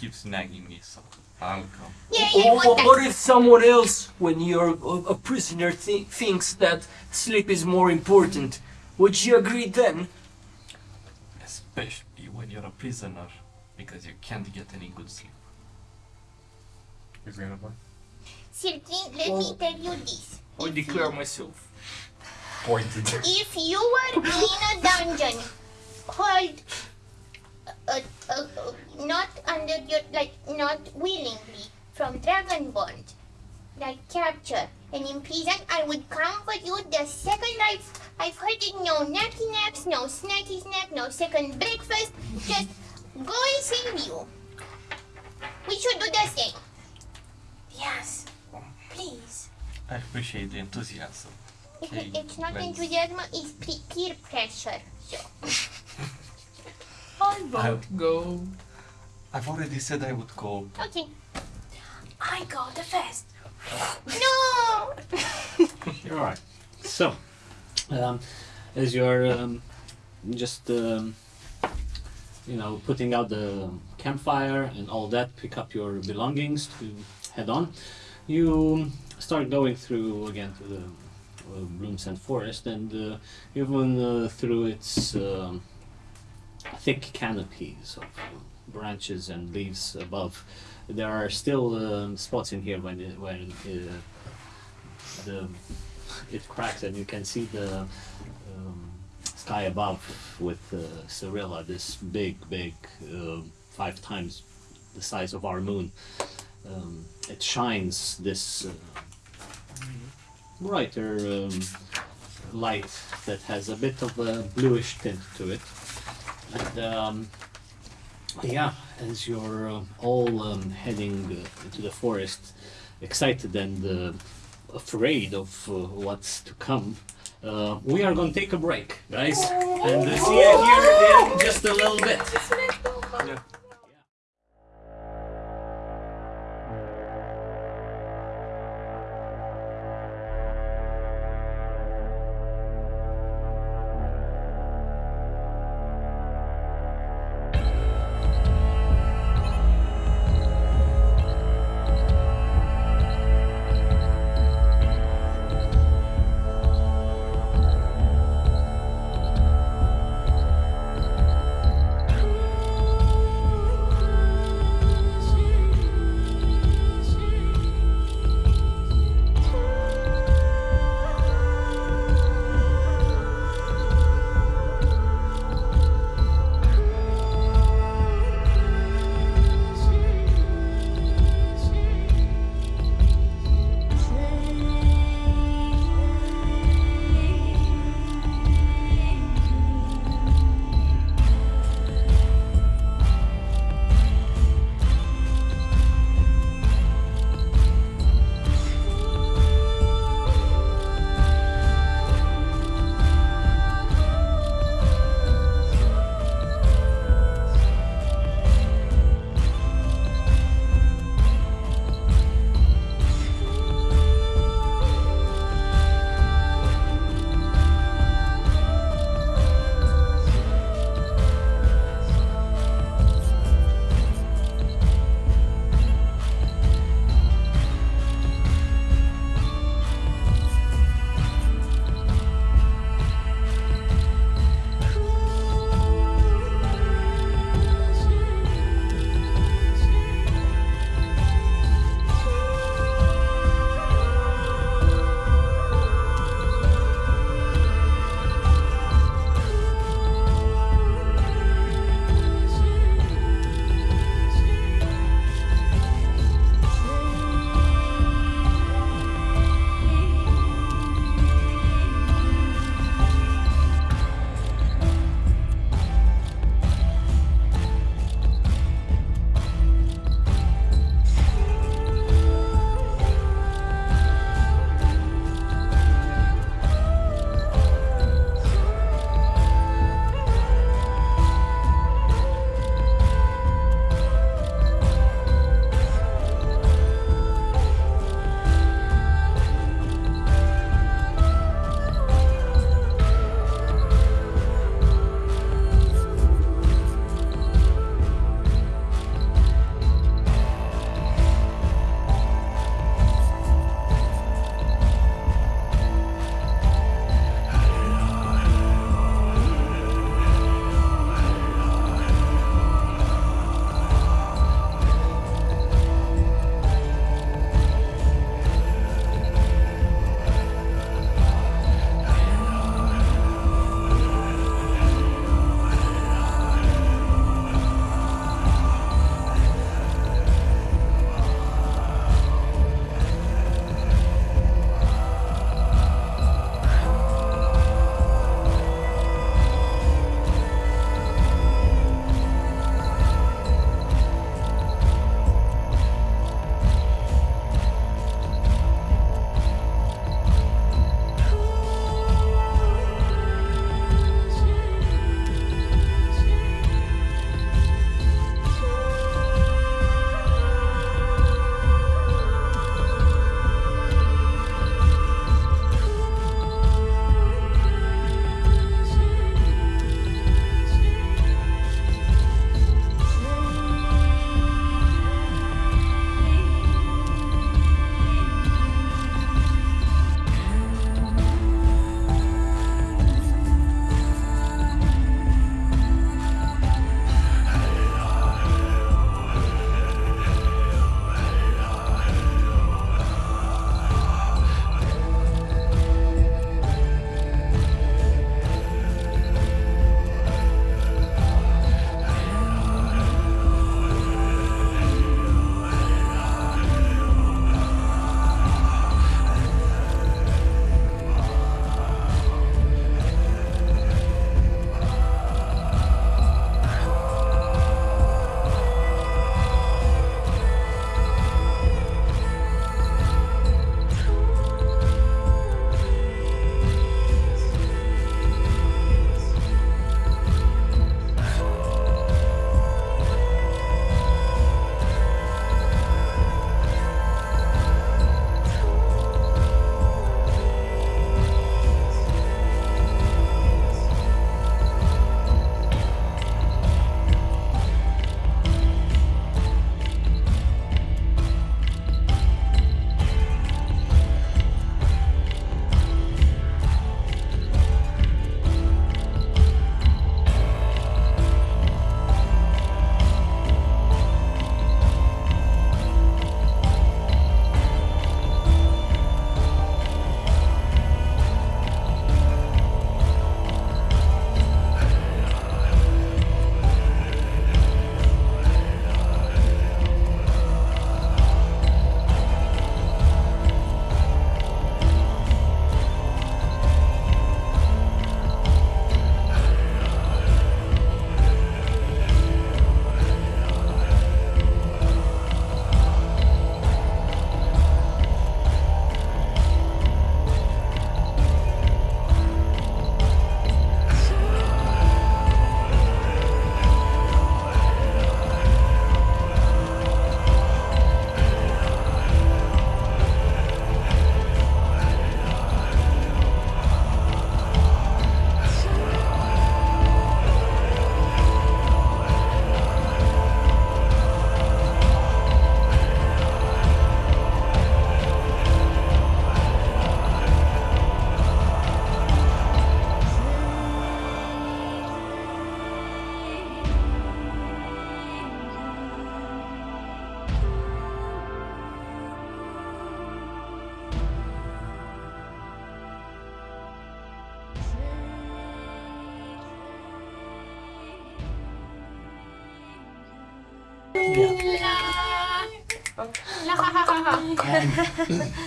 [SPEAKER 5] keeps nagging me, so I'll come.
[SPEAKER 8] Yeah, yeah,
[SPEAKER 12] Or,
[SPEAKER 8] one
[SPEAKER 12] or, or if someone else, when you're a, a prisoner, thi- thinks that sleep is more important, would you agree then?
[SPEAKER 5] Especially when you're a prisoner, because you can't get any good sleep.
[SPEAKER 7] He's gonna buy.
[SPEAKER 8] Sergin, let me tell you this.
[SPEAKER 12] I declare myself.
[SPEAKER 7] Pointed.
[SPEAKER 8] If you were in a dungeon, hold, uh, uh, uh, not under your, like, not willingly, from Dragonborn, like capture, and in prison, I would come for you the second I've, I've heard it, no nappy naps, no snacky snack, no second breakfast, just go and save you. We should do the same.
[SPEAKER 2] Yes. Please.
[SPEAKER 5] I appreciate the enthusiasm. Okay,
[SPEAKER 8] It's not
[SPEAKER 5] let's-
[SPEAKER 8] enthusiasm, it's pe- peer pressure. So,
[SPEAKER 6] I
[SPEAKER 5] I-
[SPEAKER 6] go.
[SPEAKER 5] I've already said I would go.
[SPEAKER 8] okay.
[SPEAKER 2] I go the first.
[SPEAKER 8] No!
[SPEAKER 1] All right. So, um, as you're um, just, um, you know, putting out the campfire and all that, pick up your belongings to head on. You start going through again to the uh, Bloomsend Forest, and uh, even uh, through its um, thick canopies of branches and leaves above, there are still um, spots in here when it, when uh, the it cracks and you can see the um, sky above with uh, Cirilla, this big, big, uh, five times the size of our moon. Um, it shines this uh, brighter um, light that has a bit of a bluish tint to it. And um, yeah, as you're uh, all um, heading uh, into the forest, excited and uh, afraid of uh, what's to come, uh, we are going to take a break, guys, and uh, see you here in just a little bit.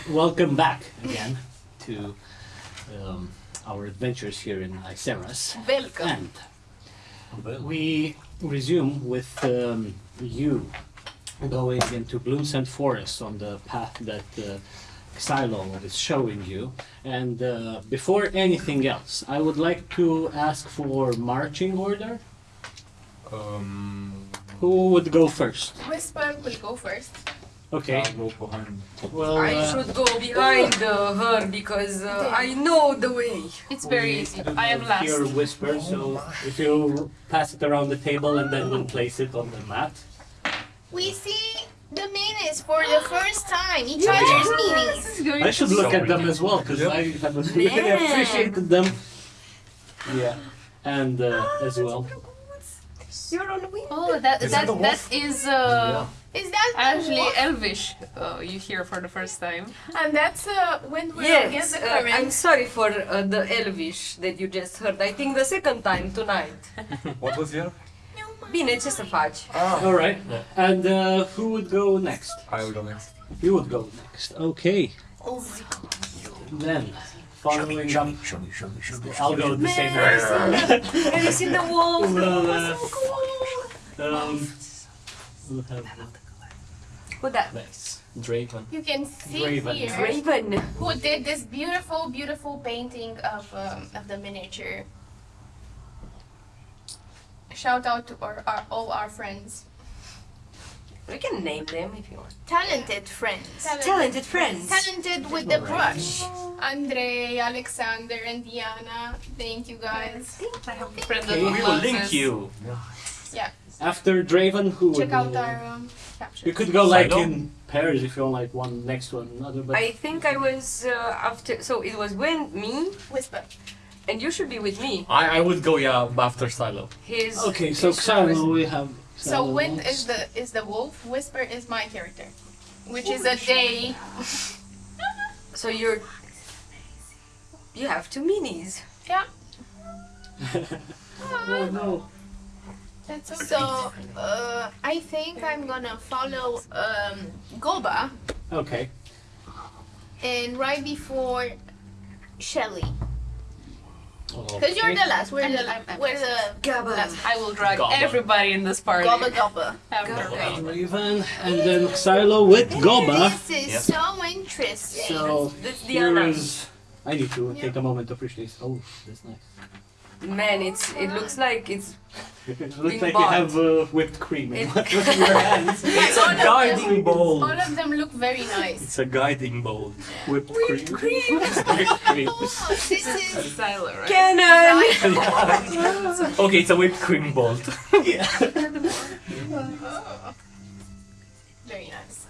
[SPEAKER 1] Welcome back again to um, our adventures here in Iceras.
[SPEAKER 2] Welcome.
[SPEAKER 1] And we resume with um, you going into Bloomsend Forest on the path that uh, Xylo is showing you. And uh, before anything else, I would like to ask for marching order.
[SPEAKER 7] Um,
[SPEAKER 1] Who would go first?
[SPEAKER 13] Whisper will go first.
[SPEAKER 1] Okay.
[SPEAKER 7] I'll go behind.
[SPEAKER 1] Well,
[SPEAKER 2] I
[SPEAKER 1] uh,
[SPEAKER 2] should go behind uh, her because uh, I know the way.
[SPEAKER 6] It's very
[SPEAKER 1] we
[SPEAKER 6] easy. I am
[SPEAKER 1] not
[SPEAKER 6] last.
[SPEAKER 1] Hear whisper, so if you pass it around the table and then we'll place it on the mat.
[SPEAKER 4] We see the minis for the first time. Each other's minis.
[SPEAKER 6] This
[SPEAKER 1] I should look
[SPEAKER 7] So
[SPEAKER 1] at them as well because
[SPEAKER 7] Yep.
[SPEAKER 1] I have really
[SPEAKER 2] Man.
[SPEAKER 1] appreciated them. Yeah, and uh, as well.
[SPEAKER 2] You're on the wing.
[SPEAKER 6] Oh, that
[SPEAKER 7] Is
[SPEAKER 6] that
[SPEAKER 7] that a
[SPEAKER 6] that
[SPEAKER 7] wolf?
[SPEAKER 6] is uh,
[SPEAKER 4] Is that the
[SPEAKER 6] actually
[SPEAKER 4] wolf?
[SPEAKER 6] Elvish. Uh, you hear for the first time.
[SPEAKER 13] And that's uh, when we're against
[SPEAKER 2] Yes,
[SPEAKER 13] the
[SPEAKER 2] uh, I'm sorry for uh, the Elvish that you just heard. I think the second time tonight.
[SPEAKER 7] What was here?
[SPEAKER 2] Bine, ce să faci?
[SPEAKER 1] All right, and uh, who would go next?
[SPEAKER 7] I'll go next.
[SPEAKER 1] You would go next. Okay. Then, following up, I'll go the same way.
[SPEAKER 2] Have you seen the wolf?
[SPEAKER 1] Well, uh, um, we'll have
[SPEAKER 2] Who that?
[SPEAKER 1] Nice. Draven.
[SPEAKER 13] You can see
[SPEAKER 1] Raven.
[SPEAKER 13] here
[SPEAKER 2] Raven.
[SPEAKER 13] who did this beautiful, beautiful painting of um, of the miniature. Shout out to our, our all our friends.
[SPEAKER 2] We can name them if you want.
[SPEAKER 4] Talented friends.
[SPEAKER 2] Talented friends.
[SPEAKER 4] Talented with the brush.
[SPEAKER 13] Andre, Alexander, and Diana. Thank you guys.
[SPEAKER 6] Friend
[SPEAKER 1] Okay.
[SPEAKER 6] of
[SPEAKER 12] We will link
[SPEAKER 6] Moses.
[SPEAKER 12] you.
[SPEAKER 1] After Draven, who
[SPEAKER 13] Check out our um, captions.
[SPEAKER 1] You could go like
[SPEAKER 12] Xylo?
[SPEAKER 1] in pairs if you want, like one next to another. But
[SPEAKER 2] I think I was uh, after. So it was when me,
[SPEAKER 13] Whisper.
[SPEAKER 2] and you should be with me.
[SPEAKER 12] I, I would go yeah after Xylo.
[SPEAKER 2] His.
[SPEAKER 1] okay, so
[SPEAKER 2] his was-
[SPEAKER 1] Xylo, we have.
[SPEAKER 13] So
[SPEAKER 1] Xylo
[SPEAKER 13] Wind is the is the wolf. Whisper is my character, which is a day.
[SPEAKER 2] So you're. You have two minis. Yeah.
[SPEAKER 1] oh no.
[SPEAKER 13] That's okay.
[SPEAKER 4] So, uh, I think I'm gonna follow um, Goba,
[SPEAKER 1] Okay.
[SPEAKER 4] and right before Shelly,
[SPEAKER 1] okay.
[SPEAKER 4] because you're the last. We're
[SPEAKER 6] I'm-
[SPEAKER 4] the
[SPEAKER 6] I'm- I'm
[SPEAKER 4] we're the
[SPEAKER 2] Gabba.
[SPEAKER 6] I will drag
[SPEAKER 12] Gobba.
[SPEAKER 6] everybody in this party.
[SPEAKER 4] Goba Goba.
[SPEAKER 6] After
[SPEAKER 2] Gobba.
[SPEAKER 1] Raven, and then Xylo with Goba.
[SPEAKER 4] This is
[SPEAKER 12] Yep.
[SPEAKER 4] so interesting.
[SPEAKER 1] So
[SPEAKER 2] That's
[SPEAKER 1] here
[SPEAKER 2] Diana.
[SPEAKER 1] is. I need to take a moment to appreciate. This. Oh, that's nice.
[SPEAKER 2] Man, it's it looks like it's
[SPEAKER 1] it looks
[SPEAKER 2] Being
[SPEAKER 1] like you have uh, whipped cream in your hands.
[SPEAKER 12] It's a
[SPEAKER 13] of them-
[SPEAKER 12] guiding bowl.
[SPEAKER 13] All of them look very nice.
[SPEAKER 12] It's a guiding bowl.
[SPEAKER 1] Whipped cream. whipped cream.
[SPEAKER 4] Oh, this is
[SPEAKER 6] Xylo, right?
[SPEAKER 2] Canon.
[SPEAKER 12] Okay, it's a whipped cream bowl. Yeah.
[SPEAKER 13] Very nice.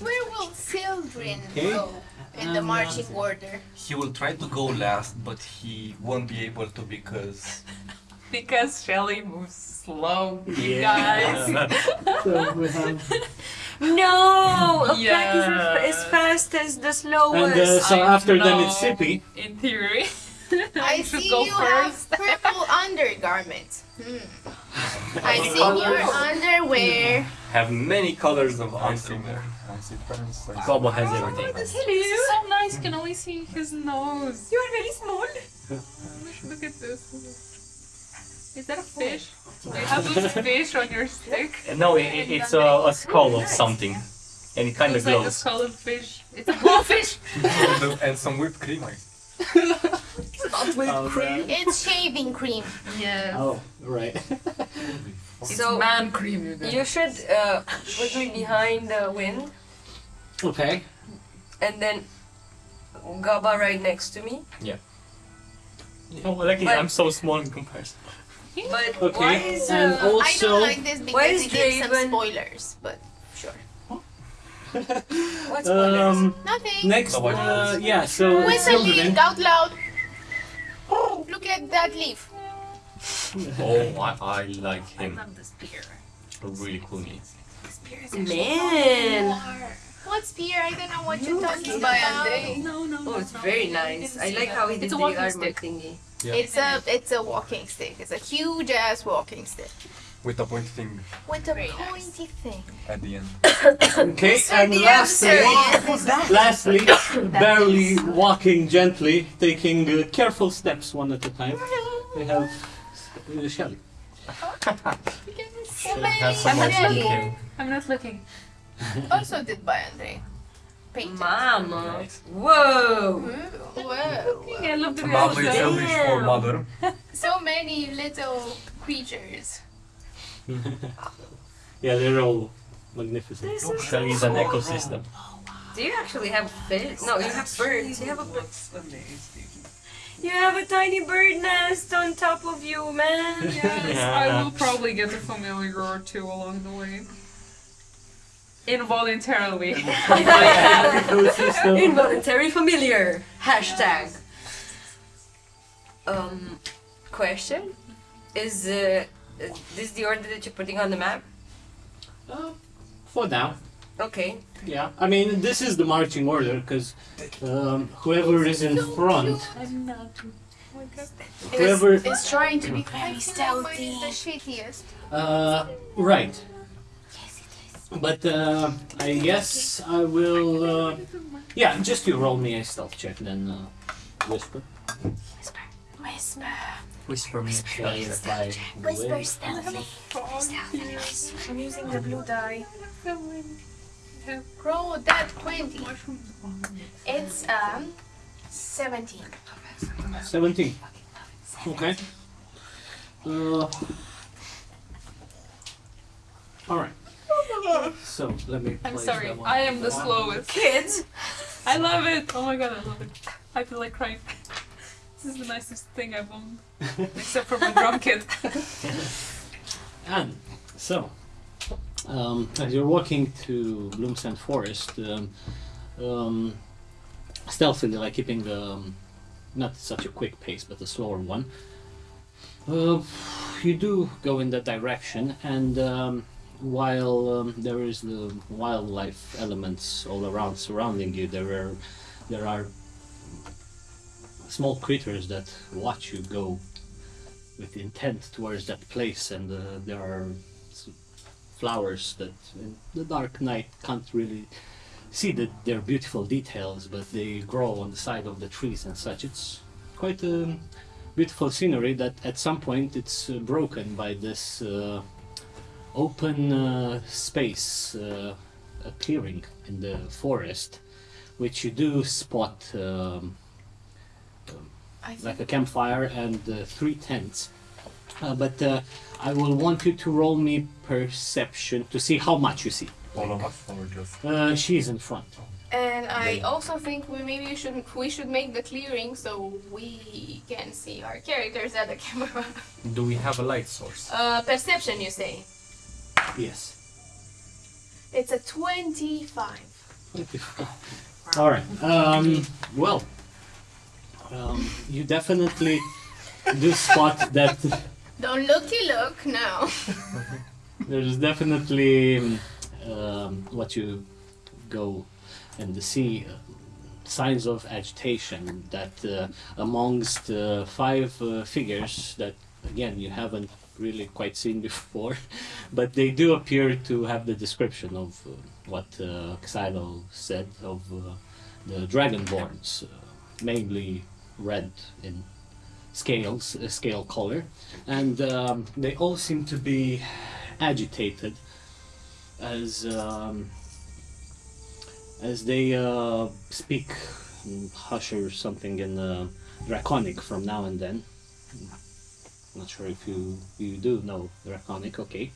[SPEAKER 4] where will Sildren
[SPEAKER 1] Okay.
[SPEAKER 4] go in the
[SPEAKER 1] Um,
[SPEAKER 4] marching order?
[SPEAKER 5] He will try to go last, but he won't be able to because
[SPEAKER 6] Because Shelly moves slow, you
[SPEAKER 1] Yeah.
[SPEAKER 6] guys.
[SPEAKER 1] So we have.
[SPEAKER 2] No, a
[SPEAKER 6] Yeah.
[SPEAKER 2] black is as- as fast as the slowest.
[SPEAKER 1] And uh, so
[SPEAKER 6] I
[SPEAKER 1] after them it's. Sippy.
[SPEAKER 6] In theory.
[SPEAKER 4] I
[SPEAKER 6] should
[SPEAKER 4] see
[SPEAKER 6] go
[SPEAKER 4] you
[SPEAKER 6] first.
[SPEAKER 4] have purple undergarments. Hmm. I see your underwear.
[SPEAKER 12] Have many colors of underwear.
[SPEAKER 7] More. I see friends. I see
[SPEAKER 12] Gobbo has oh everything.
[SPEAKER 6] This is so nice. You can only see his nose.
[SPEAKER 2] You are very small.
[SPEAKER 6] Look at this. Is that a oh. fish? Do you have a fish on your stick?
[SPEAKER 12] No, i i- it's a, a skull of something. And it kind of
[SPEAKER 6] Looks like a
[SPEAKER 12] glows.
[SPEAKER 6] skull of fish. It's a blowfish.
[SPEAKER 7] and, and some whipped cream. I see.
[SPEAKER 1] Oh, man.
[SPEAKER 4] It's shaving cream.
[SPEAKER 6] Yeah.
[SPEAKER 1] Oh, right.
[SPEAKER 6] It's
[SPEAKER 2] So
[SPEAKER 6] man cream, you guys.
[SPEAKER 2] you should uh, put me behind the wind,
[SPEAKER 1] okay.
[SPEAKER 2] and then Gaba right next to me. Yeah.
[SPEAKER 12] Oh, lucky
[SPEAKER 2] But-
[SPEAKER 12] I'm so small in comparison.
[SPEAKER 2] But
[SPEAKER 1] Okay.
[SPEAKER 2] why is
[SPEAKER 1] and
[SPEAKER 2] uh,
[SPEAKER 4] I
[SPEAKER 1] also.
[SPEAKER 4] don't like this
[SPEAKER 2] Why
[SPEAKER 4] because
[SPEAKER 2] is
[SPEAKER 4] it gives some spoilers, but sure.
[SPEAKER 2] what's spoilers?
[SPEAKER 1] um,
[SPEAKER 4] Nothing.
[SPEAKER 1] next,
[SPEAKER 7] Nobody
[SPEAKER 1] uh, yeah, so
[SPEAKER 4] Whistle
[SPEAKER 1] Sildren.
[SPEAKER 4] leaf out loud. Look at that leaf.
[SPEAKER 12] Oh, I, I like him.
[SPEAKER 6] I love this beer.
[SPEAKER 12] A really cool name.
[SPEAKER 6] This beer is
[SPEAKER 2] Man.
[SPEAKER 4] What beer? I don't know what you're talking about.
[SPEAKER 6] No, no, no.
[SPEAKER 2] Oh, it's
[SPEAKER 6] no,
[SPEAKER 2] very
[SPEAKER 6] you
[SPEAKER 2] nice. I like how he did
[SPEAKER 6] It's a
[SPEAKER 2] the
[SPEAKER 6] walking
[SPEAKER 2] armor
[SPEAKER 6] stick.
[SPEAKER 2] thingy.
[SPEAKER 7] Yeah.
[SPEAKER 4] It's a it's a walking stick. It's a huge ass walking stick
[SPEAKER 7] With a pointy thing
[SPEAKER 4] with a
[SPEAKER 6] Very nice.
[SPEAKER 4] pointy thing.
[SPEAKER 7] at the end.
[SPEAKER 1] Okay, and
[SPEAKER 4] the
[SPEAKER 1] lastly, lastly, barely walking gently, taking uh, careful steps one at a time. We have uh, Shelly.
[SPEAKER 9] So
[SPEAKER 7] Have some
[SPEAKER 9] I'm
[SPEAKER 7] more
[SPEAKER 9] not
[SPEAKER 7] skincare.
[SPEAKER 9] looking. I'm not looking.
[SPEAKER 4] Also did by Andre. Painted.
[SPEAKER 2] Mama.
[SPEAKER 7] Nice.
[SPEAKER 2] Whoa.
[SPEAKER 4] Ooh, Whoa.
[SPEAKER 9] I love the
[SPEAKER 7] Mama is
[SPEAKER 9] reaction.
[SPEAKER 7] English for mother.
[SPEAKER 4] So many little creatures.
[SPEAKER 1] Yeah, they're all magnificent.
[SPEAKER 2] This is
[SPEAKER 12] Shelly is an ecosystem.
[SPEAKER 2] Do you actually have fish? No, you have birds. You have a
[SPEAKER 5] That's amazing.
[SPEAKER 2] You have a tiny bird nest on top of you, man.
[SPEAKER 9] Yes,
[SPEAKER 12] Yeah.
[SPEAKER 9] I will probably get a familiar or two along the way. Involuntarily.
[SPEAKER 2] Involuntary familiar. Hashtag. Um, question: Is uh, this the order that you're putting on the map?
[SPEAKER 1] Uh, for now,
[SPEAKER 2] Okay.
[SPEAKER 1] yeah. I mean, this is the marching order because um, whoever is in front, whoever.
[SPEAKER 4] Is, is trying to be very stealthy.
[SPEAKER 8] the shittiest.
[SPEAKER 1] Uh, right. But uh, I guess I will. Uh, yeah, just you roll me a stealth check, then uh, whisper.
[SPEAKER 4] Whisper.
[SPEAKER 12] Whisper me a Shelly reply.
[SPEAKER 8] Whisper stealthy.
[SPEAKER 4] I'm using the blue die. Roll that 20. It's um 17.
[SPEAKER 1] 17. Okay. Uh, Alright. So, let me.
[SPEAKER 9] I'm sorry.
[SPEAKER 1] that one.
[SPEAKER 9] I am the slowest.
[SPEAKER 2] Kids.
[SPEAKER 9] I love it. Oh my god, I love it. I feel like crying. This is the nicest thing I've owned, except for my drum kit.
[SPEAKER 1] And so, um, as you're walking to Bloomsend Forest, um, um, stealthily, like keeping the um, not such a quick pace, but a slower one, uh, you do go in that direction. And um, while um, there is the wildlife elements all around surrounding you, there are there are small creatures that watch you go with intent towards that place, and uh, there are flowers that in the dark night can't really see the, their beautiful details, but they grow on the side of the trees and such. It's quite a beautiful scenery that at some point it's uh, broken by this uh, open uh, space, uh, a clearing in the forest, which you do spot. Um, like a campfire and uh, three tents. Uh, but uh, I will want you to roll me perception to see how much you see.
[SPEAKER 7] All of us or just
[SPEAKER 1] Uh, she's in front.
[SPEAKER 4] And I also think we maybe should we should make the clearing so we can see our characters at the camera.
[SPEAKER 12] Do we have a light source?
[SPEAKER 4] Uh, perception, you say?
[SPEAKER 1] Yes.
[SPEAKER 4] It's a twenty-five.
[SPEAKER 1] All right. Um, well, um, you definitely do spot that
[SPEAKER 4] Don't looky look now.
[SPEAKER 1] there's definitely um, um, what you go and see uh, signs of agitation that uh, amongst uh, five uh, figures that again you haven't really quite seen before but they do appear to have the description of uh, what uh, Xylo said of uh, the dragonborns mainly red in scales uh, scale color and um, they all seem to be agitated as um, as they uh, speak hush or something in uh, draconic from now and then. Not sure if you you do know draconic, okay?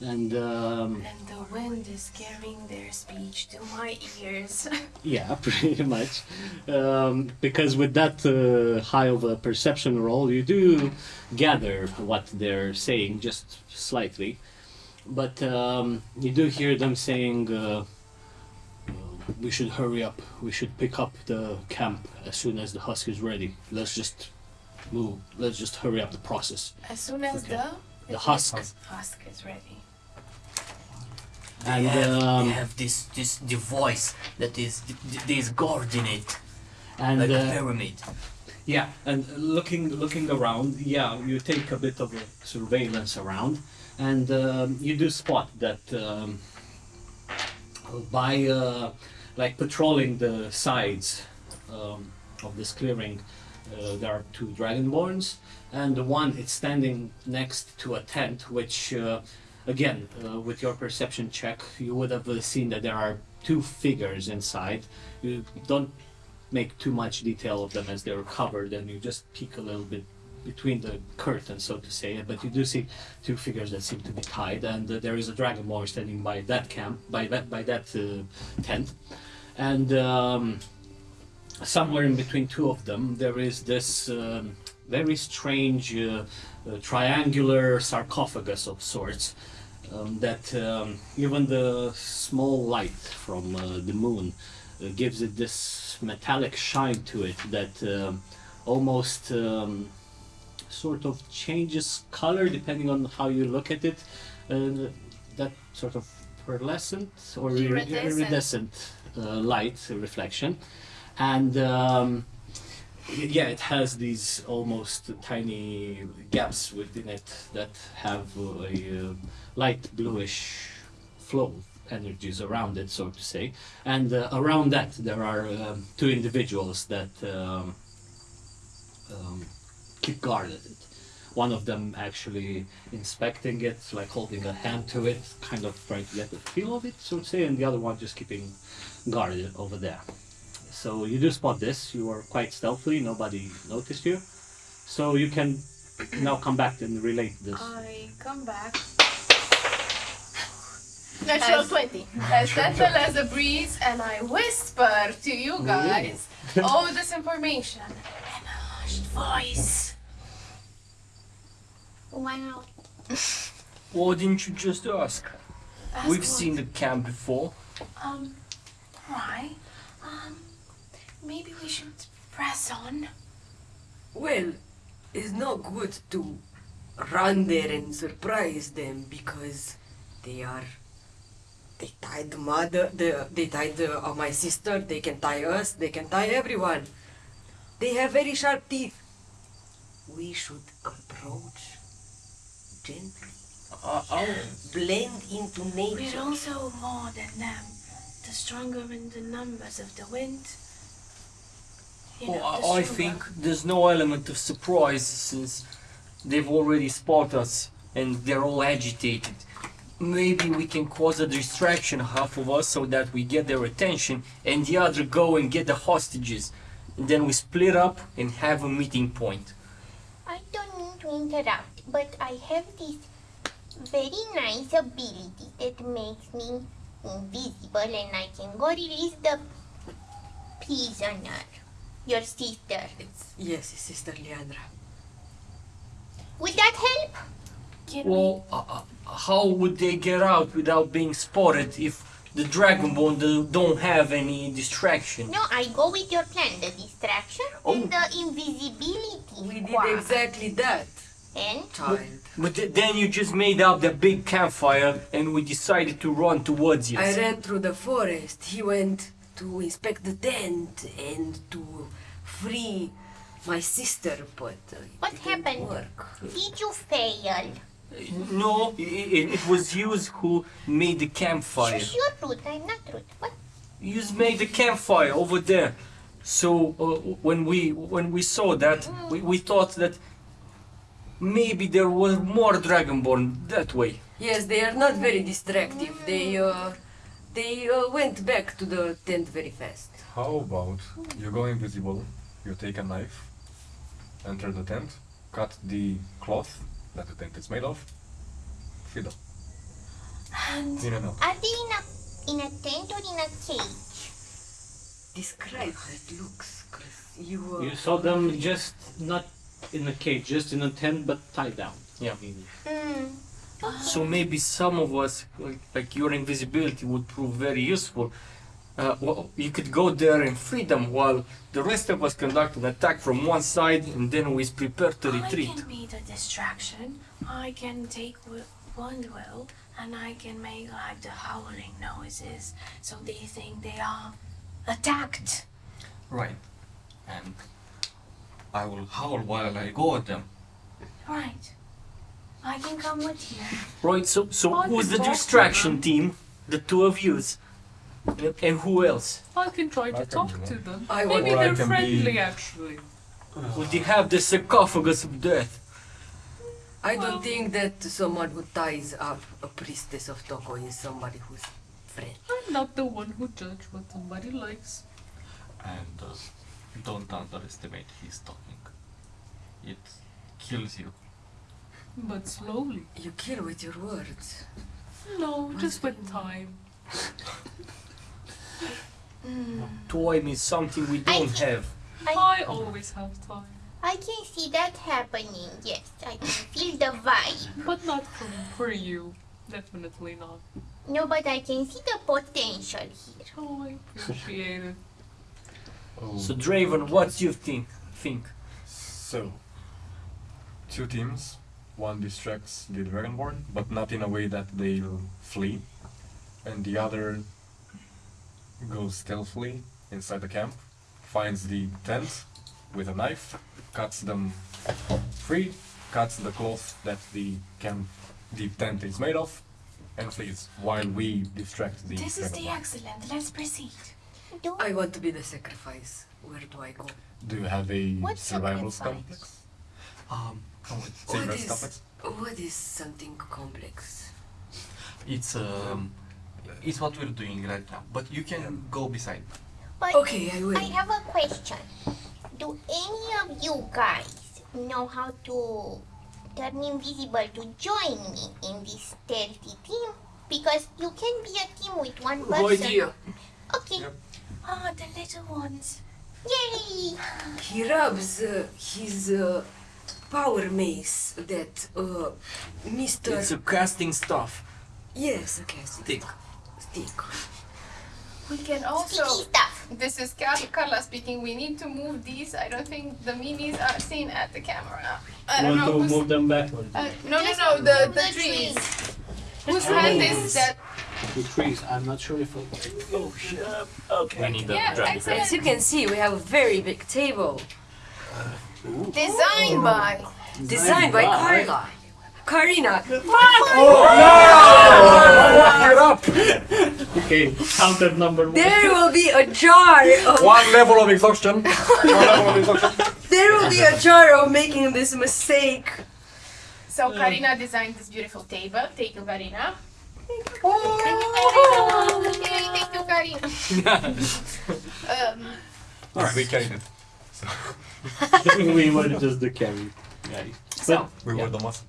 [SPEAKER 1] And um,
[SPEAKER 4] And the wind is carrying their speech to my ears.
[SPEAKER 1] yeah, pretty much. Um, because with that uh, high of a perception roll, you do gather what they're saying just slightly. But um, you do hear them saying, uh, uh, we should hurry up. We should pick up the camp as soon as the husk is ready. Let's just move. Let's just hurry up the process.
[SPEAKER 4] As soon as
[SPEAKER 1] Okay.
[SPEAKER 4] the
[SPEAKER 1] The husk.
[SPEAKER 4] husk is ready.
[SPEAKER 1] And
[SPEAKER 14] they have,
[SPEAKER 1] um,
[SPEAKER 14] they have this this the voice that is th- th- God in it,
[SPEAKER 1] and
[SPEAKER 14] like a
[SPEAKER 1] uh,
[SPEAKER 14] pyramid.
[SPEAKER 1] Yeah, and looking looking around, yeah, you take a bit of a surveillance around, and um, you do spot that um, by uh, like patrolling the sides um, of this clearing, uh, there are two dragonborns, and the one is standing next to a tent, which uh, again, uh, with your perception check, you would have uh, seen that there are two figures inside. You don't make too much detail of them as they're covered, and you just peek a little bit between the curtains, so to say. But you do see two figures that seem to be tied, and uh, there is a dragonborn standing by that camp, by that by that uh, tent, and. Um, somewhere in between two of them, there is this um, very strange uh, uh, triangular sarcophagus of sorts. Um, that um, even the small light from uh, the moon uh, gives it this metallic shine to it that um almost um, sort of changes color depending on how you look at it. Uh, that sort of pearlescent or iridescent,
[SPEAKER 4] Iridescent.
[SPEAKER 1] uh, light reflection and um, yeah, it has these almost tiny gaps within it that have a uh, light bluish flow energies around it, so to say. And uh, around that, there are um, two individuals that um, um, keep guard at it. One of them actually inspecting it, like holding a hand to it, kind of trying to get the feel of it, so to say, and the other one just keeping guard over there. So you do spot this. You are quite stealthily. Nobody noticed you. So you can now come back and relate this.
[SPEAKER 4] I come back. Natural
[SPEAKER 9] As-
[SPEAKER 4] 20. As gentle as a breeze, and I whisper to you guys all this information in a hushed voice.
[SPEAKER 8] Wow.
[SPEAKER 12] Why didn't you just ask?
[SPEAKER 4] Ask
[SPEAKER 12] We've
[SPEAKER 4] what?
[SPEAKER 12] seen the camp before.
[SPEAKER 4] Um, why? Um, maybe we should press on.
[SPEAKER 2] Well, it's not good to run there and surprise them because they are. They tied the mother. The, they tied the, uh, my sister. They can tie us. They can tie everyone. They have very sharp teeth. We should approach gently.
[SPEAKER 12] Uh, oh,
[SPEAKER 2] Blend into nature We're
[SPEAKER 4] also more than them. The stronger in the numbers of the wind. You know,
[SPEAKER 12] well, I I think there's no element of surprise since they've already spotted us and they're all agitated. Maybe we can cause a distraction, half of us, so that we get their attention, and the other go and get the hostages. And then we split up and have a meeting point.
[SPEAKER 8] I don't mean to interrupt, but I have this very nice ability that makes me invisible and I can go release the prisoner. Your sister.
[SPEAKER 2] It's, yes, it's Sister Leandra.
[SPEAKER 8] Would that help?
[SPEAKER 4] Can
[SPEAKER 12] Well, uh, uh, how would they get out without being spotted if the Dragonborn do- don't have any distraction?
[SPEAKER 8] No, I go with your plan. The distraction
[SPEAKER 12] Oh.
[SPEAKER 8] and the invisibility.
[SPEAKER 2] We did
[SPEAKER 8] Wow.
[SPEAKER 2] exactly that,
[SPEAKER 8] And
[SPEAKER 2] child.
[SPEAKER 12] But th- then you just made up the big campfire and we decided to run towards you.
[SPEAKER 2] I ran through the forest. He went to inspect the tent and to free my sister, but uh, it
[SPEAKER 8] What
[SPEAKER 2] didn't
[SPEAKER 8] happened?
[SPEAKER 2] work.
[SPEAKER 8] did you fail?
[SPEAKER 12] No, it, it was you who made the campfire.
[SPEAKER 8] Shush, you're rude. I'm not rude. What?
[SPEAKER 12] You made the campfire over there. So uh, when we when we saw that, we, we thought that maybe there were more Dragonborn that way.
[SPEAKER 2] Yes, they are not very distractive. They uh, they uh, went back to the tent very fast.
[SPEAKER 7] How about you go invisible, you take a knife, enter the tent, cut the cloth that the tent is made of, fiddle.
[SPEAKER 4] And
[SPEAKER 7] In and out.
[SPEAKER 8] Are they in a in a tent or in a cage?
[SPEAKER 2] Describe how it looks, cause you. Uh,
[SPEAKER 1] You saw them just not in a cage, just in a tent, but tied down.
[SPEAKER 12] Yeah.
[SPEAKER 1] I mean,
[SPEAKER 8] Hmm.
[SPEAKER 12] So maybe some of us, like, like your invisibility, would prove very useful. Uh, well, you could go there in freedom while the rest of us conduct an attack from one side and then we prepare to retreat.
[SPEAKER 4] I
[SPEAKER 12] retreat.
[SPEAKER 4] can be the distraction. I can take one will and I can make like the howling noises so they think they are attacked.
[SPEAKER 12] Right. And
[SPEAKER 5] I will howl while I go at them.
[SPEAKER 4] Right. I can come with you.
[SPEAKER 12] Right, so so
[SPEAKER 9] I
[SPEAKER 12] who's the distraction team? The two of yous. And, and who else?
[SPEAKER 9] I can try to
[SPEAKER 7] can
[SPEAKER 9] talk to them.
[SPEAKER 2] I
[SPEAKER 9] Maybe
[SPEAKER 7] Or I
[SPEAKER 9] they're
[SPEAKER 7] can
[SPEAKER 9] friendly
[SPEAKER 7] be-
[SPEAKER 9] actually.
[SPEAKER 12] Would they have the sarcophagus of death?
[SPEAKER 2] I don't think that someone who ties up a priestess of Toko is somebody who's friend.
[SPEAKER 9] I'm not the one who judge what somebody likes.
[SPEAKER 5] And uh, don't underestimate his talking. It kills you.
[SPEAKER 9] But slowly.
[SPEAKER 2] You kill with your words.
[SPEAKER 9] No, just with time.
[SPEAKER 12] Time is something we don't have.
[SPEAKER 9] I always have time.
[SPEAKER 8] I can see that happening. Yes, I can feel the vibe.
[SPEAKER 9] But not from for you. Definitely not.
[SPEAKER 8] No, but I can see the potential here.
[SPEAKER 9] Oh, I appreciate it.
[SPEAKER 7] Oh.
[SPEAKER 12] So Draven, what do you think? Think?
[SPEAKER 7] So, two teams. One distracts the Dragonborn, but not in a way that they'll flee, and the other goes stealthily inside the camp, finds the tent with a knife, cuts them free, cuts the cloth that the camp, the tent is made of, and flees while we distract the
[SPEAKER 4] This is the excellent. Let's proceed.
[SPEAKER 2] I want to be the sacrifice. Where do I go?
[SPEAKER 7] Do you have a
[SPEAKER 8] What
[SPEAKER 7] survival
[SPEAKER 8] sacrifice?
[SPEAKER 7] complex?
[SPEAKER 5] Um,
[SPEAKER 7] Save
[SPEAKER 2] What
[SPEAKER 7] as
[SPEAKER 2] is-
[SPEAKER 7] complex?
[SPEAKER 2] What is something complex?
[SPEAKER 5] it's um, it's what we're doing right now. But you can go beside.
[SPEAKER 8] But
[SPEAKER 2] Okay, I will.
[SPEAKER 8] I have a question. Do any of you guys know how to turn invisible to join me in this stealthy team? Because you can be a team with one
[SPEAKER 12] Good
[SPEAKER 8] person.
[SPEAKER 12] idea.
[SPEAKER 8] Okay.
[SPEAKER 4] Ah, the little ones.
[SPEAKER 8] Yay!
[SPEAKER 2] He rubs uh, his uh, power mace that uh, Mr.
[SPEAKER 12] It's a casting stuff.
[SPEAKER 2] yes, okay, stick.
[SPEAKER 12] Stick.
[SPEAKER 2] Stick.
[SPEAKER 4] We can also.
[SPEAKER 8] stuff.
[SPEAKER 4] This is Car- Carla speaking. We need to move these. I don't think the minis are seen at the camera. I don't
[SPEAKER 1] Want
[SPEAKER 4] know
[SPEAKER 1] to
[SPEAKER 4] who's.
[SPEAKER 1] move them backwards?
[SPEAKER 4] Uh, no, no, no. The the
[SPEAKER 8] the
[SPEAKER 4] trees.
[SPEAKER 8] trees.
[SPEAKER 4] Whose hand is that?
[SPEAKER 1] The trees. I'm not sure if. I... Oh shit. Okay.
[SPEAKER 12] We need the
[SPEAKER 4] Yeah,
[SPEAKER 2] As you can see, we have a very big table
[SPEAKER 4] Designed by.
[SPEAKER 2] designed by Carla. Karina. Fuck! Shut up.
[SPEAKER 1] Okay. Counted number one.
[SPEAKER 2] There will be a jar of
[SPEAKER 7] One level of exhaustion. One level of exhaustion.
[SPEAKER 2] there will be a jar of making this mistake.
[SPEAKER 4] So Karina designed this beautiful table. Thank you, Karina.
[SPEAKER 8] Oh.
[SPEAKER 4] Okay, thank you, Karina. um,
[SPEAKER 7] Alright, we carried it.
[SPEAKER 1] we were just the carry guys.
[SPEAKER 4] so
[SPEAKER 7] We
[SPEAKER 1] Yeah.
[SPEAKER 7] were the muscle.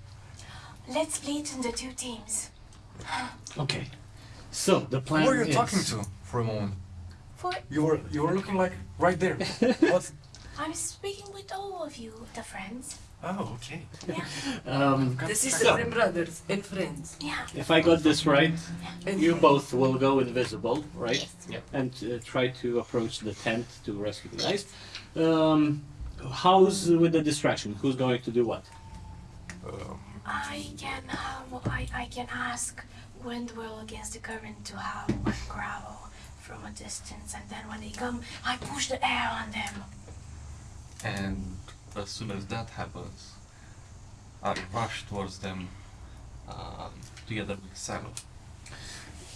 [SPEAKER 4] let's split into two teams.
[SPEAKER 1] Okay. So the plan
[SPEAKER 7] Who are you
[SPEAKER 1] is
[SPEAKER 7] talking to for a moment?
[SPEAKER 4] For
[SPEAKER 7] You were you were looking like right there. What's
[SPEAKER 4] I'm speaking with all of you, the friends.
[SPEAKER 7] Oh, okay.
[SPEAKER 1] Um,
[SPEAKER 2] The sisters and brothers and friends.
[SPEAKER 4] Yeah.
[SPEAKER 1] if I got this right,
[SPEAKER 2] And
[SPEAKER 1] you both will go invisible, right?
[SPEAKER 8] Yes.
[SPEAKER 12] Yeah.
[SPEAKER 1] And uh, try to approach the tent to rescue the guys. Um, how's with the distraction? Who's going to do what?
[SPEAKER 7] Um,
[SPEAKER 4] I can um, I, I can ask Windwell against the current to howl and growl from a distance, and then when they come, I push the air on them.
[SPEAKER 5] And as soon as that happens, I rush towards them um, together with Salo.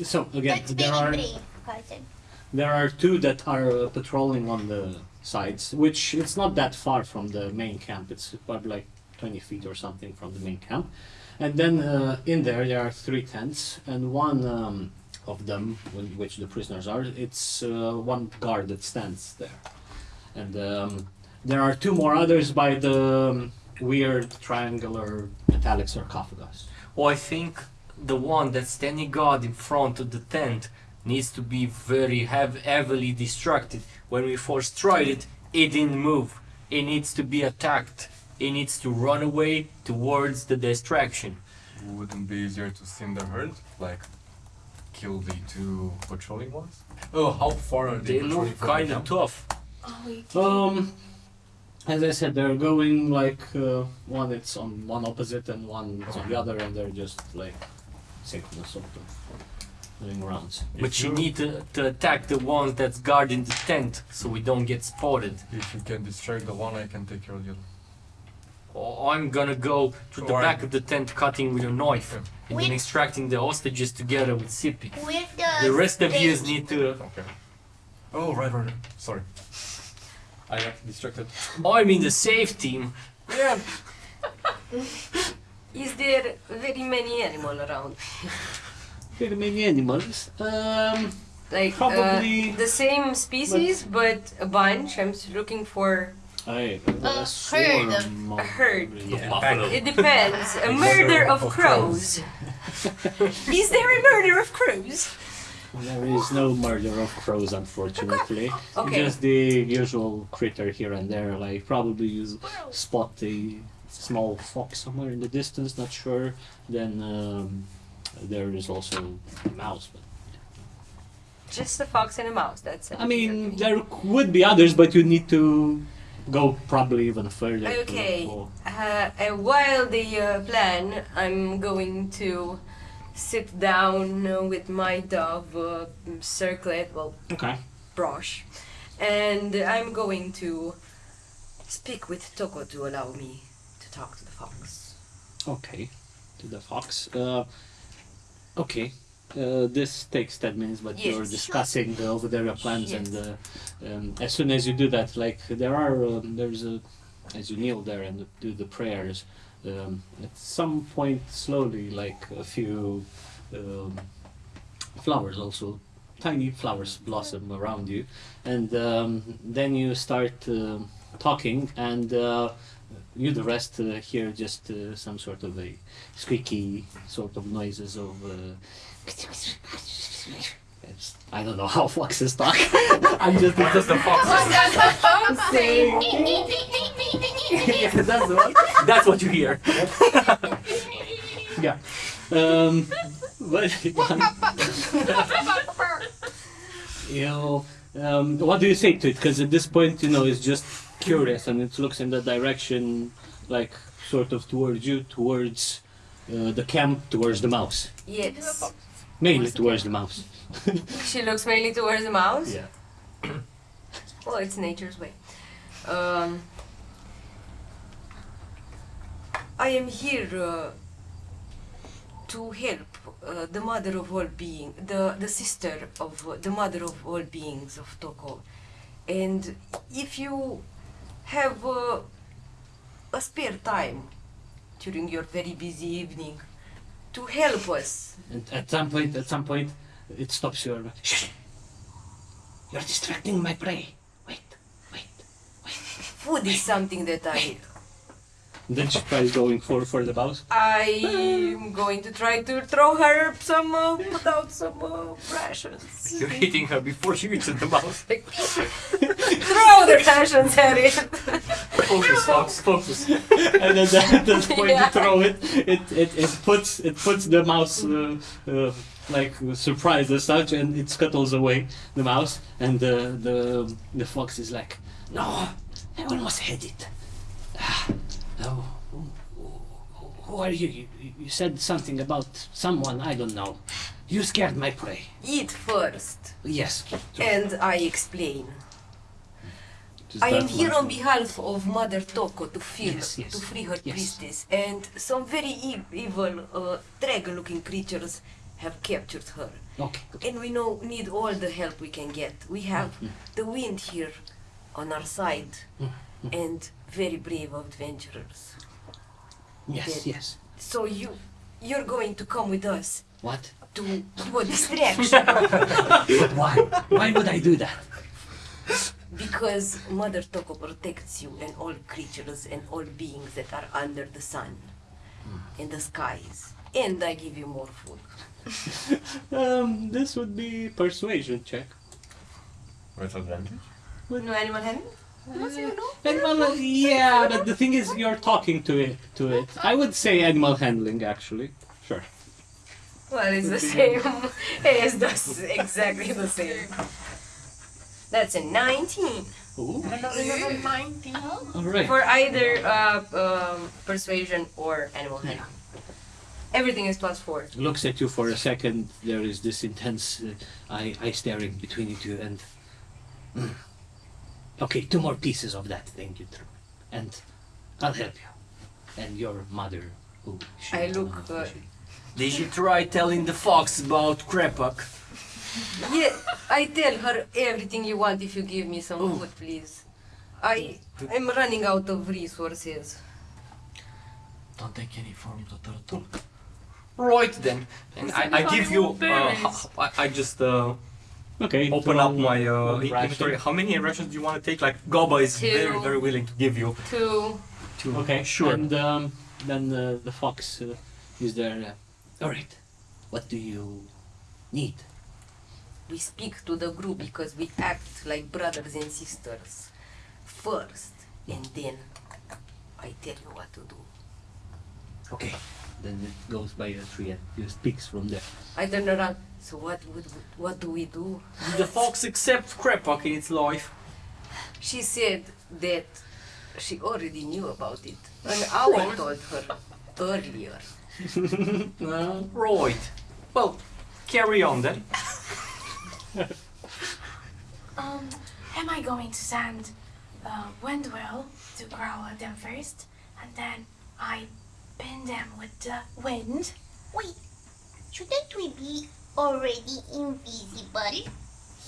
[SPEAKER 1] So again,
[SPEAKER 8] That's
[SPEAKER 1] there are
[SPEAKER 8] brave,
[SPEAKER 1] there are two that are uh, patrolling on the sides, which it's not that far from the main camp. It's probably like 20 feet or something from the main camp. And then uh, in there there are three tents, and one um, of them, which the prisoners are, it's uh, one guard that stands there. And um, there are two more others by the um, weird triangular metallic sarcophagus.
[SPEAKER 12] Well, I think the one that's standing guard in front of the tent needs to be very hev- heavily distracted. When we first tried it, it didn't move. It needs to be attacked. It needs to run away towards the distraction.
[SPEAKER 7] wouldn't be easier to thin the herd, like kill the two patrolling ones? Oh, how far are they,
[SPEAKER 12] They look kind of tough.
[SPEAKER 4] Oh,
[SPEAKER 1] Um, as I said, they're going like uh, one it's on one opposite and one is on the other, and they're just like synchronous sort of. doing rounds.
[SPEAKER 12] But you need to, to attack the ones that's guarding the tent so we don't get spotted.
[SPEAKER 7] If you can distract the one, I can take care of the other.
[SPEAKER 12] Or I'm gonna go to the
[SPEAKER 7] Or-
[SPEAKER 12] back of the tent cutting with a knife
[SPEAKER 7] Yeah.
[SPEAKER 12] and then extracting the hostages together with Sibi.
[SPEAKER 8] Where's the
[SPEAKER 12] The rest of you
[SPEAKER 8] stage?
[SPEAKER 12] need to.
[SPEAKER 7] Okay. Oh, right, right, right. Sorry. I got distracted.
[SPEAKER 12] I'm in the safe team.
[SPEAKER 7] Yeah.
[SPEAKER 2] Is there very many animal around?
[SPEAKER 1] Very many animals. Um,
[SPEAKER 2] Like
[SPEAKER 1] Probably-
[SPEAKER 2] uh, the same species, but a bunch. I'm looking for.
[SPEAKER 1] I
[SPEAKER 8] A
[SPEAKER 1] a swarm
[SPEAKER 8] herd.
[SPEAKER 1] of-
[SPEAKER 2] A herd.
[SPEAKER 1] Yeah.
[SPEAKER 2] It depends. A murder of crows. Is there a murder of crows?
[SPEAKER 1] There is no murder of crows, unfortunately.
[SPEAKER 2] Okay.
[SPEAKER 1] Just the usual critter here and there. Like probably you spot a small fox somewhere in the distance. Not sure. Then um, there is also a mouse. But
[SPEAKER 2] Just a fox and a mouse. That's it.
[SPEAKER 1] I mean, there would be others, but you need to go probably even further.
[SPEAKER 2] Okay. Uh, while they uh, plan, I'm going to sit down with my dove uh, circlet, well,
[SPEAKER 1] Okay.
[SPEAKER 2] brush, and I'm going to speak with Toko to allow me to talk to the fox.
[SPEAKER 1] Okay, to the fox. Uh, okay, uh, this takes ten minutes, but you're
[SPEAKER 2] Yes.
[SPEAKER 1] discussing the over there your plans,
[SPEAKER 2] Yes.
[SPEAKER 1] and uh, um, as soon as you do that, like there are, um, there's a, as you kneel there and do the prayers, um, at some point slowly, like a few um, flowers also. Tiny flowers blossom around you, and um, then you start um talking, and uh, you the rest uh, hear just uh, some sort of a squeaky sort of noises of uh, I don't know how foxes talk. I'm just
[SPEAKER 12] What does the fox say?
[SPEAKER 1] yeah, that's the one.
[SPEAKER 12] That's what you hear.
[SPEAKER 1] Yeah. Um, but you know, um, what do you say to it? Because at this point, you know, it's just curious and it looks in the direction, like sort of towards you, towards uh, the camp, towards the mouse.
[SPEAKER 2] Yes.
[SPEAKER 1] Mainly towards the mouse.
[SPEAKER 2] She looks mainly towards the mouse.
[SPEAKER 1] Yeah.
[SPEAKER 2] Well, it's nature's way. Um, I am here uh, to help uh, the mother of all beings, the the sister of uh, the mother of all beings of Toko, and if you have uh, a spare time during your very busy evening to help us,
[SPEAKER 1] And at some point, at some point, it stops you. Shh! You're distracting my prey. Wait, wait. wait.
[SPEAKER 2] food is something that I
[SPEAKER 1] Then she tries going for for the mouse.
[SPEAKER 2] I'm going to try to throw her some, uh, put out some uh, rations.
[SPEAKER 12] You're hitting her before she reaches the mouse.
[SPEAKER 2] throw the rations at it.
[SPEAKER 12] Focus, fox, focus.
[SPEAKER 1] and then at that point
[SPEAKER 2] Yeah.
[SPEAKER 1] you throw it, it, it, it puts it puts the mouse uh, uh, like surprised as such, and it scuttles away the mouse, and the the the fox is like, no, I almost had it. Who, who- who are you? you? You said something about someone I don't know. You scared my prey.
[SPEAKER 2] Eat first,
[SPEAKER 1] Yes.
[SPEAKER 2] and I explain.
[SPEAKER 1] Just
[SPEAKER 2] I am here on behalf of Mother Toko to free,
[SPEAKER 1] Yes, yes,
[SPEAKER 2] to free her
[SPEAKER 1] yes.
[SPEAKER 2] priestess, and some very e- evil, uh, dragon-looking creatures have captured her.
[SPEAKER 1] Okay.
[SPEAKER 2] And we know need all the help we can get. We have the wind here on our side, and very brave adventurers.
[SPEAKER 1] Yes. Yes.
[SPEAKER 2] So you, you're going to come with us
[SPEAKER 1] What?
[SPEAKER 2] to do a distraction
[SPEAKER 1] But why? Why would I do that?
[SPEAKER 2] because Mother Toko protects you and all creatures and all beings that are under the sun in the skies. And I give you more food.
[SPEAKER 1] Um, this would be persuasion check.
[SPEAKER 7] With advantage?
[SPEAKER 2] Would no animal handling?
[SPEAKER 1] Animal, yeah, but the thing is, you're talking to it. To it, I would say animal handling. Actually, sure.
[SPEAKER 2] Well, it's the same. it's the, exactly the same. That's a 19
[SPEAKER 1] Ooh.
[SPEAKER 4] Another 19.
[SPEAKER 1] All right.
[SPEAKER 2] for either uh, um, persuasion or animal handling. Everything is plus four.
[SPEAKER 1] looks at you for a second. There is this intense uh, eye, eye staring between you two, and Mm. Okay, two more pieces of that thing you threw, and I'll help you. And your mother, who she
[SPEAKER 2] I
[SPEAKER 1] is
[SPEAKER 2] look, uh,
[SPEAKER 1] she-
[SPEAKER 12] Did you try telling the fox about Krepak?
[SPEAKER 2] Yeah, I tell her everything you want if you give me some
[SPEAKER 12] Oh.
[SPEAKER 2] food, please. I am running out of resources.
[SPEAKER 12] Don't take any from the turtle. Right then. And I, I give you. Uh, h- I, I just uh,
[SPEAKER 1] Okay.
[SPEAKER 12] open
[SPEAKER 1] throw
[SPEAKER 12] up my uh, inventory. How many rations do you want to take? Like Goba is very
[SPEAKER 2] Two.
[SPEAKER 12] very willing to give you.
[SPEAKER 2] Two.
[SPEAKER 12] Two.
[SPEAKER 1] Okay,
[SPEAKER 12] sure.
[SPEAKER 1] And um, then uh, the fox uh, is there. Uh, All right. What do you need?
[SPEAKER 2] We speak to the group because we act like brothers and sisters first, and then I tell you what to do.
[SPEAKER 1] Okay. Then it goes by a tree and it speaks from there.
[SPEAKER 2] I turn around. So what would what do we do?
[SPEAKER 12] Did the fox accept Krepak in its life?
[SPEAKER 2] She said that she already knew about it. An owl told her earlier.
[SPEAKER 12] Uh, right. Well, carry on then.
[SPEAKER 4] Um, am I going to send uh, Windwell to growl at them first, and then I pin them with the wind?
[SPEAKER 8] Wait, shouldn't we be already invisible?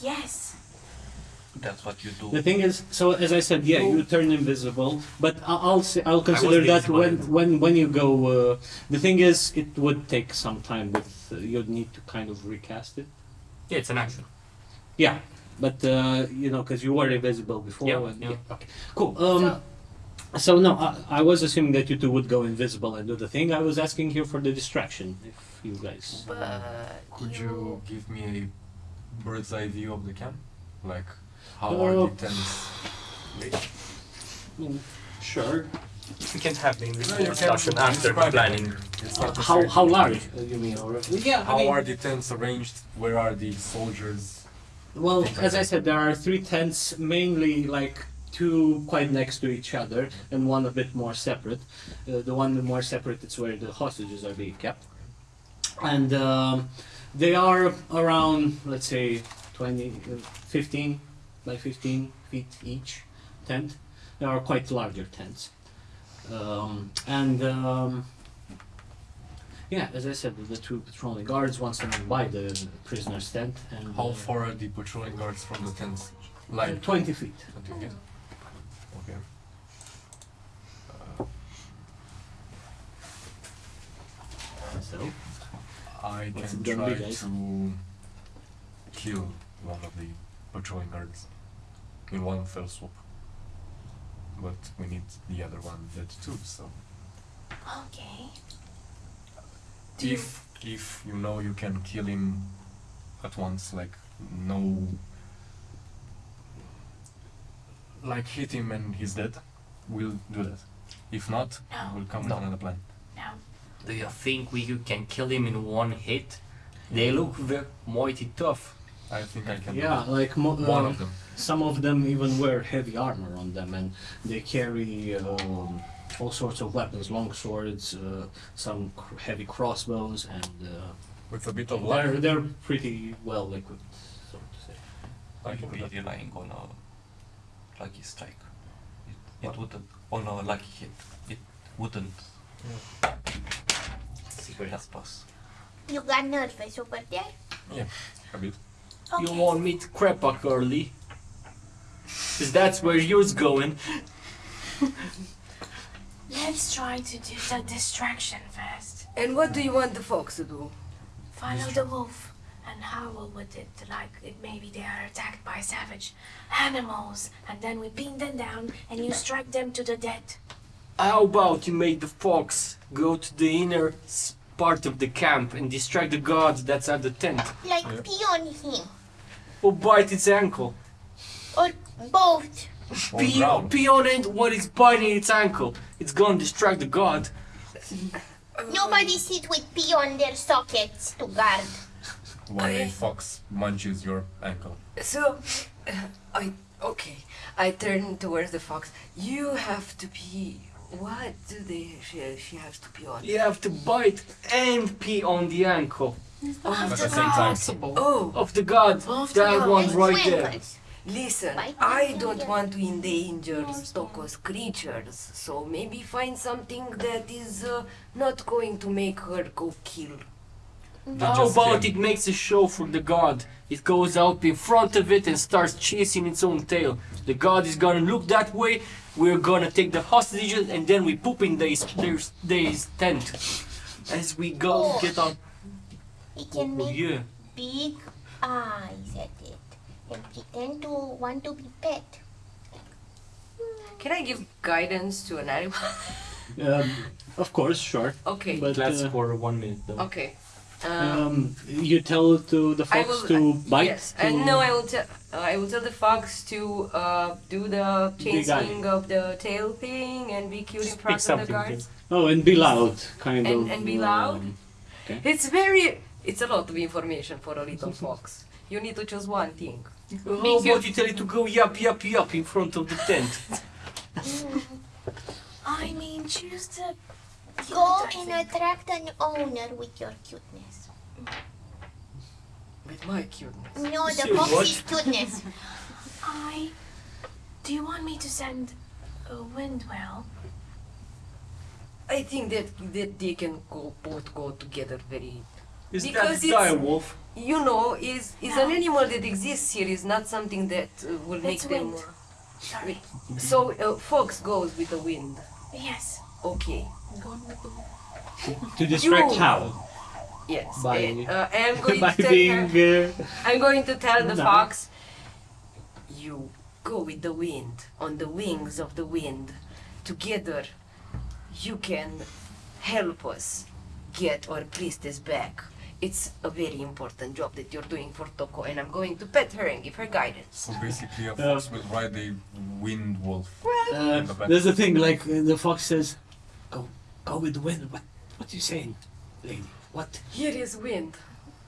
[SPEAKER 4] Yes.
[SPEAKER 5] That's what you do.
[SPEAKER 1] The thing is, so as I said, yeah, you turn invisible, but I- I'll say, I'll consider that when when when you go. Uh, the thing is, it would take some time. With uh, you'd need to kind of recast it.
[SPEAKER 12] Yeah, it's an action.
[SPEAKER 1] Yeah, but uh, you know, because you were invisible before.
[SPEAKER 12] Yeah,
[SPEAKER 1] and,
[SPEAKER 12] yeah.
[SPEAKER 1] Okay, cool. Um, so no, I, I was assuming that you two would go invisible and do the thing. I was asking here for the distraction. If you guys.
[SPEAKER 2] But
[SPEAKER 7] Could you give me a bird's eye view of the camp? Like, how
[SPEAKER 1] Uh,
[SPEAKER 7] are the tents laid?
[SPEAKER 1] Mm, Sure.
[SPEAKER 12] We can have the
[SPEAKER 7] No, you
[SPEAKER 12] individual
[SPEAKER 7] can
[SPEAKER 12] discussion after
[SPEAKER 7] describe
[SPEAKER 12] planning.
[SPEAKER 7] It's not the
[SPEAKER 1] How how large? Uh, you mean? Or, yeah. I
[SPEAKER 7] How
[SPEAKER 1] mean,
[SPEAKER 7] are the tents arranged? Where are the soldiers?
[SPEAKER 1] Well, as I said, there are three tents, mainly like two quite next to each other, and one a bit more separate. Uh, the one more separate is where the hostages are being kept, and um, they are around, let's say, 20, uh, 15 by 15 feet each tent. They are quite larger tents, um, and. Um, yeah, as I said, the two patrolling guards, once of them by the prisoner's tent, and
[SPEAKER 7] How
[SPEAKER 1] uh,
[SPEAKER 7] far are the patrolling guards from the tents? Like,
[SPEAKER 1] 20 feet.
[SPEAKER 7] okay. Okay. Uh,
[SPEAKER 1] So,
[SPEAKER 7] I
[SPEAKER 1] What's
[SPEAKER 7] can
[SPEAKER 1] it gonna be,
[SPEAKER 7] try to kill one of the patrolling guards in one fell swoop. But we need the other one dead too, so
[SPEAKER 4] Okay. Do you-
[SPEAKER 7] if if you know you can kill him at once, like no like hit him and he's dead, we'll do that. If not,
[SPEAKER 4] No.
[SPEAKER 7] we'll come
[SPEAKER 12] No.
[SPEAKER 7] with another plan.
[SPEAKER 4] No.
[SPEAKER 12] Do you think we can kill him in one hit? They look very mighty tough.
[SPEAKER 7] I think I can
[SPEAKER 1] yeah,
[SPEAKER 7] do
[SPEAKER 1] like mo-
[SPEAKER 7] one
[SPEAKER 1] um,
[SPEAKER 7] of them.
[SPEAKER 1] some of them even wear heavy armor on them, and they carry um, all sorts of weapons, long swords, uh, some cr- heavy crossbows, and uh,
[SPEAKER 7] With a bit of luck,
[SPEAKER 1] they're they're pretty well equipped, so to say.
[SPEAKER 7] I can do
[SPEAKER 5] be
[SPEAKER 7] that.
[SPEAKER 5] relying on a lucky strike. It, it wouldn't on a lucky hit. It wouldn't help us.
[SPEAKER 8] You got nervous over there?
[SPEAKER 7] A bit.
[SPEAKER 4] Okay.
[SPEAKER 12] You want me to Krepak early? Uh, Cause that's where yours going.
[SPEAKER 4] Let's try to do the distraction first.
[SPEAKER 2] and what do you want the fox to do?
[SPEAKER 4] Follow the wolf and howl with it like it maybe they are attacked by savage animals, and then we pin them down and you strike them to the dead.
[SPEAKER 12] How about you make the fox go to the inner part of the camp and distract the guards that's at the tent?
[SPEAKER 8] Like
[SPEAKER 7] Yeah.
[SPEAKER 8] pee on him.
[SPEAKER 12] Or bite its ankle?
[SPEAKER 8] Or both.
[SPEAKER 7] On
[SPEAKER 12] Pee,
[SPEAKER 7] ground.
[SPEAKER 12] pee on it when it's biting its ankle. It's gonna distract the guard.
[SPEAKER 8] Nobody sits with pee on their sockets to guard.
[SPEAKER 7] When a fox munches your ankle.
[SPEAKER 2] So, uh, I okay. I turn towards the fox. You have to be What do they? She, she has to be on.
[SPEAKER 12] You have to bite and pee on the ankle
[SPEAKER 7] At the same time.
[SPEAKER 2] Oh,
[SPEAKER 12] of the god.
[SPEAKER 2] Of the
[SPEAKER 12] that
[SPEAKER 2] god.
[SPEAKER 12] one
[SPEAKER 8] And
[SPEAKER 12] right there.
[SPEAKER 8] twinkles.
[SPEAKER 2] listen. I don't want to endanger Stoko's creatures, so maybe find something that is uh, not going to make her go kill.
[SPEAKER 12] How about it makes a show for the god? It goes out in front of it and starts chasing its own tail. The god is gonna look that way. We're gonna take the hostages and then we poop in their their, their tent as we go
[SPEAKER 8] Oh.
[SPEAKER 12] get on.
[SPEAKER 8] We can
[SPEAKER 12] Oh,
[SPEAKER 8] make
[SPEAKER 12] yeah.
[SPEAKER 8] big eyes at it and pretend to want to be pet.
[SPEAKER 2] Can I give guidance to an animal?
[SPEAKER 1] Um, of course, sure.
[SPEAKER 2] okay.
[SPEAKER 1] But
[SPEAKER 12] That's
[SPEAKER 1] uh,
[SPEAKER 12] for one minute though.
[SPEAKER 2] okay. Um,
[SPEAKER 1] um, you tell to the fox
[SPEAKER 2] will.
[SPEAKER 1] to bite.
[SPEAKER 2] Yes.
[SPEAKER 1] to-
[SPEAKER 2] And no, I will tell. Uh, I will tell the fox to uh, do the
[SPEAKER 1] Big eye.
[SPEAKER 2] chasing of the tail thing and be cute in front of the
[SPEAKER 12] something.
[SPEAKER 2] guards.
[SPEAKER 1] Oh, and be loud, kind
[SPEAKER 2] And-
[SPEAKER 1] of.
[SPEAKER 2] and be loud?
[SPEAKER 1] um,
[SPEAKER 2] It's very. It's a lot of information for a little fox. You need to choose one thing.
[SPEAKER 12] How about you tell it to go yap yap yap in front of the tent?
[SPEAKER 4] I mean, choose the.
[SPEAKER 8] Go and attract an owner with your cuteness.
[SPEAKER 2] With my cuteness.
[SPEAKER 8] No, the
[SPEAKER 12] Say what?
[SPEAKER 8] fox's cuteness.
[SPEAKER 4] I. Do you want me to send a windwell?
[SPEAKER 2] I think that that they can go both go together very.
[SPEAKER 12] Is
[SPEAKER 2] Because
[SPEAKER 12] that
[SPEAKER 2] it's-
[SPEAKER 12] dire wolf?
[SPEAKER 2] You know, is is an animal that exists here. Is not something that uh, will make
[SPEAKER 4] It's
[SPEAKER 2] them.
[SPEAKER 4] wind. Sorry.
[SPEAKER 2] So uh, fox goes with the wind.
[SPEAKER 4] Yes.
[SPEAKER 2] Okay.
[SPEAKER 4] Going with the
[SPEAKER 1] To distract
[SPEAKER 2] You-
[SPEAKER 1] how?
[SPEAKER 2] Yes.
[SPEAKER 1] By-
[SPEAKER 2] uh, uh, I'm going
[SPEAKER 1] By
[SPEAKER 2] to tell
[SPEAKER 1] being.
[SPEAKER 2] her.
[SPEAKER 1] Uh,
[SPEAKER 2] I'm going to tell the
[SPEAKER 1] No.
[SPEAKER 2] fox. You go with the wind on the wings of the wind. Together, you can help us get our priestess back. It's a very important job that you're doing for Toko, and I'm going to pet her and give her guidance.
[SPEAKER 7] So basically, a fox will ride a wind wolf.
[SPEAKER 1] uh,
[SPEAKER 7] the
[SPEAKER 1] there's a thing like uh, the fox says, "Go, go with the wind." What? What are you saying, lady? What?
[SPEAKER 2] Here is wind.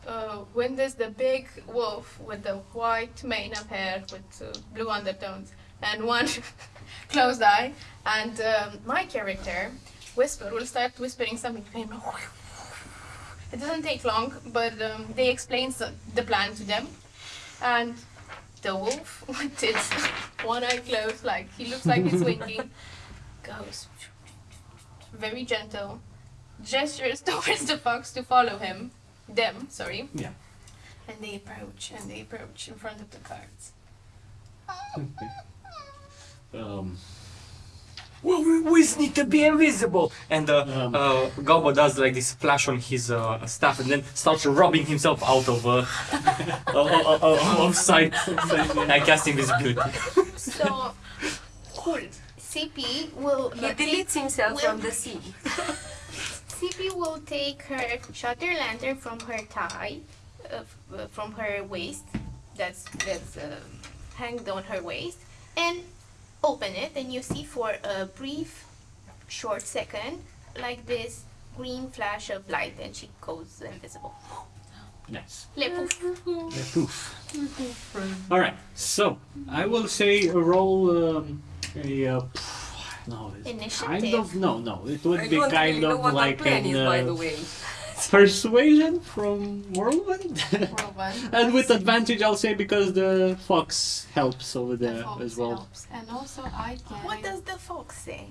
[SPEAKER 4] Uh, Wind is the big wolf with the white mane of hair with uh, blue undertones and one closed eye. And um, my character, Whisper, will start whispering something to him. It doesn't take long, but um, they explain so- the plan to them. And the wolf, with his one eye closed, like he looks like he's winking, goes very gentle, gestures towards the fox to follow him them, sorry.
[SPEAKER 1] Yeah.
[SPEAKER 4] And they approach and they approach in front of the cards.
[SPEAKER 1] Um,
[SPEAKER 12] Well, we, we need to be invisible. And uh,
[SPEAKER 1] Um.
[SPEAKER 12] uh, Galba does like this flash on his uh, staff and then starts rubbing himself out of uh, of, of, of, of sight. I cast invisibility.
[SPEAKER 8] So, cool. Sibi will.
[SPEAKER 2] He deletes himself
[SPEAKER 8] will-
[SPEAKER 2] from the sea.
[SPEAKER 8] Sibi will take her shutter lantern from her tie, uh, uh, from her waist. That's that's um, hanged on her waist, and open it, and you see for a brief, short second, like this green flash of light, and she goes invisible.
[SPEAKER 1] nice.
[SPEAKER 8] Le poof.
[SPEAKER 1] All right. So I will say a roll. Um, a uh, no. It's kind of no, no. It would
[SPEAKER 2] I
[SPEAKER 1] be kind
[SPEAKER 2] really
[SPEAKER 1] of like
[SPEAKER 2] our plan
[SPEAKER 1] an
[SPEAKER 2] is, by
[SPEAKER 1] uh,
[SPEAKER 2] the way.
[SPEAKER 1] persuasion from Whirlwind.
[SPEAKER 4] Whirlwind.
[SPEAKER 1] and with advantage, I'll say because the fox helps over there
[SPEAKER 4] fox
[SPEAKER 1] as well.
[SPEAKER 4] helps. And also I can.
[SPEAKER 8] What does the fox say?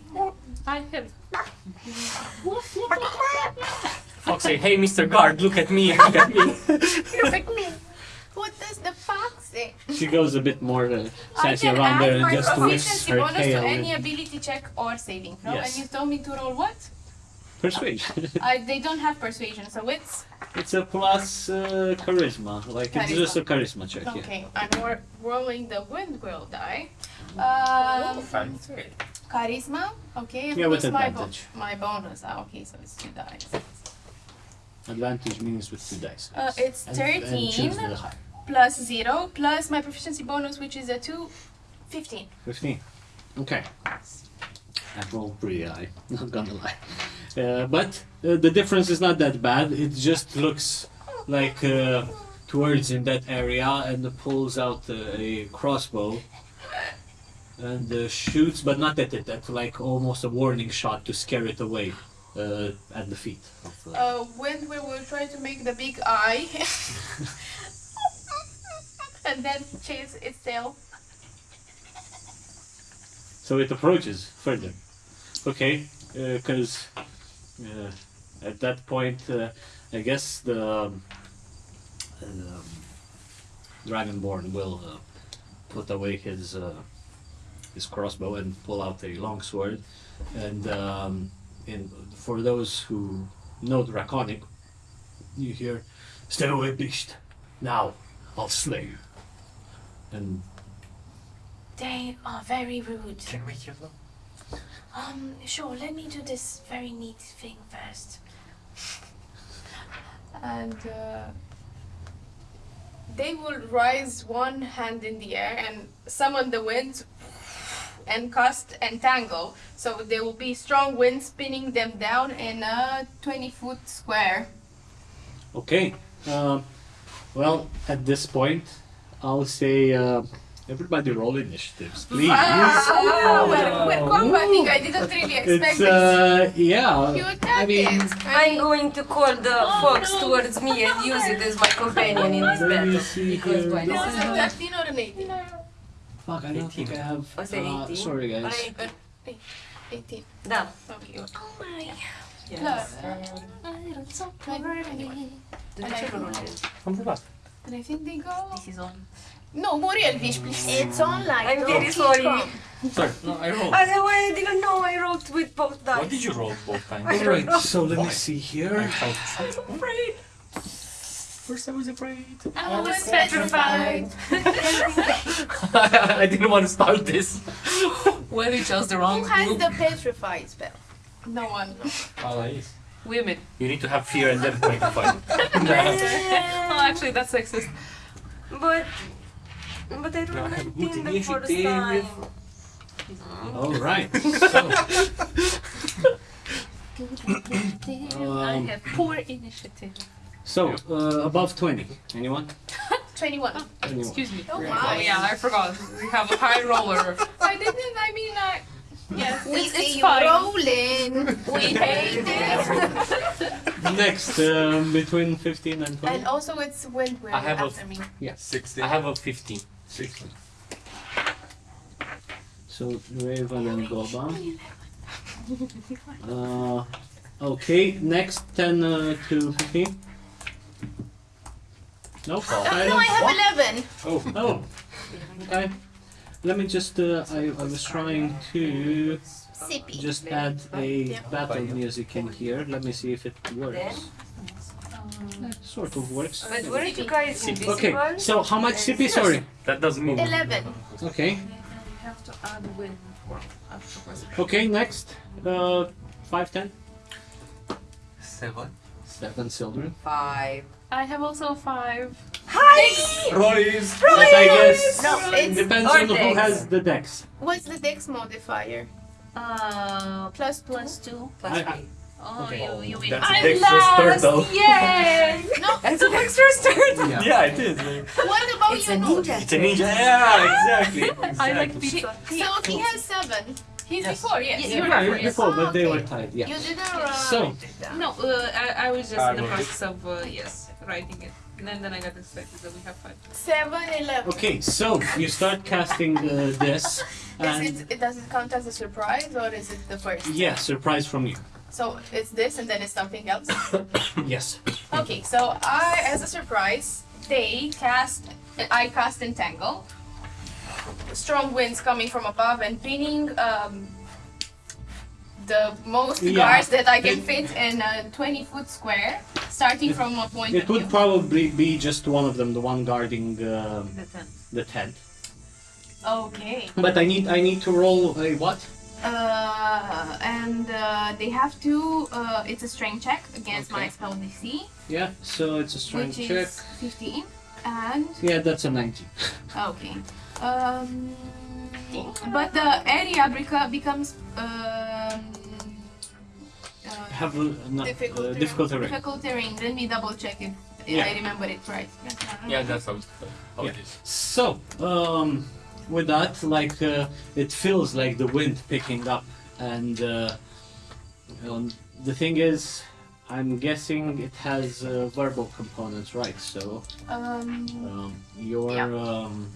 [SPEAKER 9] I have.
[SPEAKER 12] Fox say, "Hey, Mr. Guard, look at me, look at me."
[SPEAKER 8] Look at me. What does the fox say?
[SPEAKER 1] She goes a bit more uh,
[SPEAKER 4] I
[SPEAKER 1] sassy
[SPEAKER 4] can
[SPEAKER 1] around
[SPEAKER 4] add
[SPEAKER 1] there and
[SPEAKER 4] my
[SPEAKER 1] just twists
[SPEAKER 4] proficiency
[SPEAKER 1] her
[SPEAKER 4] bonus to any ability check or saving throw.
[SPEAKER 1] Yes.
[SPEAKER 4] And you told me to roll what?
[SPEAKER 1] Persuasion.
[SPEAKER 4] I, they don't have persuasion, so it's
[SPEAKER 1] it's a plus uh, charisma. Like it's just a charisma check. Yeah.
[SPEAKER 4] okay. I'm ro- rolling the wind windwheel die. Um, charisma. Okay.
[SPEAKER 1] Yeah, with
[SPEAKER 4] plus my
[SPEAKER 1] advantage.
[SPEAKER 4] my bonus. Ah, okay, so it's two dice.
[SPEAKER 1] Advantage means with two dice.
[SPEAKER 4] Uh, it's
[SPEAKER 1] And- and choose
[SPEAKER 4] 13
[SPEAKER 1] the high.
[SPEAKER 4] Plus zero plus my proficiency bonus, which is a two. 15.
[SPEAKER 1] 15. Okay. That rolled pretty high, not gonna lie. Uh, but uh, the difference is not that bad. It just looks like uh, towards in that area and pulls out uh, a crossbow. and uh, shoots, but not at it. At like almost a warning shot to scare it away uh, at the feet. Of, uh,
[SPEAKER 4] Uh, when we will try to make the big eye and then chase its tail.
[SPEAKER 1] So it approaches further. Okay, because uh, at that point, uh, I guess the um, um, Dragonborn will uh, put away his uh, his crossbow and pull out a longsword. And um, for those who know Draconic, you hear, "Stay away, beast! Now I'll slay you." And
[SPEAKER 4] They are very rude.
[SPEAKER 3] Can we kill them?
[SPEAKER 4] Um, sure, let me do this very neat thing first. And uh, they will rise one hand in the air and summon the wind and cast entangle. So there will be strong wind spinning them down in a 20 foot square.
[SPEAKER 1] Okay. Um, well, at this point, I'll say uh, everybody roll initiatives, please.
[SPEAKER 4] Ah, we're, we're combating. I didn't really expect
[SPEAKER 1] It's uh, yeah.
[SPEAKER 4] You
[SPEAKER 1] I mean,
[SPEAKER 4] it.
[SPEAKER 2] I'm going to call the fox towards me and use it as my companion in this
[SPEAKER 1] let me
[SPEAKER 2] battle.
[SPEAKER 1] see
[SPEAKER 2] Because
[SPEAKER 1] here.
[SPEAKER 2] why
[SPEAKER 4] No,
[SPEAKER 2] not?
[SPEAKER 4] it's a 13 or an 18?
[SPEAKER 1] Fuck, I don't think I have.
[SPEAKER 2] Was it
[SPEAKER 1] Uh,
[SPEAKER 2] 18?
[SPEAKER 1] sorry, guys.
[SPEAKER 2] Alright.
[SPEAKER 4] 18.
[SPEAKER 2] Da.
[SPEAKER 4] Okay.
[SPEAKER 2] Oh my.
[SPEAKER 4] Plus.
[SPEAKER 2] De ce nu rulezi?
[SPEAKER 3] Am rulat.
[SPEAKER 4] And I think they go.
[SPEAKER 9] This is on.
[SPEAKER 4] No, Muriel, fish, please.
[SPEAKER 8] It's on like
[SPEAKER 2] I'm very sorry.
[SPEAKER 8] Kong.
[SPEAKER 12] Sorry, no, I rolled.
[SPEAKER 2] I, I didn't know I rolled with both
[SPEAKER 3] What did you roll both times?
[SPEAKER 1] Alright, so let me see here.
[SPEAKER 3] I
[SPEAKER 1] here.
[SPEAKER 3] felt
[SPEAKER 2] Afraid.
[SPEAKER 12] First I was afraid.
[SPEAKER 4] I was petrified.
[SPEAKER 12] I didn't want to start this.
[SPEAKER 9] Well, you chose the wrong
[SPEAKER 4] Who has
[SPEAKER 9] group.
[SPEAKER 4] the petrified spell? No one.
[SPEAKER 3] Alais.
[SPEAKER 9] Women.
[SPEAKER 12] You need to have fear and then fight
[SPEAKER 9] Oh, actually, that's sexist.
[SPEAKER 2] But but I
[SPEAKER 12] don't
[SPEAKER 2] rolled
[SPEAKER 12] have
[SPEAKER 2] 19
[SPEAKER 12] good
[SPEAKER 2] the first
[SPEAKER 12] initiative.
[SPEAKER 2] time.
[SPEAKER 1] Alright. So,
[SPEAKER 9] I
[SPEAKER 1] um,
[SPEAKER 9] have poor initiative.
[SPEAKER 1] so uh, above 20. Anyone?
[SPEAKER 4] 21.
[SPEAKER 1] Anyone?
[SPEAKER 9] Excuse me.
[SPEAKER 4] Oh,
[SPEAKER 9] Oh yeah, I forgot. We have a high roller.
[SPEAKER 4] I didn't, I mean, I. Yes,
[SPEAKER 8] We
[SPEAKER 4] it's,
[SPEAKER 8] see
[SPEAKER 4] it's
[SPEAKER 8] you
[SPEAKER 4] fine.
[SPEAKER 8] rolling.
[SPEAKER 4] We hate it.
[SPEAKER 1] Next, um, between 15 and 20.
[SPEAKER 4] And also, it's when we're
[SPEAKER 12] I have a-
[SPEAKER 4] after me.
[SPEAKER 7] 16.
[SPEAKER 12] I have a 15.
[SPEAKER 7] 16.
[SPEAKER 1] So Raven and Goban. Uh, okay, next 10 uh, to 15. Nope.
[SPEAKER 8] Oh no, I have 11.
[SPEAKER 1] Oh, oh. Okay. Let me just, uh, I, I was trying to
[SPEAKER 8] Sibi.
[SPEAKER 1] just add a battle music in here. Let me see if it works. Sort of works.
[SPEAKER 2] But weren't you guys invisible?
[SPEAKER 1] Okay, so how much Sibi? Sorry.
[SPEAKER 12] That doesn't mean
[SPEAKER 8] 11.
[SPEAKER 1] Okay.
[SPEAKER 9] You have to add.
[SPEAKER 1] Okay, next. Uh, 5, 10.
[SPEAKER 5] Seven.
[SPEAKER 1] 7 children.
[SPEAKER 2] Five.
[SPEAKER 4] I have also five.
[SPEAKER 7] Rollies!
[SPEAKER 1] But I guess
[SPEAKER 8] No, it's
[SPEAKER 1] depends
[SPEAKER 2] or
[SPEAKER 1] on who has the dex.
[SPEAKER 4] What's the dex modifier?
[SPEAKER 9] Uh,
[SPEAKER 4] Plus
[SPEAKER 9] plus two.
[SPEAKER 2] Plus
[SPEAKER 1] I- I-
[SPEAKER 2] three.
[SPEAKER 9] Oh,
[SPEAKER 1] Okay.
[SPEAKER 9] you, you win.
[SPEAKER 7] That's a
[SPEAKER 4] I'm
[SPEAKER 7] dexterous
[SPEAKER 4] last!
[SPEAKER 7] turtle.
[SPEAKER 4] Yay! no,
[SPEAKER 2] That's an extra start.
[SPEAKER 1] Yeah.
[SPEAKER 7] Yeah, it is.
[SPEAKER 4] what about
[SPEAKER 2] It's
[SPEAKER 4] you?
[SPEAKER 2] a ninja.
[SPEAKER 7] It's a ninja. Yeah, exactly.
[SPEAKER 9] I like
[SPEAKER 7] exactly.
[SPEAKER 9] pizza.
[SPEAKER 4] So he has seven. He's
[SPEAKER 12] Yes.
[SPEAKER 4] before, yes.
[SPEAKER 9] Yeah,
[SPEAKER 4] you're
[SPEAKER 1] Yeah,
[SPEAKER 4] before,
[SPEAKER 1] you
[SPEAKER 4] yes.
[SPEAKER 1] before, but they were tied. Yeah.
[SPEAKER 4] You didn't write
[SPEAKER 1] So-
[SPEAKER 4] it down.
[SPEAKER 9] No, uh, I, I was just
[SPEAKER 7] I
[SPEAKER 9] in the
[SPEAKER 7] wrote it.
[SPEAKER 9] process of, uh, yes, writing it. And then, then I got distracted that we have five.
[SPEAKER 4] Seven, eleven.
[SPEAKER 1] Okay, so you start casting uh, this, and
[SPEAKER 4] it, it, does it count as a surprise or is it the first?
[SPEAKER 1] yeah, surprise from you.
[SPEAKER 4] So it's this and then it's something else?
[SPEAKER 1] Yes.
[SPEAKER 4] okay, so I, as a surprise, they cast, I cast Entangle. Strong winds coming from above and pinning um, the most
[SPEAKER 1] Yeah.
[SPEAKER 4] guards that I can
[SPEAKER 1] It-
[SPEAKER 4] fit in a 20 foot square, starting from a point
[SPEAKER 1] It
[SPEAKER 4] of
[SPEAKER 1] would
[SPEAKER 4] view.
[SPEAKER 1] probably be just one of them, the one guarding uh,
[SPEAKER 9] The ten.
[SPEAKER 1] the tent.
[SPEAKER 4] Okay.
[SPEAKER 1] But I need I need to roll a what?
[SPEAKER 4] Uh, and uh, they have to. Uh, it's a strength check against my
[SPEAKER 1] Okay.
[SPEAKER 4] spell DC,
[SPEAKER 1] Yeah, so it's a strength
[SPEAKER 4] which
[SPEAKER 1] check.
[SPEAKER 4] is 15. And
[SPEAKER 1] Yeah, that's a 19.
[SPEAKER 4] okay. Um, but the area beca- becomes uh,
[SPEAKER 1] Have a not,
[SPEAKER 4] difficult,
[SPEAKER 1] uh, difficult terrain.
[SPEAKER 4] difficult terrain. Let me double check if, if
[SPEAKER 1] Yeah.
[SPEAKER 4] I remember it right.
[SPEAKER 7] Yeah, that's how, it- how it is.
[SPEAKER 1] So, um, with that, like uh, it feels like the wind picking up, and uh, um, the thing is, I'm guessing it has uh, verbal components, right? So
[SPEAKER 4] Um,
[SPEAKER 1] um, your
[SPEAKER 4] Yeah.
[SPEAKER 1] um,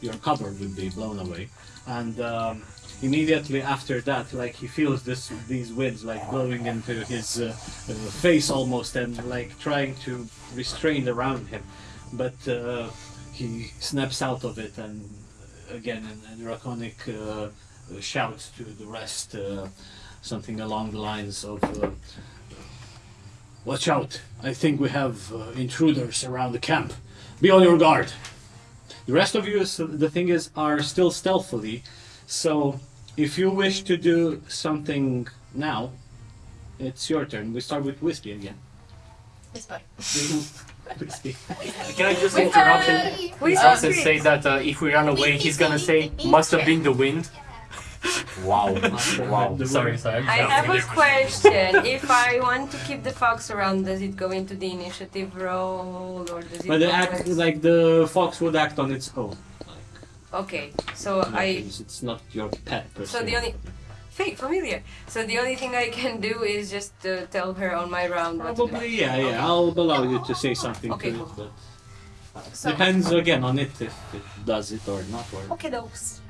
[SPEAKER 1] your cover would be blown away, and um, immediately after that, like he feels this these winds like blowing into his uh, uh, face almost, and like trying to restrain around him, but uh, he snaps out of it, and again, in a draconic uh, shouts to the rest, uh, something along the lines of. Uh, Watch out! I think we have intruders around the camp. Be on your guard. The rest of you, the thing is, are still stealthily. So, if you wish to do something now, it's your turn. We start with Whiskey again.
[SPEAKER 4] whisper.
[SPEAKER 1] Wispy.
[SPEAKER 12] Can I just interrupt and
[SPEAKER 4] Whisper.
[SPEAKER 12] also say that uh, if we run away, he's gonna say, must have been the wind. Wow. wow.
[SPEAKER 1] The
[SPEAKER 12] Sorry, sorry.
[SPEAKER 14] I have a question. if I want to keep the fox around, does it go into the initiative roll or does it?
[SPEAKER 1] But the act, like the fox would act on its own. Like,
[SPEAKER 14] Okay, so
[SPEAKER 1] in
[SPEAKER 14] I.
[SPEAKER 1] it's not your pet per
[SPEAKER 14] So
[SPEAKER 1] se.
[SPEAKER 14] the only. Fake, familiar. So the only thing I can do is just uh, tell her on my round what to do.
[SPEAKER 1] Probably, yeah, yeah. I'll allow you to say something
[SPEAKER 14] Okay,
[SPEAKER 1] to
[SPEAKER 14] cool.
[SPEAKER 1] it, but
[SPEAKER 4] So,
[SPEAKER 1] depends again on it if it does it or not. Or...
[SPEAKER 14] Okay, those.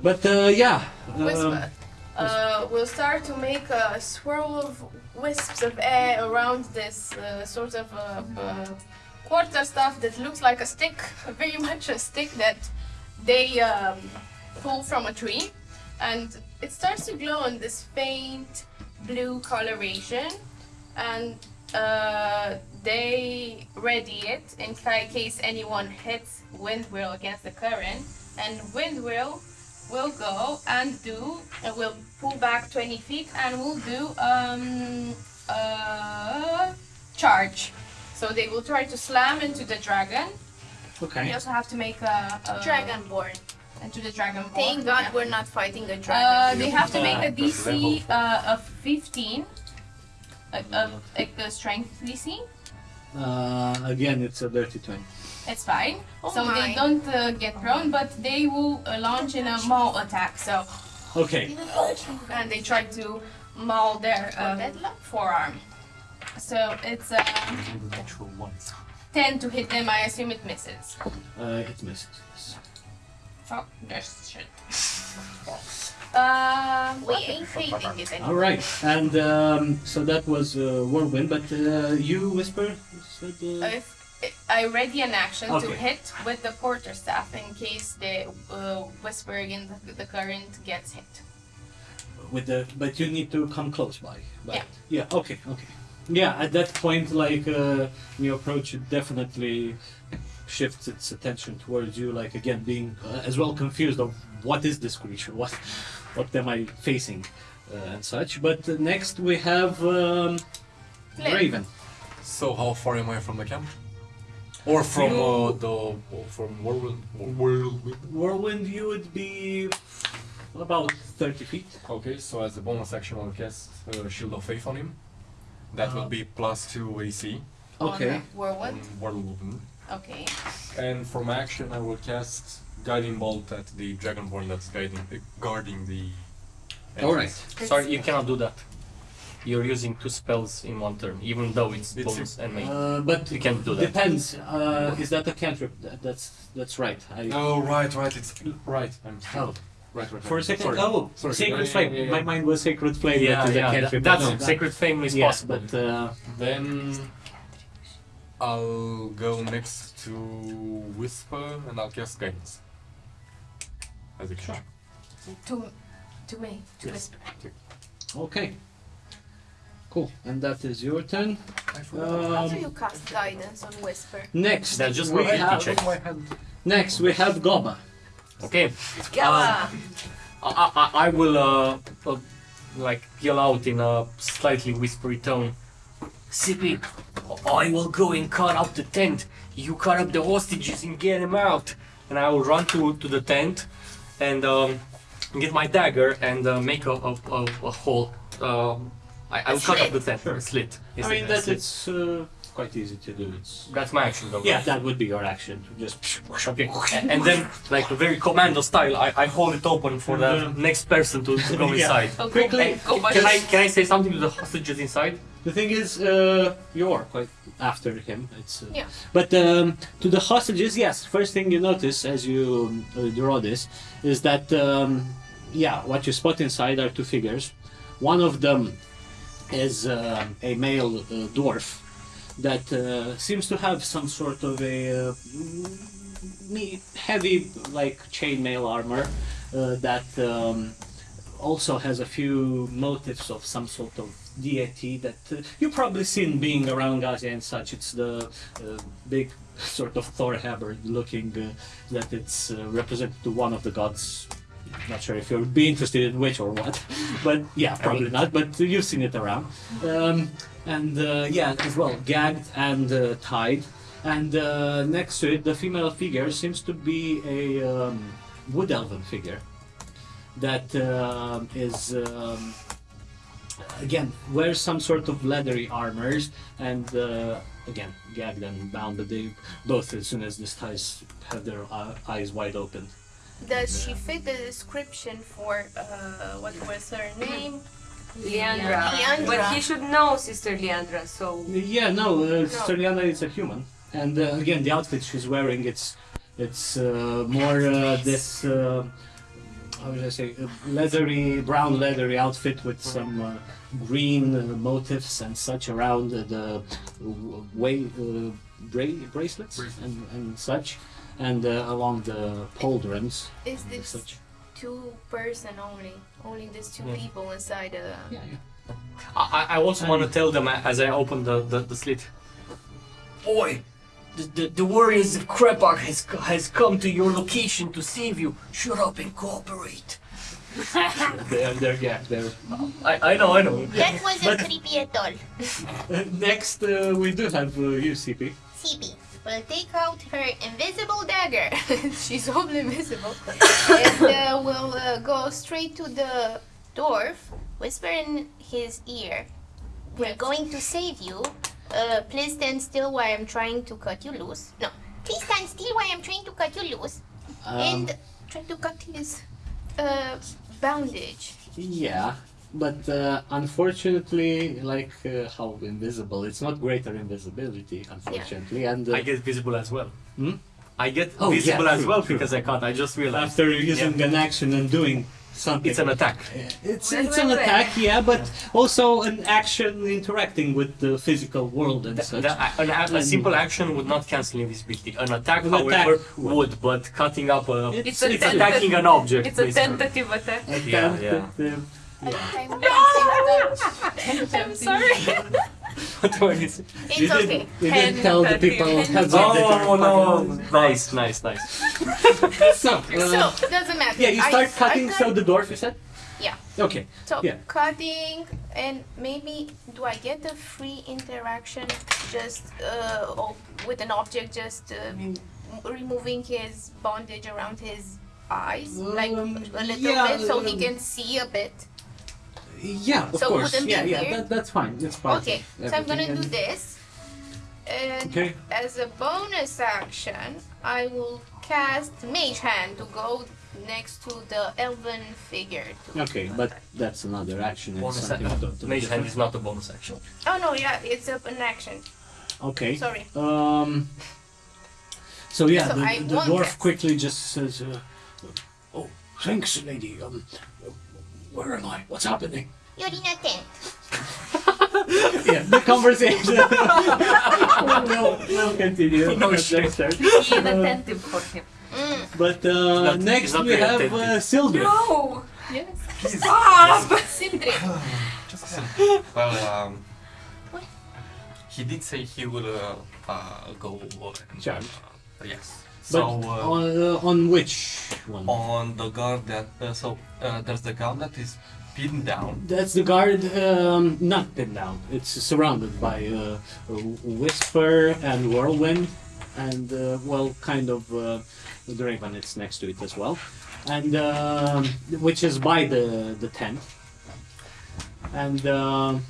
[SPEAKER 1] But uh, yeah, um,
[SPEAKER 4] whisper. Uh, we'll start to make a swirl of wisps of air around this uh, sort of uh, uh, quarter stuff that looks like a stick, very much a stick that they um, pull from a tree, and it starts to glow in this faint blue coloration, and uh, they ready it in case anyone hits Windwheel against the current, and Windwheel will go and do and will pull back 20 feet and will do um uh charge. So they will try to slam into the dragon we
[SPEAKER 1] okay.
[SPEAKER 4] also have to make a, a
[SPEAKER 15] Dragonborn.
[SPEAKER 4] into the dragon
[SPEAKER 15] Thank. God
[SPEAKER 4] Yeah.
[SPEAKER 15] we're not fighting a
[SPEAKER 4] uh,
[SPEAKER 15] dragon.
[SPEAKER 4] they have to make a
[SPEAKER 7] Uh,
[SPEAKER 4] DC uh, of 15 a, a, a, a strength DC
[SPEAKER 1] Uh, again, it's a dirty twenty.
[SPEAKER 4] it's fine
[SPEAKER 15] Oh
[SPEAKER 4] so they don't uh, get thrown but they will uh, launch in a maul attack so
[SPEAKER 1] Okay.
[SPEAKER 4] and they try to maul their um, forearm. So it's uh,
[SPEAKER 12] Natural ones.
[SPEAKER 4] 10 to hit them. I assume it misses.
[SPEAKER 1] Uh, it missed.
[SPEAKER 4] Oh, there's shit. Um,
[SPEAKER 15] we ain't hating it anymore.
[SPEAKER 1] All right, and um, so that was uh, whirlwind. But uh, you whisper. Said, uh,
[SPEAKER 4] if I ready an action to hit with the quarter staff in case the uh, whisper in the, the current gets hit.
[SPEAKER 1] with the but you need to come close by. But,
[SPEAKER 4] Yeah.
[SPEAKER 1] Yeah. Okay. Okay. Yeah. At that point, like uh, when you approach, it definitely shifts its attention towards you. Like again, being uh, as well confused of what is this creature? What what am I facing? Uh, and such. But uh, next we have um, Raven.
[SPEAKER 7] So how far am I from the camp? Or from uh, the from whirlwind? whirlwind?
[SPEAKER 1] Whirlwind, you would be about thirty feet.
[SPEAKER 7] Okay, so as a bonus action, I'll cast uh, Shield of Faith on him. That will be plus two AC
[SPEAKER 1] Okay.
[SPEAKER 4] On whirlwind.
[SPEAKER 7] on whirlwind.
[SPEAKER 4] Okay.
[SPEAKER 7] And from action, I will cast Guiding Bolt at the Dragonborn that's guiding, uh, guarding the.
[SPEAKER 1] All right.
[SPEAKER 7] entrance.
[SPEAKER 12] Sorry, you cannot do that. You're using two spells in one turn, even though it's,
[SPEAKER 7] It's-
[SPEAKER 12] bonus and main.
[SPEAKER 1] Uh, but
[SPEAKER 12] You can't do that.
[SPEAKER 1] depends. Uh, is that a cantrip? That, that's that's right. I,
[SPEAKER 7] Oh right, right, it's right. I'm
[SPEAKER 1] Oh.
[SPEAKER 7] Right, right.
[SPEAKER 1] For a
[SPEAKER 7] right.
[SPEAKER 1] second,
[SPEAKER 7] Sorry.
[SPEAKER 1] oh,
[SPEAKER 7] Sorry.
[SPEAKER 1] Sacred
[SPEAKER 7] Yeah, yeah,
[SPEAKER 1] Flame.
[SPEAKER 7] yeah, yeah.
[SPEAKER 1] My mind was Sacred Flame.
[SPEAKER 12] yeah,
[SPEAKER 1] that is a
[SPEAKER 12] yeah,
[SPEAKER 1] cantrip.
[SPEAKER 12] that-
[SPEAKER 1] No,
[SPEAKER 12] that's Sacred Flame is
[SPEAKER 1] yeah,
[SPEAKER 12] possible.
[SPEAKER 1] but uh,
[SPEAKER 7] Then I'll go next to Whisper and I'll cast Guidance. As a sure.
[SPEAKER 4] To, to me. To
[SPEAKER 1] Yes.
[SPEAKER 4] whisper.
[SPEAKER 1] okay, cool. And that is your turn.
[SPEAKER 15] How do
[SPEAKER 1] Um,
[SPEAKER 15] you cast guidance on Whisper?
[SPEAKER 1] next,
[SPEAKER 12] That's just
[SPEAKER 1] we
[SPEAKER 12] for
[SPEAKER 1] have,
[SPEAKER 12] check.
[SPEAKER 1] next we have Goba.
[SPEAKER 12] Okay.
[SPEAKER 15] Gala!
[SPEAKER 12] I, I, I will uh, uh, like yell out in a slightly whispery tone. Sibi, I will go and cut up the tent. You cut up the hostages and get them out. And I will run to, to the tent and um, get my dagger and uh, make a, a, a, a hole. Um I, I will cut up the tent. A slit.
[SPEAKER 1] I mean
[SPEAKER 12] a
[SPEAKER 1] that
[SPEAKER 12] slit?
[SPEAKER 1] it's uh, quite easy to do. It's
[SPEAKER 12] That's my action though.
[SPEAKER 1] yeah, that would be your action. Just
[SPEAKER 12] Okay. And then, like a very commando style, I, I hold it open for the next person to, to go inside.
[SPEAKER 6] Go
[SPEAKER 1] Quickly,
[SPEAKER 6] back.
[SPEAKER 12] Can I can I say something to the hostages inside?
[SPEAKER 1] The thing is, uh, you're quite after him. It's uh,
[SPEAKER 4] Yeah.
[SPEAKER 1] But um, to the hostages, yes. First thing you notice as you uh, draw this is that um, yeah, what you spot inside are two figures. One of them is uh, a male uh, dwarf that uh, seems to have some sort of a uh, heavy, like chainmail armor uh, that um, also has a few motifs of some sort of deity that uh, you've probably seen being around Gaza and such. It's the uh, big sort of Thor hammer looking uh, that it's uh, represented to one of the gods. Not sure if you'd be interested in which or what, but yeah, probably not. But you've seen it around, um, and uh, yeah, as well, gagged and uh, tied. And uh, next to it, the female figure seems to be a um, wood elven figure that um is um, again wears some sort of leathery armors and uh, again gagged and bound. But they both, as soon as this ties, have their uh, eyes wide open.
[SPEAKER 4] Does she fit the description for uh, what was her name?
[SPEAKER 2] Leandra.
[SPEAKER 4] Leandra.
[SPEAKER 2] But he should know Sister Leandra, so
[SPEAKER 1] Yeah, no, uh, Sister Liana is a human, and uh, again, the outfit she's wearing it's it's uh, more uh, this uh, how would I say uh, leathery brown leathery outfit with some uh, green uh, motifs and such around uh, the way uh, bra- bracelets and, and such, and uh, along the pauldrons
[SPEAKER 4] Is
[SPEAKER 1] and
[SPEAKER 4] this
[SPEAKER 1] such.
[SPEAKER 4] two person only? Only these two
[SPEAKER 12] Yeah.
[SPEAKER 4] people inside the.
[SPEAKER 1] Yeah, yeah.
[SPEAKER 12] I, I also want to tell them as I open the, the, the slit. Boy, The, the, the warriors of Krepak has, has come to your location to save you. Shut up and cooperate.
[SPEAKER 1] They're, they're, yeah, they're.
[SPEAKER 12] I, I know, I know.
[SPEAKER 8] That wasn't
[SPEAKER 1] But-
[SPEAKER 8] creepy at all.
[SPEAKER 1] Uh, next, uh, we do have uh, you, Sibi.
[SPEAKER 8] Sibi will take out her invisible dagger.
[SPEAKER 4] She's all invisible. and uh, we'll uh, go straight to the dwarf.
[SPEAKER 8] Whisper in his ear. We're
[SPEAKER 4] Yes.
[SPEAKER 8] going to save you. Uh, please stand still while I'm trying to cut you loose. No, please stand still while I'm trying to cut you loose.
[SPEAKER 1] Um,
[SPEAKER 8] and try to cut his.
[SPEAKER 4] Uh, bandage.
[SPEAKER 1] Yeah, but uh, unfortunately, like uh, how invisible, it's not greater invisibility, unfortunately. And uh,
[SPEAKER 12] I get visible as well.
[SPEAKER 1] Hmm?
[SPEAKER 12] I get
[SPEAKER 1] Oh, yeah,
[SPEAKER 12] visible as
[SPEAKER 1] true,
[SPEAKER 12] well
[SPEAKER 1] true.
[SPEAKER 12] because I can't. I just realized.
[SPEAKER 1] after using an action and doing something,
[SPEAKER 12] It's an attack.
[SPEAKER 1] it's,
[SPEAKER 2] Wait,
[SPEAKER 1] it's
[SPEAKER 2] wait,
[SPEAKER 1] an
[SPEAKER 2] wait.
[SPEAKER 1] attack, yeah, but also an action interacting with the physical world and
[SPEAKER 12] The-
[SPEAKER 1] such.
[SPEAKER 12] the- an, a, a simple action would not cancel invisibility. An attack,
[SPEAKER 1] An
[SPEAKER 12] however,
[SPEAKER 1] attack would.
[SPEAKER 12] would. But cutting up a,
[SPEAKER 1] It's-
[SPEAKER 6] It's
[SPEAKER 1] it's
[SPEAKER 12] attacking an object.
[SPEAKER 6] It's a tentative attack.
[SPEAKER 1] A
[SPEAKER 12] Yeah, yeah.
[SPEAKER 1] Tentative-
[SPEAKER 6] I'm sorry.
[SPEAKER 12] What do I need to-
[SPEAKER 4] It's
[SPEAKER 1] you
[SPEAKER 4] okay.
[SPEAKER 1] didn't, you didn't tell the people
[SPEAKER 6] Hand
[SPEAKER 1] heads up that
[SPEAKER 12] Oh
[SPEAKER 1] you're
[SPEAKER 12] no! Nice, nice, nice.
[SPEAKER 1] So, uh,
[SPEAKER 4] so, doesn't matter.
[SPEAKER 1] yeah, you start
[SPEAKER 4] I
[SPEAKER 1] cutting.
[SPEAKER 4] cut-
[SPEAKER 1] So the dwarf, you said?
[SPEAKER 4] Yeah.
[SPEAKER 1] Okay.
[SPEAKER 4] So
[SPEAKER 1] Yeah.
[SPEAKER 4] cutting and maybe do I get a free interaction just uh, o- with an object just uh, removing his bondage around his eyes like
[SPEAKER 1] Um,
[SPEAKER 4] a little
[SPEAKER 1] yeah,
[SPEAKER 4] bit so he can see a bit.
[SPEAKER 1] Yeah, of
[SPEAKER 4] So
[SPEAKER 1] course. Yeah, yeah,
[SPEAKER 4] weird?
[SPEAKER 1] that, that's fine. It's part
[SPEAKER 4] Okay, so I'm gonna
[SPEAKER 1] everything
[SPEAKER 4] do this. And
[SPEAKER 1] Okay.
[SPEAKER 4] as a bonus action, I will cast Mage Hand to go next to the elven figure.
[SPEAKER 1] Okay, but that's another action. It's
[SPEAKER 12] Bonus action.
[SPEAKER 1] totally
[SPEAKER 12] Mage hand is not a bonus action.
[SPEAKER 4] Oh no, yeah, it's up an action.
[SPEAKER 1] Okay.
[SPEAKER 4] Sorry.
[SPEAKER 1] Um. So yeah,
[SPEAKER 4] So
[SPEAKER 1] the, the dwarf
[SPEAKER 4] that.
[SPEAKER 1] quickly just says, uh, "Oh, thanks, lady. Um, where am I? What's happening?"
[SPEAKER 8] You're in a tent.
[SPEAKER 1] yeah, the conversation. no, no, continue.
[SPEAKER 12] No
[SPEAKER 1] Next
[SPEAKER 12] shit.
[SPEAKER 1] turn.
[SPEAKER 6] Be inattentive for him.
[SPEAKER 1] But uh,
[SPEAKER 12] not-
[SPEAKER 1] next we have uh,
[SPEAKER 12] attentive.
[SPEAKER 1] Sildred.
[SPEAKER 6] No!
[SPEAKER 4] Yes.
[SPEAKER 6] Stop!
[SPEAKER 4] Sindri.
[SPEAKER 5] Well, um, he did say he will uh, uh, go and,
[SPEAKER 1] Charge.
[SPEAKER 5] Uh,
[SPEAKER 1] But
[SPEAKER 5] So uh,
[SPEAKER 1] on, uh, on which one?
[SPEAKER 5] on the guard that uh, so uh, there's the guard that is pinned down.
[SPEAKER 1] That's the guard, um, not pinned down. It's surrounded by uh, Whisper and Whirlwind, and uh, well, kind of uh, the Raven. It's next to it as well, and um which is by the the tent. And um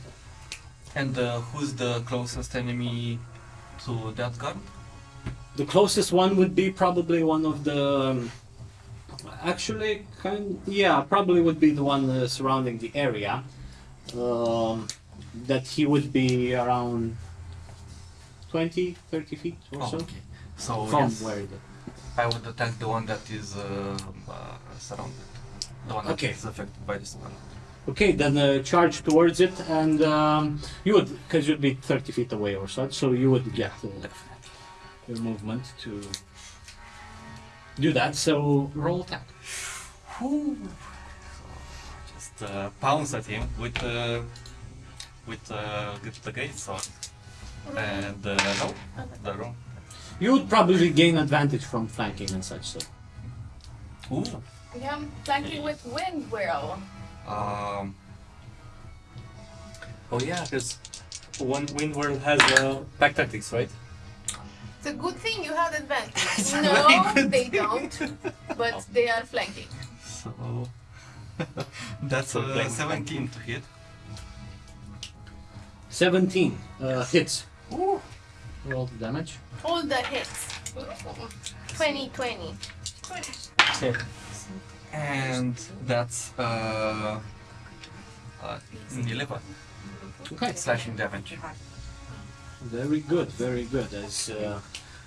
[SPEAKER 5] And uh, who's the closest enemy to that gun?
[SPEAKER 1] The closest one would be probably one of the. Um, actually, kind yeah, probably would be the one uh, surrounding the area. Um, that he would be around 20, 30 feet or
[SPEAKER 5] Oh,
[SPEAKER 1] so
[SPEAKER 5] okay. So
[SPEAKER 1] from
[SPEAKER 5] yes,
[SPEAKER 1] where the.
[SPEAKER 5] I would attack the one that is uh, uh, surrounded. The one that
[SPEAKER 1] Okay.
[SPEAKER 5] is affected by the spell.
[SPEAKER 1] Okay, then uh, charge towards it, and um, you would, because you'd be 30 feet away or so, so you would get uh, your movement to do that. So roll attack.
[SPEAKER 5] Whew. Just uh, pounce at him with uh, with uh, with the great sword. And uh, no, the wrong.
[SPEAKER 1] You would probably gain advantage from flanking and such. So
[SPEAKER 5] Ooh.
[SPEAKER 16] Yeah, flanking with wind whirl.
[SPEAKER 5] Um.
[SPEAKER 12] Oh yeah, because one wind world has uh, pack tactics, right?
[SPEAKER 4] It's a good thing you have advantage.
[SPEAKER 12] It's
[SPEAKER 4] no,
[SPEAKER 12] very good
[SPEAKER 4] they don't. But they are flanking.
[SPEAKER 5] So that's
[SPEAKER 12] So
[SPEAKER 5] uh,
[SPEAKER 12] playing
[SPEAKER 5] 17 to hit.
[SPEAKER 1] 17 uh, hits. Roll the damage.
[SPEAKER 4] All the hits. 20 20.
[SPEAKER 5] And that's uh, uh 11
[SPEAKER 1] Okay.
[SPEAKER 5] slashing damage.
[SPEAKER 1] Very good, very good. As uh,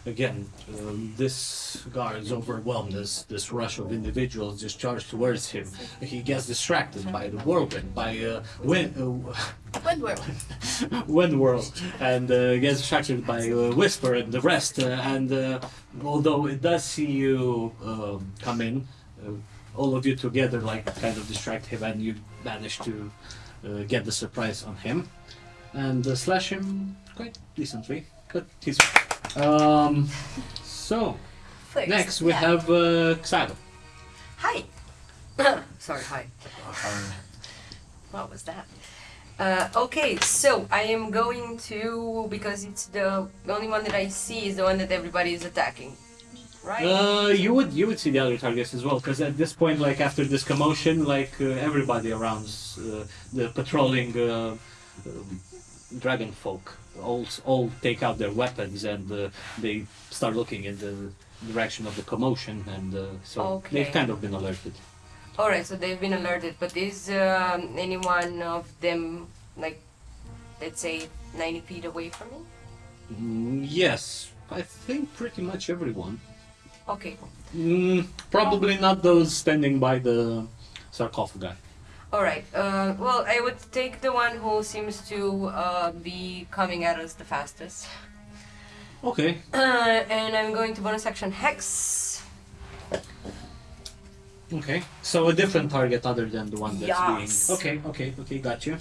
[SPEAKER 1] again, um, this guard is overwhelmed as this rush of individuals just charge towards him. He gets distracted by the whirlwind, by uh, wind, uh,
[SPEAKER 4] Wind whirl.
[SPEAKER 1] wind whirl, and uh, gets distracted by uh, whisper and the rest. Uh, and uh, although it does see you um, come in, uh, all of you together like kind of distract him, and you manage to uh, get the surprise on him and uh, slash him quite decently. But he's um. So
[SPEAKER 2] Thanks.
[SPEAKER 1] next we
[SPEAKER 2] Yeah.
[SPEAKER 1] have uh, Xylo.
[SPEAKER 2] Hi. Sorry, hi. What was that? Uh, okay, so I am going to because it's the, the only one that I see is the one that everybody is attacking, right?
[SPEAKER 1] Uh, you would you would see the other targets as well, because at this point, like after this commotion, like uh, everybody around uh, the patrolling uh, um, dragon folk all all take out their weapons and uh, they start looking in the direction of the commotion, and uh, so
[SPEAKER 2] Okay.
[SPEAKER 1] they've kind of been alerted.
[SPEAKER 2] All right, so they've been alerted, but is um, any one of them like, let's say, ninety feet away from me?
[SPEAKER 1] Mm, yes, I think pretty much everyone.
[SPEAKER 2] Okay.
[SPEAKER 1] Mm, probably not those standing by the sarcophagi.
[SPEAKER 2] All right. Uh, well, I would take the one who seems to uh, be coming at us the fastest.
[SPEAKER 1] Okay.
[SPEAKER 2] Uh, and I'm going to bonus action hex.
[SPEAKER 1] Okay. So a different target other than the one that's
[SPEAKER 2] Yes.
[SPEAKER 1] being. Okay. Okay. Okay. Got you.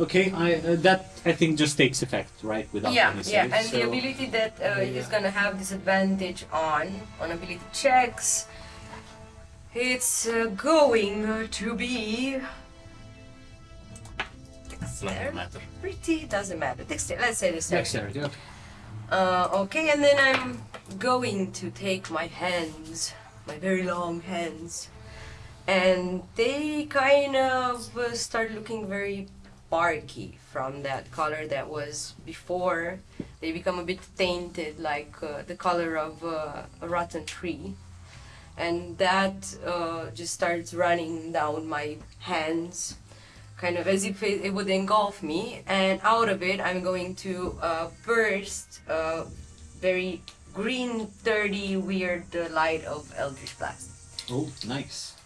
[SPEAKER 1] Okay. I uh, that I think just takes effect, right? Without
[SPEAKER 2] yeah,
[SPEAKER 1] any
[SPEAKER 2] yeah, and the ability that uh,
[SPEAKER 1] Yeah.
[SPEAKER 2] is gonna have disadvantage on on ability checks. It's uh, going to be
[SPEAKER 12] Doesn't matter.
[SPEAKER 2] pretty doesn't matter. Dexter, let's say this.
[SPEAKER 1] Dexterity. Okay.
[SPEAKER 2] Uh, okay, and then I'm going to take my hands, my very long hands, and they kind of uh, start looking very barky from that color that was before. They become a bit tainted, like uh, the color of uh, a rotten tree. And that uh, just starts running down my hands, kind of as if it, it would engulf me. And out of it, I'm going to uh, burst a very green, dirty, weird uh, light of Eldritch Blast.
[SPEAKER 1] Oh, nice.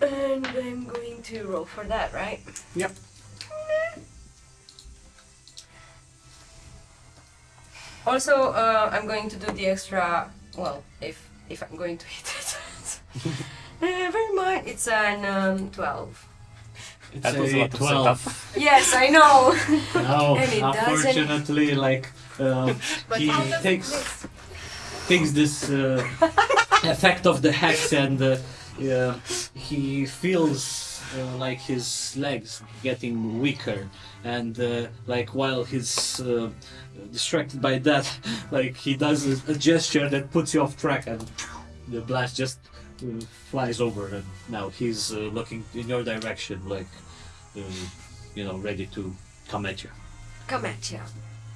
[SPEAKER 2] And I'm going to roll for that, right?
[SPEAKER 1] Yep.
[SPEAKER 2] Also, uh, I'm going to do the extra. Well, if if I'm going to hit it, never mind. It's an um, twelve.
[SPEAKER 1] It's
[SPEAKER 12] That was a
[SPEAKER 1] a
[SPEAKER 12] lot of
[SPEAKER 1] twelve.
[SPEAKER 2] Yes, I know.
[SPEAKER 1] No,
[SPEAKER 2] And doesn't-
[SPEAKER 1] unfortunately, like uh, he takes takes this uh, effect of the hex and uh, yeah, he feels uh, like his legs getting weaker and uh, like while his uh, distracted by that like he does a, a gesture that puts you off track and the blast just uh, flies over and now he's uh, looking in your direction like uh, you know ready to come at you
[SPEAKER 2] Come at you.